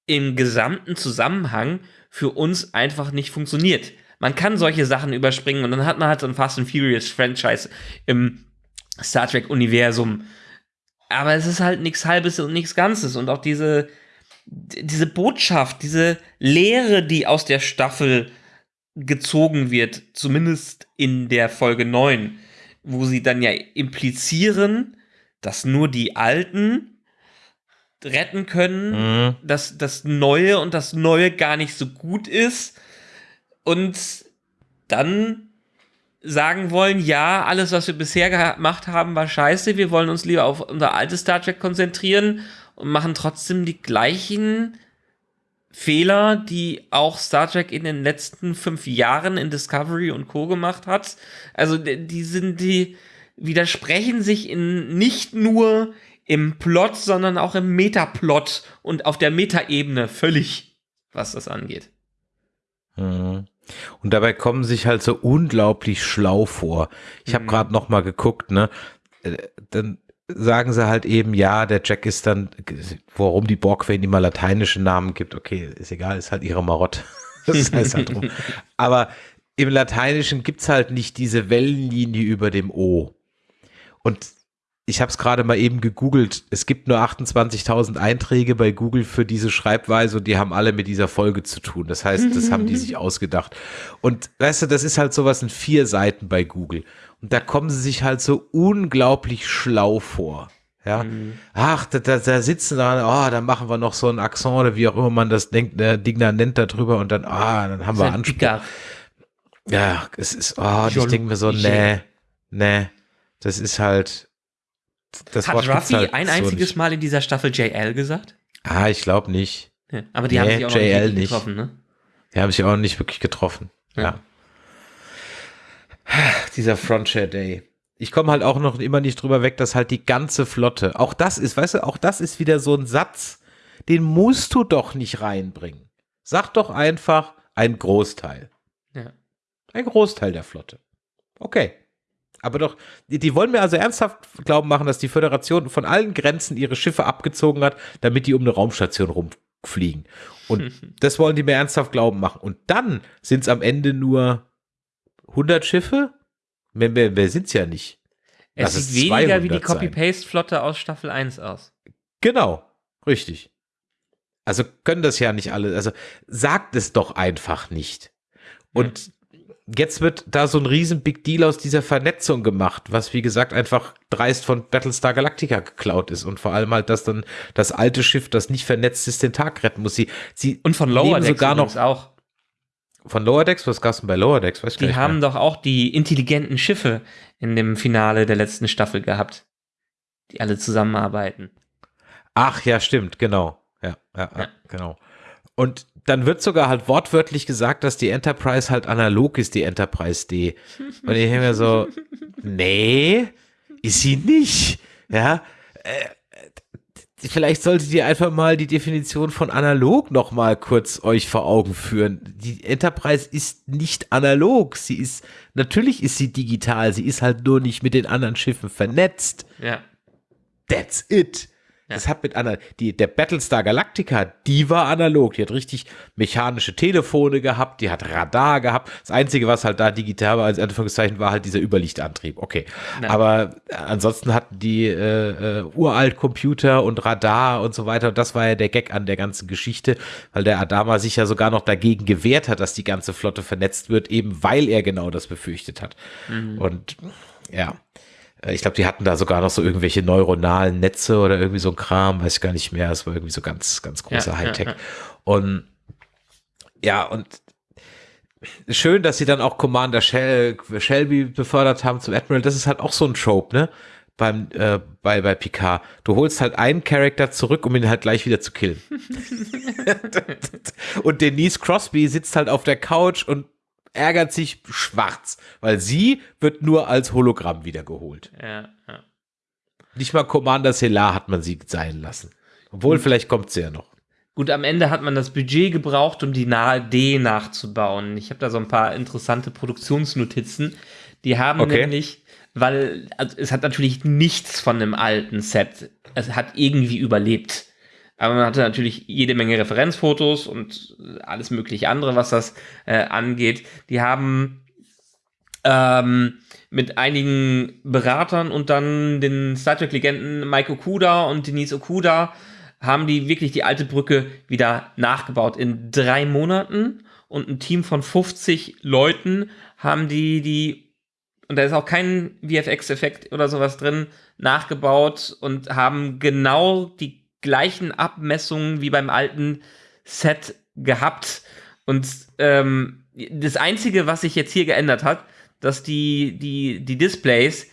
im gesamten Zusammenhang für uns einfach nicht funktioniert. Man kann solche Sachen überspringen und dann hat man halt so ein Fast and Furious Franchise im Star Trek Universum. Aber es ist halt nichts Halbes und nichts Ganzes und auch diese, diese Botschaft, diese Lehre, die aus der Staffel gezogen wird, zumindest in der Folge 9, wo sie dann ja implizieren, dass nur die Alten retten können, Mhm. dass das Neue und das Neue gar nicht so gut ist. Und dann sagen wollen, ja, alles, was wir bisher gemacht haben, war scheiße, wir wollen uns lieber auf unser altes Star Trek konzentrieren und machen trotzdem die gleichen Fehler, die auch Star Trek in den letzten fünf Jahren in Discovery und Co. gemacht hat. Also die sind, die widersprechen sich in nicht nur im Plot, sondern auch im Metaplot und auf der Metaebene völlig, was das angeht. Mhm. Und dabei kommen sich halt so unglaublich schlau vor. Ich habe mhm. gerade noch mal geguckt, ne? Äh, dann sagen sie halt eben, ja, der Jack ist dann, warum die Borgwellen immer lateinische Namen gibt, okay, ist egal, ist halt ihre Marotte. das heißt halt drum. Aber im Lateinischen gibt's halt nicht diese Wellenlinie über dem O. Und ich habe es gerade mal eben gegoogelt. Es gibt nur 28.000 Einträge bei Google für diese Schreibweise und die haben alle mit dieser Folge zu tun. Das heißt, das haben die sich ausgedacht. Und weißt du, das ist halt sowas in vier Seiten bei Google. Und da kommen sie sich halt so unglaublich schlau vor. Ja, mhm. ach, da, da, da sitzen da, oh, dann machen wir noch so ein Akzent oder wie auch immer man das denkt, der Digner nennt da drüber und dann, ah, dann haben wir Anspruch. Ja, es ist, oh, ich denke mir so, nee, nee, das ist halt, das Hat Wort Ruffy halt ein einziges so Mal in dieser Staffel JL gesagt? Ah, ich glaube nicht. Ja, aber die nee, haben sich auch JL nicht getroffen, ne? Die haben sich auch nicht wirklich getroffen. ja. ja. Dieser Frontier Day. Ich komme halt auch noch immer nicht drüber weg, dass halt die ganze Flotte, auch das ist, weißt du, auch das ist wieder so ein Satz, den musst du doch nicht reinbringen. Sag doch einfach ein Großteil. Ja. Ein Großteil der Flotte. Okay. Aber doch, die, die, wollen mir also ernsthaft glauben machen, dass die Föderation von allen Grenzen ihre Schiffe abgezogen hat, damit die um eine Raumstation rumfliegen. Und das wollen die mir ernsthaft glauben machen. Und dann sind es am Ende nur 100 Schiffe? Mehr, mehr, mehr sind es ja nicht. Es Lass sieht weniger wie die Copy-Paste-Flotte aus Staffel 1 aus. Genau, richtig. Also können das ja nicht alle. Also sagt es doch einfach nicht. Und ja. Jetzt wird da so ein riesen Big Deal aus dieser Vernetzung gemacht, was wie gesagt einfach dreist von Battlestar Galactica geklaut ist und vor allem halt, dass dann das alte Schiff, das nicht vernetzt ist, den Tag retten muss. Sie, sie und von Lower Decks sogar noch auch. Von Lower Decks? Was gab's denn bei Lower Decks? Weiß die haben mehr. doch auch die intelligenten Schiffe in dem Finale der letzten Staffel gehabt, die alle zusammenarbeiten. Ach ja, stimmt, genau. Ja, ja, ja. genau. Und dann wird sogar halt wortwörtlich gesagt, dass die Enterprise halt analog ist, die Enterprise D. Und ich denke mir so, nee, ist sie nicht. Ja, äh, vielleicht solltet ihr einfach mal die Definition von analog noch mal kurz euch vor Augen führen. Die Enterprise ist nicht analog. Sie ist, natürlich ist sie digital. Sie ist halt nur nicht mit den anderen Schiffen vernetzt. Ja. That's it. Das hat mit einer, die, der Battlestar Galactica, die war analog. Die hat richtig mechanische Telefone gehabt, die hat Radar gehabt. Das Einzige, was halt da digital war, als Anführungszeichen, war halt dieser Überlichtantrieb. Okay. Nein. Aber ansonsten hatten die äh, äh, uralt Computer und Radar und so weiter. Und das war ja der Gag an der ganzen Geschichte, weil der Adama sich ja sogar noch dagegen gewehrt hat, dass die ganze Flotte vernetzt wird, eben weil er genau das befürchtet hat. Mhm. Und ja. Äh, ich glaube, die hatten da sogar noch so irgendwelche neuronalen Netze oder irgendwie so ein Kram, weiß ich gar nicht mehr. Es war irgendwie so ganz, ganz großer ja, Hightech. Ja, ja. Und ja, und schön, dass sie dann auch Commander Shel Shelby befördert haben zum Admiral. Das ist halt auch so ein Trope, ne? Beim, äh, bei, bei Picard. Du holst halt einen Charakter zurück, um ihn halt gleich wieder zu killen. und Denise Crosby sitzt halt auf der Couch und ärgert sich schwarz, weil sie wird nur als Hologramm wiedergeholt. Ja, ja. Nicht mal Commander Selar hat man sie sein lassen. Obwohl, Gut. vielleicht kommt sie ja noch. Gut, am Ende hat man das Budget gebraucht, um die nahe D nachzubauen. Ich habe da so ein paar interessante Produktionsnotizen. Die haben okay. nämlich, weil also es hat natürlich nichts von einem alten Set. Es hat irgendwie überlebt. Aber man hatte natürlich jede Menge Referenzfotos und alles mögliche andere, was das äh, angeht. Die haben ähm, mit einigen Beratern und dann den Star Trek-Legenden Mike Okuda und Denise Okuda haben die wirklich die alte Brücke wieder nachgebaut. In drei Monaten und ein Team von 50 Leuten haben die die, und da ist auch kein VFX-Effekt oder sowas drin, nachgebaut und haben genau die gleichen Abmessungen wie beim alten Set gehabt. Und ähm, das Einzige, was sich jetzt hier geändert hat, dass die, die, die Displays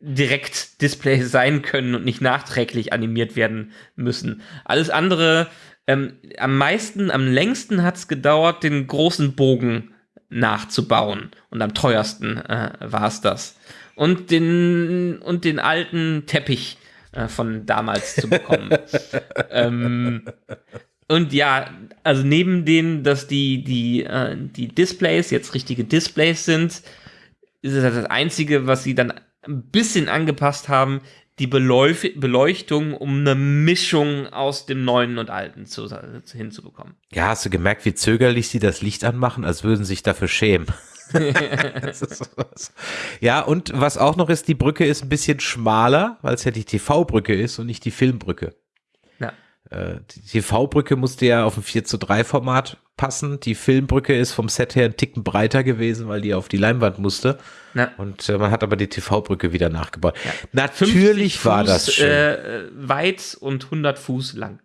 direkt Displays sein können und nicht nachträglich animiert werden müssen. Alles andere, ähm, am meisten, am längsten hat es gedauert, den großen Bogen nachzubauen. Und am teuersten äh, war es das. Und den, und den alten Teppich äh, von damals zu bekommen. ähm, und ja, also neben dem, dass die, die, äh, die Displays jetzt richtige Displays sind, ist es das Einzige, was sie dann ein bisschen angepasst haben, die Beleuch Beleuchtung, um eine Mischung aus dem Neuen und Alten zu, hinzubekommen. Ja, hast du gemerkt, wie zögerlich sie das Licht anmachen, als würden sie sich dafür schämen. Ja, und was auch noch ist, die Brücke ist ein bisschen schmaler, weil es ja die TV-Brücke ist und nicht die Filmbrücke. Ja. Äh, die TV-Brücke musste ja auf ein 4 zu 3 Format passen. Die Filmbrücke ist vom Set her ein Ticken breiter gewesen, weil die auf die Leinwand musste. Ja. Und äh, man hat aber die TV-Brücke wieder nachgebaut. Ja. Natürlich war Fuß, das schön. Äh, weit und 100 Fuß lang.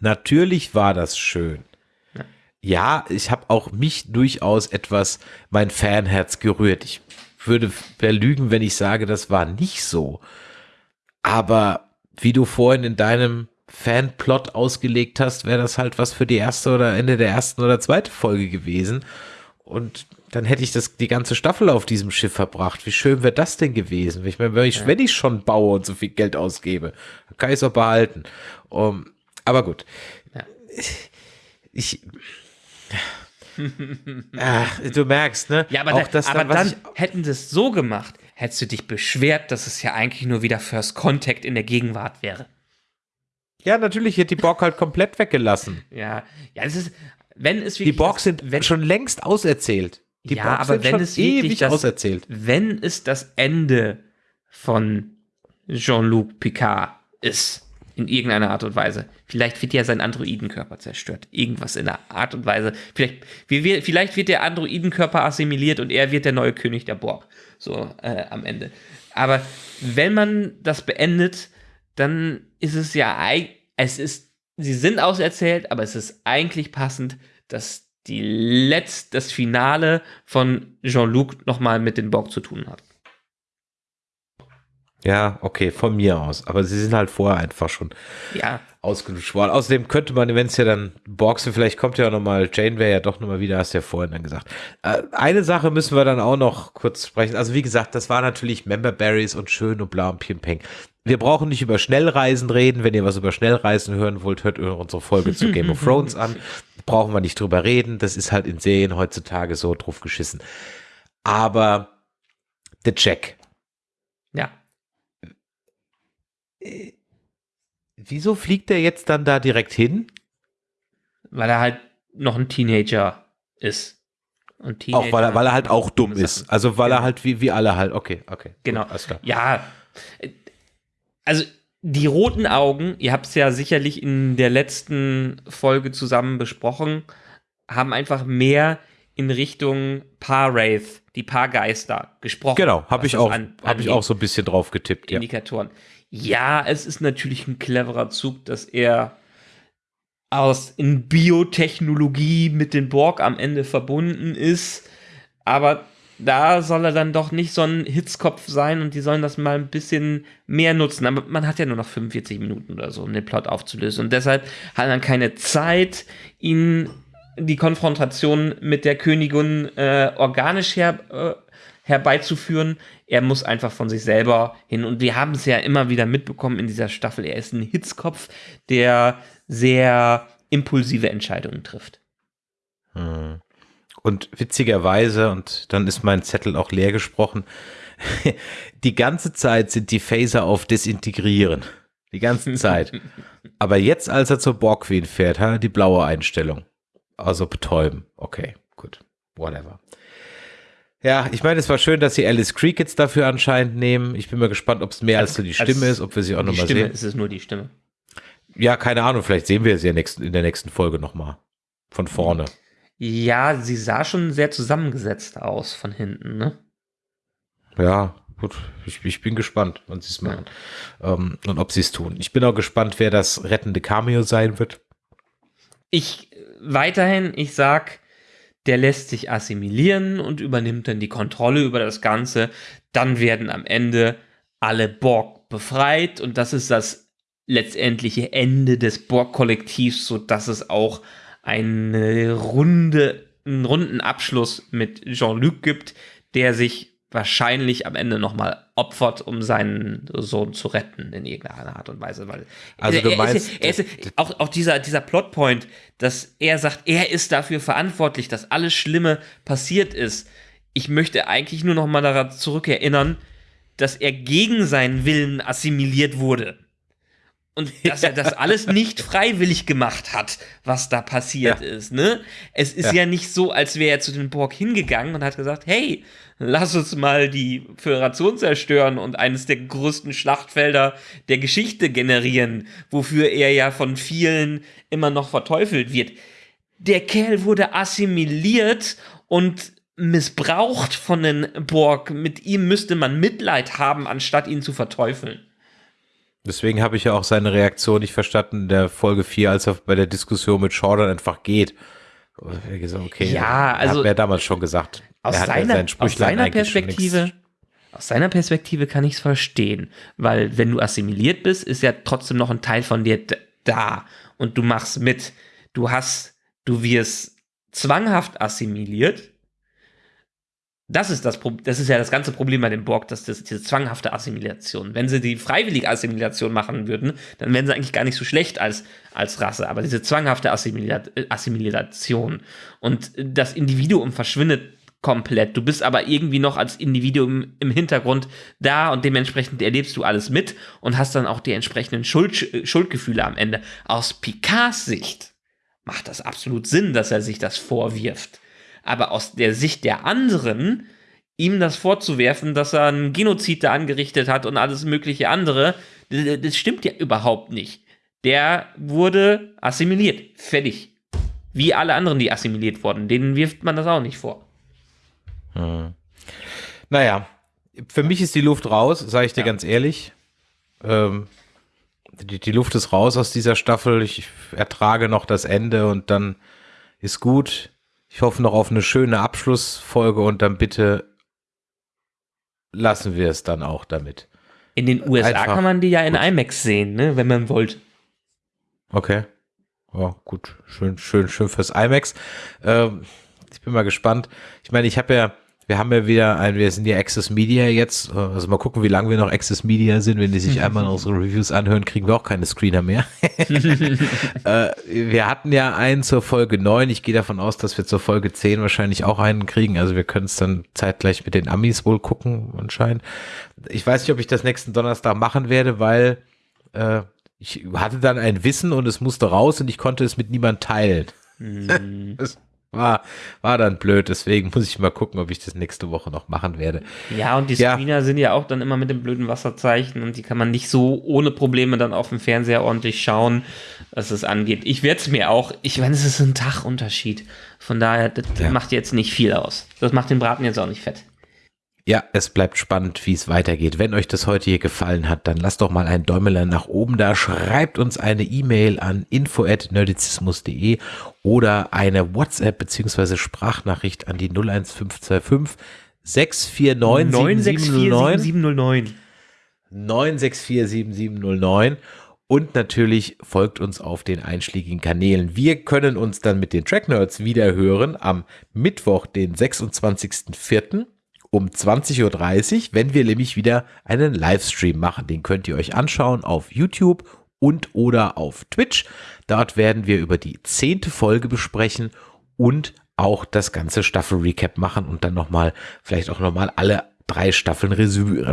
Natürlich war das schön. Ja, ich habe auch mich durchaus etwas mein Fanherz gerührt. Ich würde lügen, wenn ich sage, das war nicht so. Aber wie du vorhin in deinem Fanplot ausgelegt hast, wäre das halt was für die erste oder Ende der ersten oder zweiten Folge gewesen. Und dann hätte ich das die ganze Staffel auf diesem Schiff verbracht. Wie schön wäre das denn gewesen? Ich meine, wenn ich, wenn ich schon baue und so viel Geld ausgebe, dann kann ich es auch behalten. Um, aber gut. Ja. Ich. Ach, du merkst, ne? Ja, aber, auch da, aber dann, dann hätten sie es so gemacht, hättest du dich beschwert, dass es ja eigentlich nur wieder First Contact in der Gegenwart wäre. Ja, natürlich hätte die Borg halt komplett weggelassen. Ja, ja, es ist, wenn es wirklich. Die Borg sind wenn, schon längst auserzählt. Die ja, Borg aber wenn es wirklich das, auserzählt. Wenn es das Ende von Jean-Luc Picard ist, in irgendeiner Art und Weise. Vielleicht wird ja sein Androidenkörper zerstört. Irgendwas in der Art und Weise. Vielleicht, vielleicht wird der Androidenkörper assimiliert und er wird der neue König der Borg. So äh, am Ende. Aber wenn man das beendet, dann ist es ja, es ist, sie sind auserzählt, aber es ist eigentlich passend, dass die letzt, das Finale von Jean-Luc nochmal mit den Borg zu tun hat. Ja, okay, von mir aus. Aber sie sind halt vorher einfach schon ja. ausgelutscht worden. Außerdem könnte man, wenn es ja dann Borgs, vielleicht kommt ja nochmal, Jane wäre ja doch nochmal wieder, hast du ja vorhin dann gesagt. Äh, eine Sache müssen wir dann auch noch kurz sprechen. Also wie gesagt, das war natürlich Member Berries und schön und blau und Pimpeng. Wir brauchen nicht über Schnellreisen reden. Wenn ihr was über Schnellreisen hören wollt, hört unsere Folge zu Game of Thrones an. Brauchen wir nicht drüber reden. Das ist halt in Serien heutzutage so drauf geschissen. Aber The Check. Ja. Äh, wieso fliegt er jetzt dann da direkt hin? Weil er halt noch ein Teenager ist. Und Teenager auch weil er, weil er halt auch dumm ist. Also weil genau. er halt wie, wie alle halt, okay, okay. Genau. Gut, ja, also die roten Augen, ihr habt es ja sicherlich in der letzten Folge zusammen besprochen, haben einfach mehr in Richtung Paar-Wraith, die Paargeister gesprochen. Genau, habe ich, auch, hab ich auch so ein bisschen drauf getippt. Indikatoren. Ja. Ja, es ist natürlich ein cleverer Zug, dass er aus in Biotechnologie mit den Borg am Ende verbunden ist, aber da soll er dann doch nicht so ein Hitzkopf sein und die sollen das mal ein bisschen mehr nutzen. Aber man hat ja nur noch 45 Minuten oder so, um den Plot aufzulösen. Und deshalb hat man keine Zeit, ihn die Konfrontation mit der Königin äh, organisch her, äh, herbeizuführen. Er muss einfach von sich selber hin. Und wir haben es ja immer wieder mitbekommen in dieser Staffel. Er ist ein Hitzkopf, der sehr impulsive Entscheidungen trifft. Hm. Und witzigerweise, und dann ist mein Zettel auch leer gesprochen, die ganze Zeit sind die Phaser auf Desintegrieren. Die ganze Zeit. Aber jetzt, als er zur Borg Queen fährt, die blaue Einstellung. Also betäuben. Okay, gut. Whatever. Ja, ich meine, es war schön, dass sie Alice Creek jetzt dafür anscheinend nehmen. Ich bin mal gespannt, ob es mehr als, als so die Stimme ist, ob wir sie auch nochmal sehen. Ist es nur die Stimme? Ja, keine Ahnung. Vielleicht sehen wir sie ja in der nächsten Folge nochmal. Von vorne. Ja, sie sah schon sehr zusammengesetzt aus von hinten, ne? Ja, gut. Ich, ich bin gespannt, wann sie es machen. Ja. Ähm, und ob sie es tun. Ich bin auch gespannt, wer das rettende Cameo sein wird. Ich weiterhin, ich sag, der lässt sich assimilieren und übernimmt dann die Kontrolle über das Ganze. Dann werden am Ende alle Borg befreit und das ist das letztendliche Ende des Borg-Kollektivs, sodass es auch eine runde, einen runden Abschluss mit Jean-Luc gibt, der sich wahrscheinlich am Ende nochmal opfert, um seinen Sohn zu retten in irgendeiner Art und Weise. Weil Also er, du er meinst, ist, er ist, auch, auch dieser, dieser Plotpoint, dass er sagt, er ist dafür verantwortlich, dass alles Schlimme passiert ist. Ich möchte eigentlich nur nochmal daran zurückerinnern, dass er gegen seinen Willen assimiliert wurde. Und dass er das alles nicht freiwillig gemacht hat, was da passiert Ja. ist, ne? Es ist Ja. ja. nicht so, als wäre er zu den Borg hingegangen und hat gesagt, hey, lass uns mal die Föderation zerstören und eines der größten Schlachtfelder der Geschichte generieren, wofür er ja von vielen immer noch verteufelt wird. Der Kerl wurde assimiliert und missbraucht von den Borg. Mit ihm müsste man Mitleid haben, anstatt ihn zu verteufeln. Deswegen habe ich ja auch seine Reaktion nicht verstanden in der Folge 4, als er bei der Diskussion mit Jordan einfach geht. Okay, Ja, also- hat mir damals schon gesagt. Aus Er hat ja seiner, seinen aus seiner Perspektive, aus seiner Perspektive kann ich es verstehen, weil wenn du assimiliert bist, ist ja trotzdem noch ein Teil von dir da und du machst mit. Du hast, du wirst zwanghaft assimiliert. Das ist das das ist ja das ganze Problem bei dem Borg, dass das diese zwanghafte Assimilation. Wenn sie die freiwillige Assimilation machen würden, dann wären sie eigentlich gar nicht so schlecht als, als Rasse. Aber diese zwanghafte Assimilation und das Individuum verschwindet komplett. Du bist aber irgendwie noch als Individuum im Hintergrund da und dementsprechend erlebst du alles mit und hast dann auch die entsprechenden Schuld, Schuldgefühle am Ende. Aus Picards Sicht macht das absolut Sinn, dass er sich das vorwirft. Aber aus der Sicht der anderen, ihm das vorzuwerfen, dass er einen Genozid da angerichtet hat und alles mögliche andere, das, stimmt ja überhaupt nicht. Der wurde assimiliert. Fertig. Wie alle anderen, die assimiliert wurden. Denen wirft man das auch nicht vor. Naja, für mich ist die Luft raus, sage ich dir Ja. ganz ehrlich. Ähm, die, die Luft ist raus aus dieser Staffel. Ich ertrage noch das Ende und dann ist gut. Ich hoffe noch auf eine schöne Abschlussfolge und dann bitte lassen wir es dann auch damit. In den USA Einfach. kann man die ja in IMAX sehen, ne, wenn man wollte. Okay. Ja, gut. Schön, schön, schön fürs IMAX. Ähm, ich bin mal gespannt. Ich meine, ich habe ja, wir haben ja wieder ein, wir sind ja Access Media jetzt. Also mal gucken, wie lange wir noch Access Media sind. Wenn die sich einmal unsere Reviews anhören, kriegen wir auch keine Screener mehr. äh, wir hatten ja einen zur Folge 9. Ich gehe davon aus, dass wir zur Folge 10 wahrscheinlich auch einen kriegen. Also wir können es dann zeitgleich mit den Amis wohl gucken, anscheinend. Ich weiß nicht, ob ich das nächsten Donnerstag machen werde, weil äh, ich hatte dann ein Wissen und es musste raus und ich konnte es mit niemand teilen. das war, war dann blöd, deswegen muss ich mal gucken, ob ich das nächste Woche noch machen werde. Ja, und die Ja. Screener sind ja auch dann immer mit dem blöden Wasserzeichen und die kann man nicht so ohne Probleme dann auf dem Fernseher ordentlich schauen, was es angeht. Ich werde es mir auch, ich meine, es ist ein Tagunterschied. Von daher, das Ja. macht jetzt nicht viel aus. Das macht den Braten jetzt auch nicht fett. Ja, es bleibt spannend, wie es weitergeht. Wenn euch das heute hier gefallen hat, dann lasst doch mal ein Däumelein nach oben da. Schreibt uns eine E-Mail an info@nerdizismus.de oder eine WhatsApp beziehungsweise Sprachnachricht an die 01525 649 7709. 709. 9647709 und natürlich folgt uns auf den einschlägigen Kanälen. Wir können uns dann mit den Track Nerds wieder hören am Mittwoch, den 26.04. um 20.30 Uhr, wenn wir nämlich wieder einen Livestream machen. Den könnt ihr euch anschauen auf YouTube und oder auf Twitch. Dort werden wir über die zehnte Folge besprechen und auch das ganze Staffel-Recap machen und dann nochmal, vielleicht auch nochmal alle drei Staffeln Revue,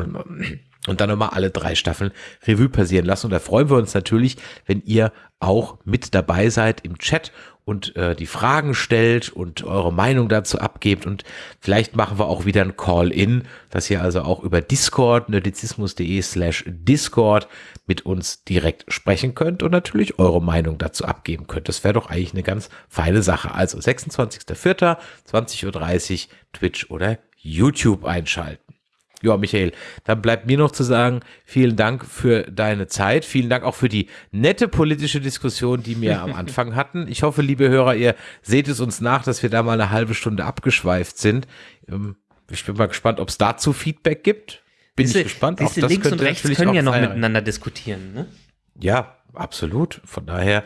und dann nochmal alle drei Staffeln Revue passieren lassen. Und da freuen wir uns natürlich, wenn ihr auch mit dabei seid im Chat und äh, die Fragen stellt und eure Meinung dazu abgebt. Und vielleicht machen wir auch wieder ein Call-In, dass ihr also auch über Discord, nerdizismus.de slash Discord mit uns direkt sprechen könnt und natürlich eure Meinung dazu abgeben könnt. Das wäre doch eigentlich eine ganz feine Sache. Also 26.04., 20.30 Uhr, Twitch oder YouTube einschalten. Ja, Michael, dann bleibt mir noch zu sagen, vielen Dank für deine Zeit. Vielen Dank auch für die nette politische Diskussion, die wir am Anfang hatten. Ich hoffe, liebe Hörer, ihr seht es uns nach, dass wir da mal eine halbe Stunde abgeschweift sind. Ähm, Ich bin mal gespannt, ob es dazu Feedback gibt. Bin Siehste, ich gespannt. siehste, Auch das links und rechts können ja noch sein. miteinander diskutieren. Ne? Ja, absolut. Von daher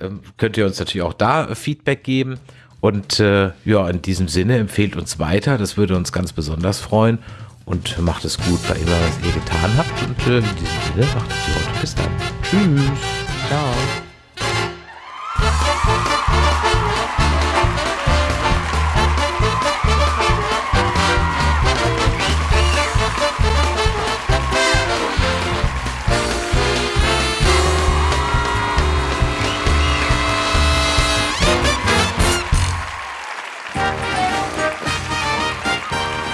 ähm, könnt ihr uns natürlich auch da Feedback geben. Und äh, ja, in diesem Sinne empfehlt uns weiter. Das würde uns ganz besonders freuen. Und macht es gut bei immer, was ihr getan habt. Und äh, in diesem Sinne macht es gut. Bis dann. Tschüss. Ciao.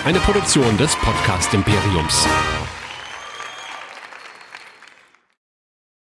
Eine Produktion des Podcast Imperiums.